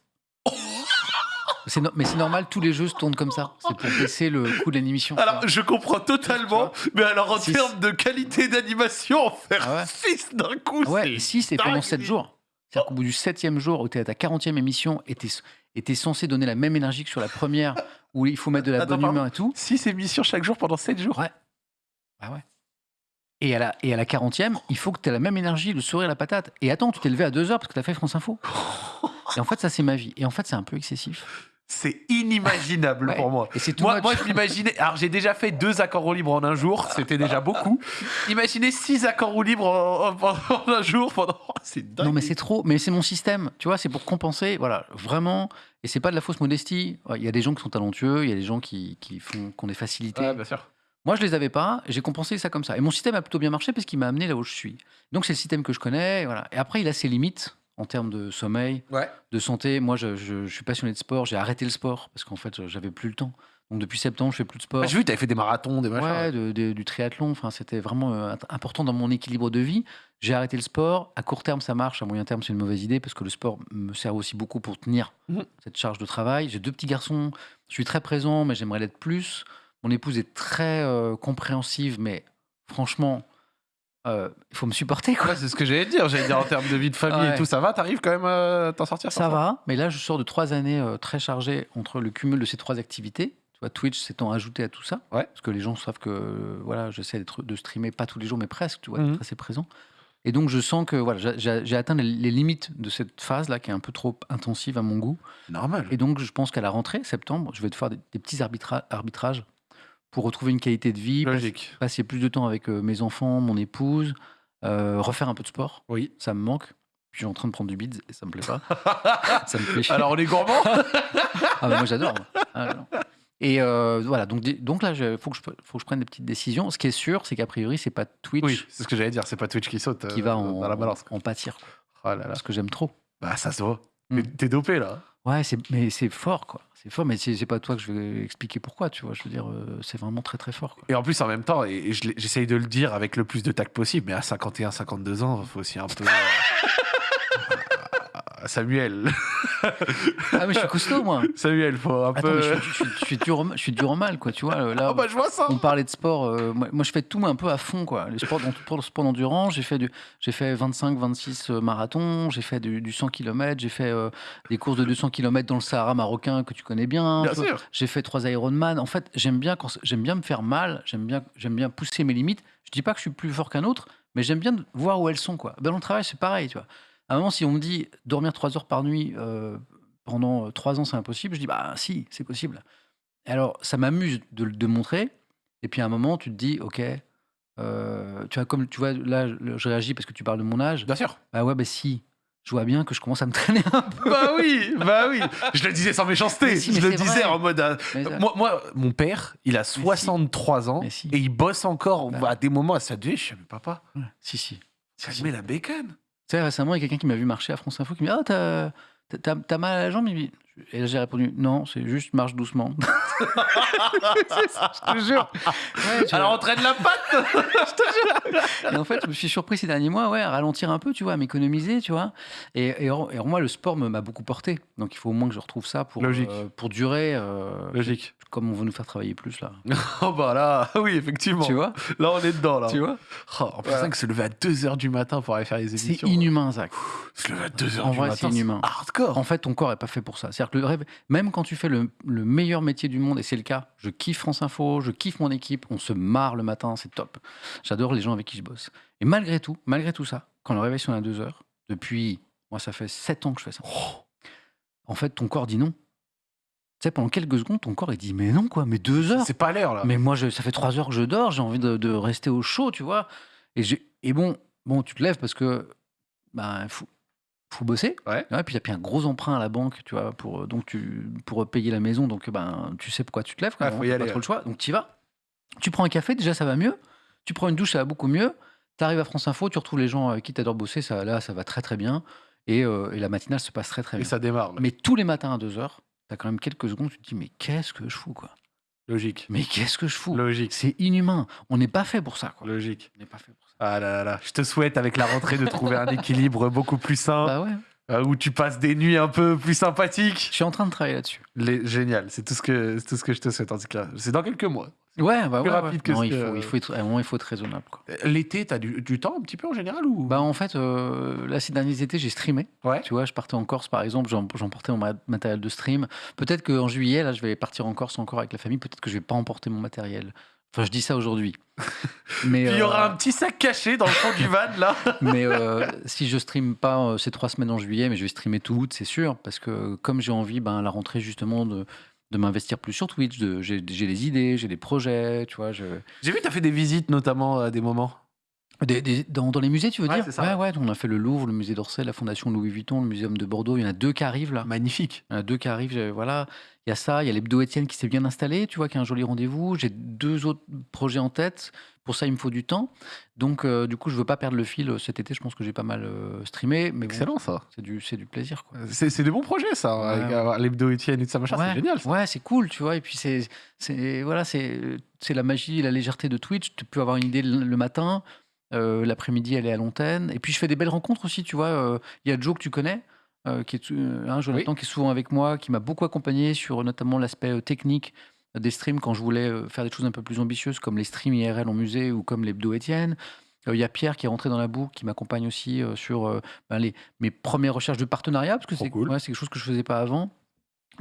C'est no- mais c'est normal, tous les jeux se tournent comme ça. C'est pour baisser le coût de l'animation. Alors, je comprends totalement, mais alors en termes de qualité d'animation, faire Ah ouais 6 d'un coup, Ah Ouais, c'est et 6 et pendant dingue. 7 jours. C'est-à-dire qu'au bout du 7e jour, où tu es à ta 40e émission, et tu es, censé donner la même énergie que sur la première, où il faut mettre de la Attends, bonne humeur et tout. 6 émissions chaque jour pendant 7 jours. Ouais. Ah ouais. Et à, la, et à la 40e, il faut que tu aies la même énergie, le sourire, la patate. Et attends, tu t'es levé à 2 heures parce que tu as fait France Info. Et en fait, ça, c'est ma vie. Et en fait, c'est un peu excessif. C'est inimaginable Ouais. pour moi. Et Moi, moi, je m'imaginais. Alors, j'ai déjà fait deux accords au libre en un jour, c'était déjà beaucoup. Imaginez six accords au libre en, en- en un jour pendant. C'est dingue. Non, mais c'est trop. Mais c'est mon système. Tu vois, c'est pour compenser. Voilà, vraiment. Et c'est pas de la fausse modestie. Il y a des gens qui sont talentueux, il y a des gens qui, qui font. Ouais, bien sûr. Moi, je les avais pas. J'ai compensé ça comme ça. Et mon système a plutôt bien marché parce qu'il m'a amené là où je suis. Donc, c'est le système que je connais. Voilà. Et après, il a ses limites en termes de sommeil, Ouais. de santé. Moi, je, je- je suis passionné de sport. J'ai arrêté le sport parce qu'en fait, j'avais plus le temps. Donc, depuis septembre, je fais plus de sport. Ah, J'ai vu, t'avais fait des marathons, des machins. Ouais, de- de- du triathlon. Enfin, c'était vraiment euh, important dans mon équilibre de vie. J'ai arrêté le sport. À court terme, ça marche. À moyen terme, c'est une mauvaise idée parce que le sport me sert aussi beaucoup pour tenir Mhm. cette charge de travail. J'ai deux petits garçons. Je suis très présent, mais j'aimerais l'être plus. Mon épouse est très euh, compréhensive, mais franchement, euh, il faut me supporter. Quoi. Ouais, c'est ce que j'allais dire. J'allais dire en termes de vie de famille Ouais. et tout, ça va T'arrives quand même à t'en sortir Ça va, mais là, je sors de trois années euh, très chargées entre le cumul de ces trois activités. Tu vois, Twitch s'étant ajouté à tout ça. Ouais. Parce que les gens savent que euh, voilà, j'essaie de streamer pas tous les jours, mais presque, tu vois, Mhm. d'être assez présent. Et donc, je sens que voilà, j'ai- atteint les, les limites de cette phase-là, qui est un peu trop intensive à mon goût. Normal. Et donc, je pense qu'à la rentrée, septembre, je vais te faire des, des petits arbitra- arbitrages pour retrouver une qualité de vie, passer, Logique. passer plus de temps avec euh, mes enfants, mon épouse, euh, refaire un peu de sport. Oui. Ça me manque. Puis je suis en train de prendre du bide et ça me plaît pas. ça me chier. Alors, on est gourmand? Ah bah moi j'adore. Ah, et euh, voilà, donc, donc là, il faut, que je faut que je prenne des petites décisions. Ce qui est sûr, c'est qu'a priori, c'est pas Twitch Oui, c'est ce que j'allais dire. C'est pas Twitch qui saute qui va en, dans la balance. en pâtir. Oh là là. Parce que j'aime trop. Bah, ça se voit. Mm. Mais T'es dopé, là. Ouais, c'est, mais c'est fort, quoi. C'est fort, mais c'est, pas toi que je vais expliquer pourquoi, tu vois. Je veux dire, euh, c'est vraiment très très fort. Quoi. Et en plus, en même temps, et et j'essaye de le dire avec le plus de tact possible, mais à 51, 52 ans, il faut aussi un peu. Samuel, Ah, mais je suis costaud, moi. Samuel, faut un Attends, peu. je, suis- je suis- je suis dur, je suis dur au mal, quoi. Tu vois, là, Oh bah je vois ça. on parlait de sport. euh, moi, moi, je fais tout mais un peu à fond, quoi. Les sports, pour le sport d'endurance, j'ai fait, du, j'ai fait 25, 26 euh, marathons, j'ai fait du, du 100 km, j'ai fait euh, des courses de 200 km dans le Sahara marocain que tu connais bien. Bien sûr. J'ai fait trois Ironman. En fait, j'aime bien, quand, j'aime bien me faire mal, j'aime bien, j'aime bien pousser mes limites. Je dis pas que je suis plus fort qu'un autre, mais j'aime bien voir où elles sont. Quoi. Ben, dans le travail, c'est pareil. Tu vois. À un moment, si on me dit dormir trois heures par nuit euh, pendant euh, trois ans, c'est impossible, je dis bah si, c'est possible. Alors, ça m'amuse de le montrer. Et puis à un moment, tu te dis, ok, euh, tu vois, comme tu vois, là, je réagis parce que tu parles de mon âge. Bien sûr. Ah ouais, bah si. Je vois bien que je commence à me traîner un peu. Bah oui, bah oui. Je le disais sans méchanceté. Mais si, mais je le disais vrai. en mode. euh, moi, moi, mon père, il a si. 63 ans Mais si. et il bosse encore Bah. à des moments à sa. Je suis mais papa, Si, si. ça Si, met la bacon. Tu sais, récemment, il y a quelqu'un qui m'a vu marcher à France Info qui me dit Ah, t'as, mal à la jambe? Et là, j'ai répondu Non, c'est juste marche doucement. je te jure. Ouais, Alors entraîne la patte. Et en fait, je me suis surpris ces derniers mois ouais, à ralentir un peu, tu vois, à m'économiser, tu vois. Et, et, en- et en moi, le sport m'a beaucoup porté. Donc il faut au moins que je retrouve ça pour, Logique. euh, pour durer. euh, Logique. Comme on veut nous faire travailler plus, là. Oh bah là, oui, effectivement. Tu vois Là, on est dedans, là. Tu vois Oh, en plus, ça que se lever à 2h du matin pour aller faire les C'est émissions. inhumain, Zach. Se lever à 2h En du vrai, matin. c'est inhumain. Hardcore. En fait, ton corps est pas fait pour ça. C'est-à-dire que le rêve, même quand tu fais le, le meilleur métier du monde, et c'est le cas, je kiffe France Info, je kiffe mon équipe, on se marre le matin, c'est top. J'adore les gens avec qui je bosse. Et malgré tout, malgré tout ça, quand le réveil sonne à 2 heures, depuis, moi, ça fait 7 ans que je fais ça. En fait, ton corps dit non. Tu sais, pendant quelques secondes, ton corps, il dit mais non, quoi, mais 2 heures. C'est pas l'heure, là. Mais moi, je, ça fait trois heures que je dors, j'ai envie de, de rester au chaud, tu vois. Et, et bon, bon, tu te lèves parce que ben faut, bosser. Ouais. puis il y a puis un gros emprunt à la banque, tu vois, pour euh, donc tu pour payer la maison, donc ben tu sais pourquoi tu te lèves. Quoi, Ouais, faut hein, y t'as aller, pas trop ouais. le choix, donc tu y vas. Tu prends un café, déjà ça va mieux. Tu prends une douche, ça va beaucoup mieux. Tu arrives à France Info, tu retrouves les gens avec qui tu adores bosser, ça là ça va très très bien. Et, euh, et la matinale se passe très très Et bien. ça démarre, là. Mais tous les matins à 2 heures, tu as quand même quelques secondes, tu te dis mais qu'est-ce que je fous quoi Logique. mais qu'est-ce que je fous? Logique. C'est inhumain. On n'est pas fait pour ça. Quoi. Logique. On n'est pas fait pour ça. Ah là là là. Je te souhaite, avec la rentrée, de trouver un équilibre beaucoup plus sain, Bah ouais. euh, où tu passes des nuits un peu plus sympathiques. Je suis en train de travailler là-dessus. Les- Génial. C'est tout, ce que- c'est tout ce que je te souhaite, en tout cas. C'est dans quelques mois. Ouais, bah Plus ouais, rapide ouais. que Non, ce il, que- faut, il, faut être, à un moment, il faut être raisonnable. Quoi. L'été, t'as du, du temps un petit peu en général ou? Bah en fait, euh, là, ces derniers étés, j'ai streamé. Ouais. Tu vois, je partais en Corse, par exemple, j'em- j'emportais mon ma- matériel de stream. Peut-être qu'en juillet, là, je vais partir en Corse encore avec la famille. Peut-être que je vais pas emporter mon matériel. Enfin, je dis ça aujourd'hui. Mais Puis il y euh, aura un petit sac caché dans le fond du van, là. Mais euh, si je stream pas euh, ces trois semaines en juillet, mais je vais streamer tout août, c'est sûr, parce que comme j'ai envie, ben, à la rentrée justement de, de m'investir plus sur Twitch, j'ai j'ai des idées, j'ai des projets, tu vois. Je... J'ai vu, t'as fait des visites, notamment, à des moments. Des- des- dans, dans les musées, tu veux Ouais, dire? c'est ça, ouais, ouais, on a fait le Louvre, le musée d'Orsay, la Fondation Louis Vuitton, le Muséum de Bordeaux. Il y en a deux qui arrivent là. Magnifique. Il y en a deux qui arrivent, voilà. Il y a ça, il y a l'hebdo Étienne qui s'est bien installé, tu vois, qui a un joli rendez-vous. J'ai deux autres projets en tête. Pour ça, il me faut du temps. Donc, euh, du coup, je veux pas perdre le fil euh, cet été. Je pense que j'ai pas mal euh, streamé. Mais bon, Excellent, ça. c'est du, c'est du plaisir, quoi. C'est c'est des bons projets, ça. Ouais, avec ouais. l'hebdo Etienne et tout ça, machin. ouais, C'est génial, ça. Ouais, c'est cool, tu vois. Et puis, c'est, c'est, voilà, c'est, c'est la magie, la légèreté de Twitch. Tu peux avoir une idée le, matin. euh, l'après-midi, elle est à l'antenne. Et puis, je fais des belles rencontres aussi, tu vois. Il y a Joe que tu connais. Euh, qui est euh, hein, Jonathan qui est souvent avec moi, qui m'a beaucoup accompagné sur notamment l'aspect euh, technique des streams quand je voulais faire des choses un peu plus ambitieuses comme les streams IRL en musée ou comme l'hebdo Étienne. Il y a Pierre qui est rentré dans la boucle, qui m'accompagne aussi sur ben, les, mes premières recherches de partenariat, parce que c'est cool. ouais, quelque chose que je faisais pas avant.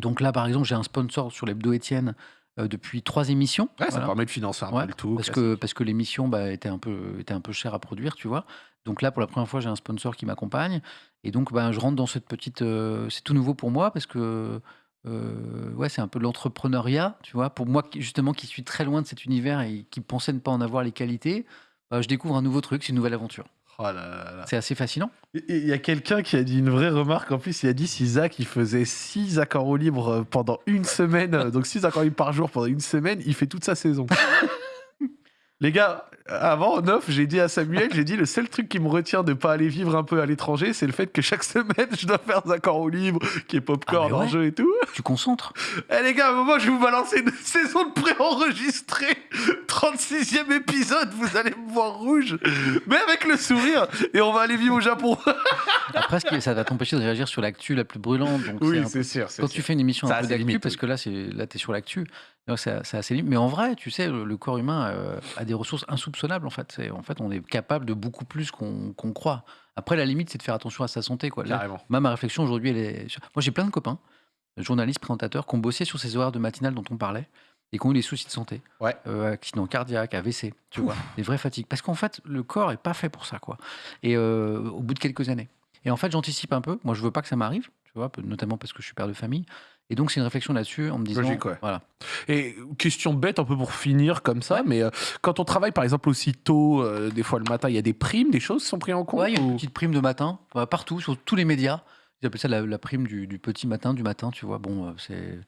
Donc là, par exemple, j'ai un sponsor sur l'hebdo Étienne euh, depuis trois émissions. Ouais, ça permet de financer un Ouais, peu le tout. parce classique. que parce que l'émission bah, était un peu était un peu chère à produire, tu vois. Donc là, pour la première fois, j'ai un sponsor qui m'accompagne, et donc bah, je rentre dans cette petite. euh, c'est tout nouveau pour moi parce que euh, ouais, c'est un peu de l'entrepreneuriat, tu vois. Pour moi, justement, qui suis très loin de cet univers et qui pensais ne pas en avoir les qualités, bah, je découvre un nouveau truc, c'est une nouvelle aventure. Oh là là là. C'est assez fascinant. Il y a quelqu'un qui a dit une vraie remarque. En plus, il a dit si Zach il faisait 6 accords au libre pendant une semaine, donc 6 accords libres par jour pendant une semaine, il fait toute sa saison. Les gars, avant, en off, j'ai dit à Samuel, j'ai dit le seul truc qui me retient de pas aller vivre un peu à l'étranger, c'est le fait que chaque semaine, je dois faire des accords au libre, qui est popcorn, Ah, ouais. jeu et tout. Tu concentres. Eh les gars, à un moment, je vais vous balancer une saison de pré-enregistrée. 36e épisode, vous allez me voir rouge. Mais avec le sourire. Et on va aller vivre au Japon. Après, ça va t'empêcher de réagir sur l'actu la plus brûlante. Donc Oui, un peu- c'est sûr. Quand sûr. tu fais une émission Ça a un peu d'actu, parce que là, là, tu es sur l'actu, c'est assez limite. Mais en vrai, tu sais, le, le corps humain euh, a des ressources en fait. En fait, on est capable de beaucoup plus qu'on croit. Après, la limite, c'est de faire attention à sa santé. Quoi. Là, moi, ma réflexion aujourd'hui, elle est. Moi, j'ai plein de copains, journalistes, présentateurs, qui ont bossé sur ces horaires de matinale dont on parlait et qui ont eu des soucis de santé. Ouais. Euh, accidents cardiaques, AVC, tu vois, des vraies fatigues. Parce qu'en fait, le corps est pas fait pour ça, quoi. Et euh, au bout de quelques années. Et en fait, j'anticipe un peu. Moi, je veux pas que ça m'arrive, tu vois, notamment parce que je suis père de famille. Et donc, c'est une réflexion là-dessus en me disant. Logique, ouais. Voilà. Et question bête, un peu pour finir comme ça, Ouais. mais euh, quand on travaille par exemple aussi tôt, euh, des fois le matin, il y a des primes, des choses qui sont prises en compte Ouais, il y a ou- une petite prime de matin, ouais, partout, sur tous les médias. Ils appellent ça la, la prime du, du petit matin, du matin, tu vois. Bon, euh, c'est.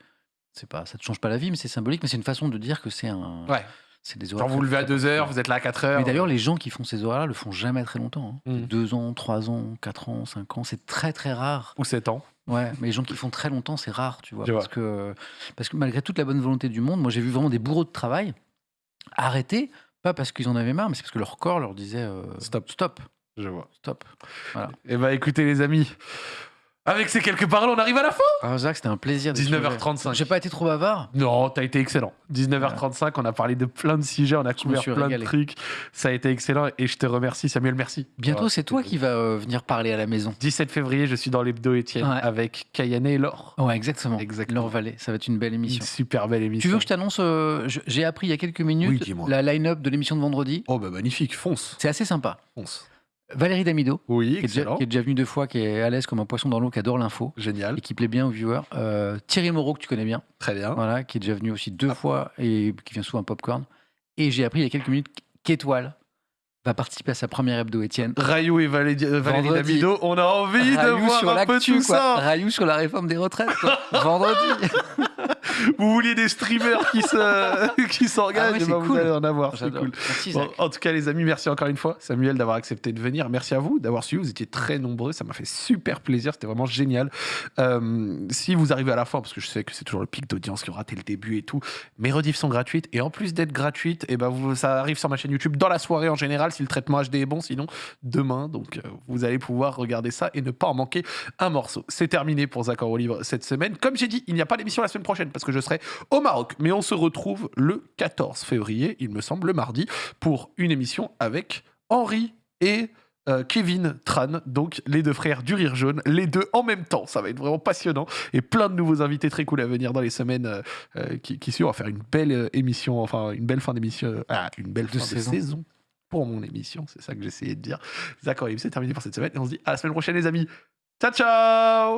C'est pas, ça te change pas la vie, mais c'est symbolique, mais c'est une façon de dire que c'est un. Ouais. C'est des horaires vous vous levez à très- 2h, vous êtes là à 4h. Mais d'ailleurs, les gens qui font ces horaires-là le font jamais très longtemps. hein. Mm. Deux ans, trois ans, quatre ans, cinq ans, c'est très très rare. Ou 7 ans. Ouais, mais les gens qui font très longtemps, c'est rare, tu vois. Je vois. parce, que, parce que malgré toute la bonne volonté du monde, moi j'ai vu vraiment des bourreaux de travail arrêter, pas parce qu'ils en avaient marre, mais c'est parce que leur corps leur disait euh, Stop. stop, Je vois. stop. Eh bah écoutez les amis, avec ces quelques paroles, on arrive à la fin Alors Jacques, c'était un plaisir. d'échanger. 19h35. J'ai pas été trop bavard. Non, t'as été excellent. 19h35, on a parlé de plein de sujets, on a couvert plein régalé. de trucs. Ça a été excellent et je te remercie Samuel, merci. Bientôt, Voilà, c'est toi qui vas euh, venir parler à la maison. 17 février, je suis dans l'hebdo Étienne Ouais. avec Kayane et Laure. Ouais, exactement. Exactement. Laure Vallée, ça va être une belle Une émission. super belle émission. Tu veux que je t'annonce euh, J'ai appris il y a quelques minutes Oui, la line-up de l'émission de vendredi. Oh bah magnifique, fonce. C'est assez sympa. Fonce. Valérie Damido, Oui, qui est, déjà, qui est déjà venue deux fois, qui est à l'aise comme un poisson dans l'eau, qui adore l'info Génial, et qui plaît bien aux viewers. Euh, Thierry Moreau, que tu connais bien, très bien. voilà, qui est déjà venu aussi deux Ah. fois et qui vient souvent à Popcorn. Et j'ai appris il y a quelques minutes qu'Étoile va participer à sa première hebdo Étienne. Rayou et Valérie. Damido, on a envie de Rayou voir sur un peu tout quoi. ça. Rayou sur la réforme des retraites, quoi. Vendredi. Vous vouliez des streamers qui se qui s'engagent, Ah ouais, eh c'est ben, vous cool. allez en avoir, c'est cool. Merci, Bon, Zach. en tout cas, les amis, merci encore une fois, Samuel, d'avoir accepté de venir. Merci à vous d'avoir suivi. Vous étiez très nombreux. Ça m'a fait super plaisir. C'était vraiment génial. Euh, si vous arrivez à la fin, parce que je sais que c'est toujours le pic d'audience qui aura raté le début et tout, mes rediffs sont gratuites. Et en plus d'être gratuites, et ben vous, ça arrive sur ma chaîne YouTube dans la soirée en général, si le traitement HD est bon. Sinon, demain. Donc, euh, vous allez pouvoir regarder ça et ne pas en manquer un morceau. C'est terminé pour Zach au livre cette semaine. Comme j'ai dit, il n'y a pas d'émission la semaine prochaine parce que je serai au Maroc. Mais on se retrouve le 14 février, il me semble, le mardi, pour une émission avec Henri et euh, Kevin Tran, donc les deux frères du Rire Jaune, les deux en même temps. Ça va être vraiment passionnant et plein de nouveaux invités très cool à venir dans les semaines euh, euh, qui, qui suivent. On va faire une belle émission, enfin une belle fin d'émission, ah, une belle De fin saison. de saison pour mon émission. C'est ça que j'essayais de dire. D'accord, c'est terminé pour cette semaine et on se dit à la semaine prochaine, les amis. Ciao, ciao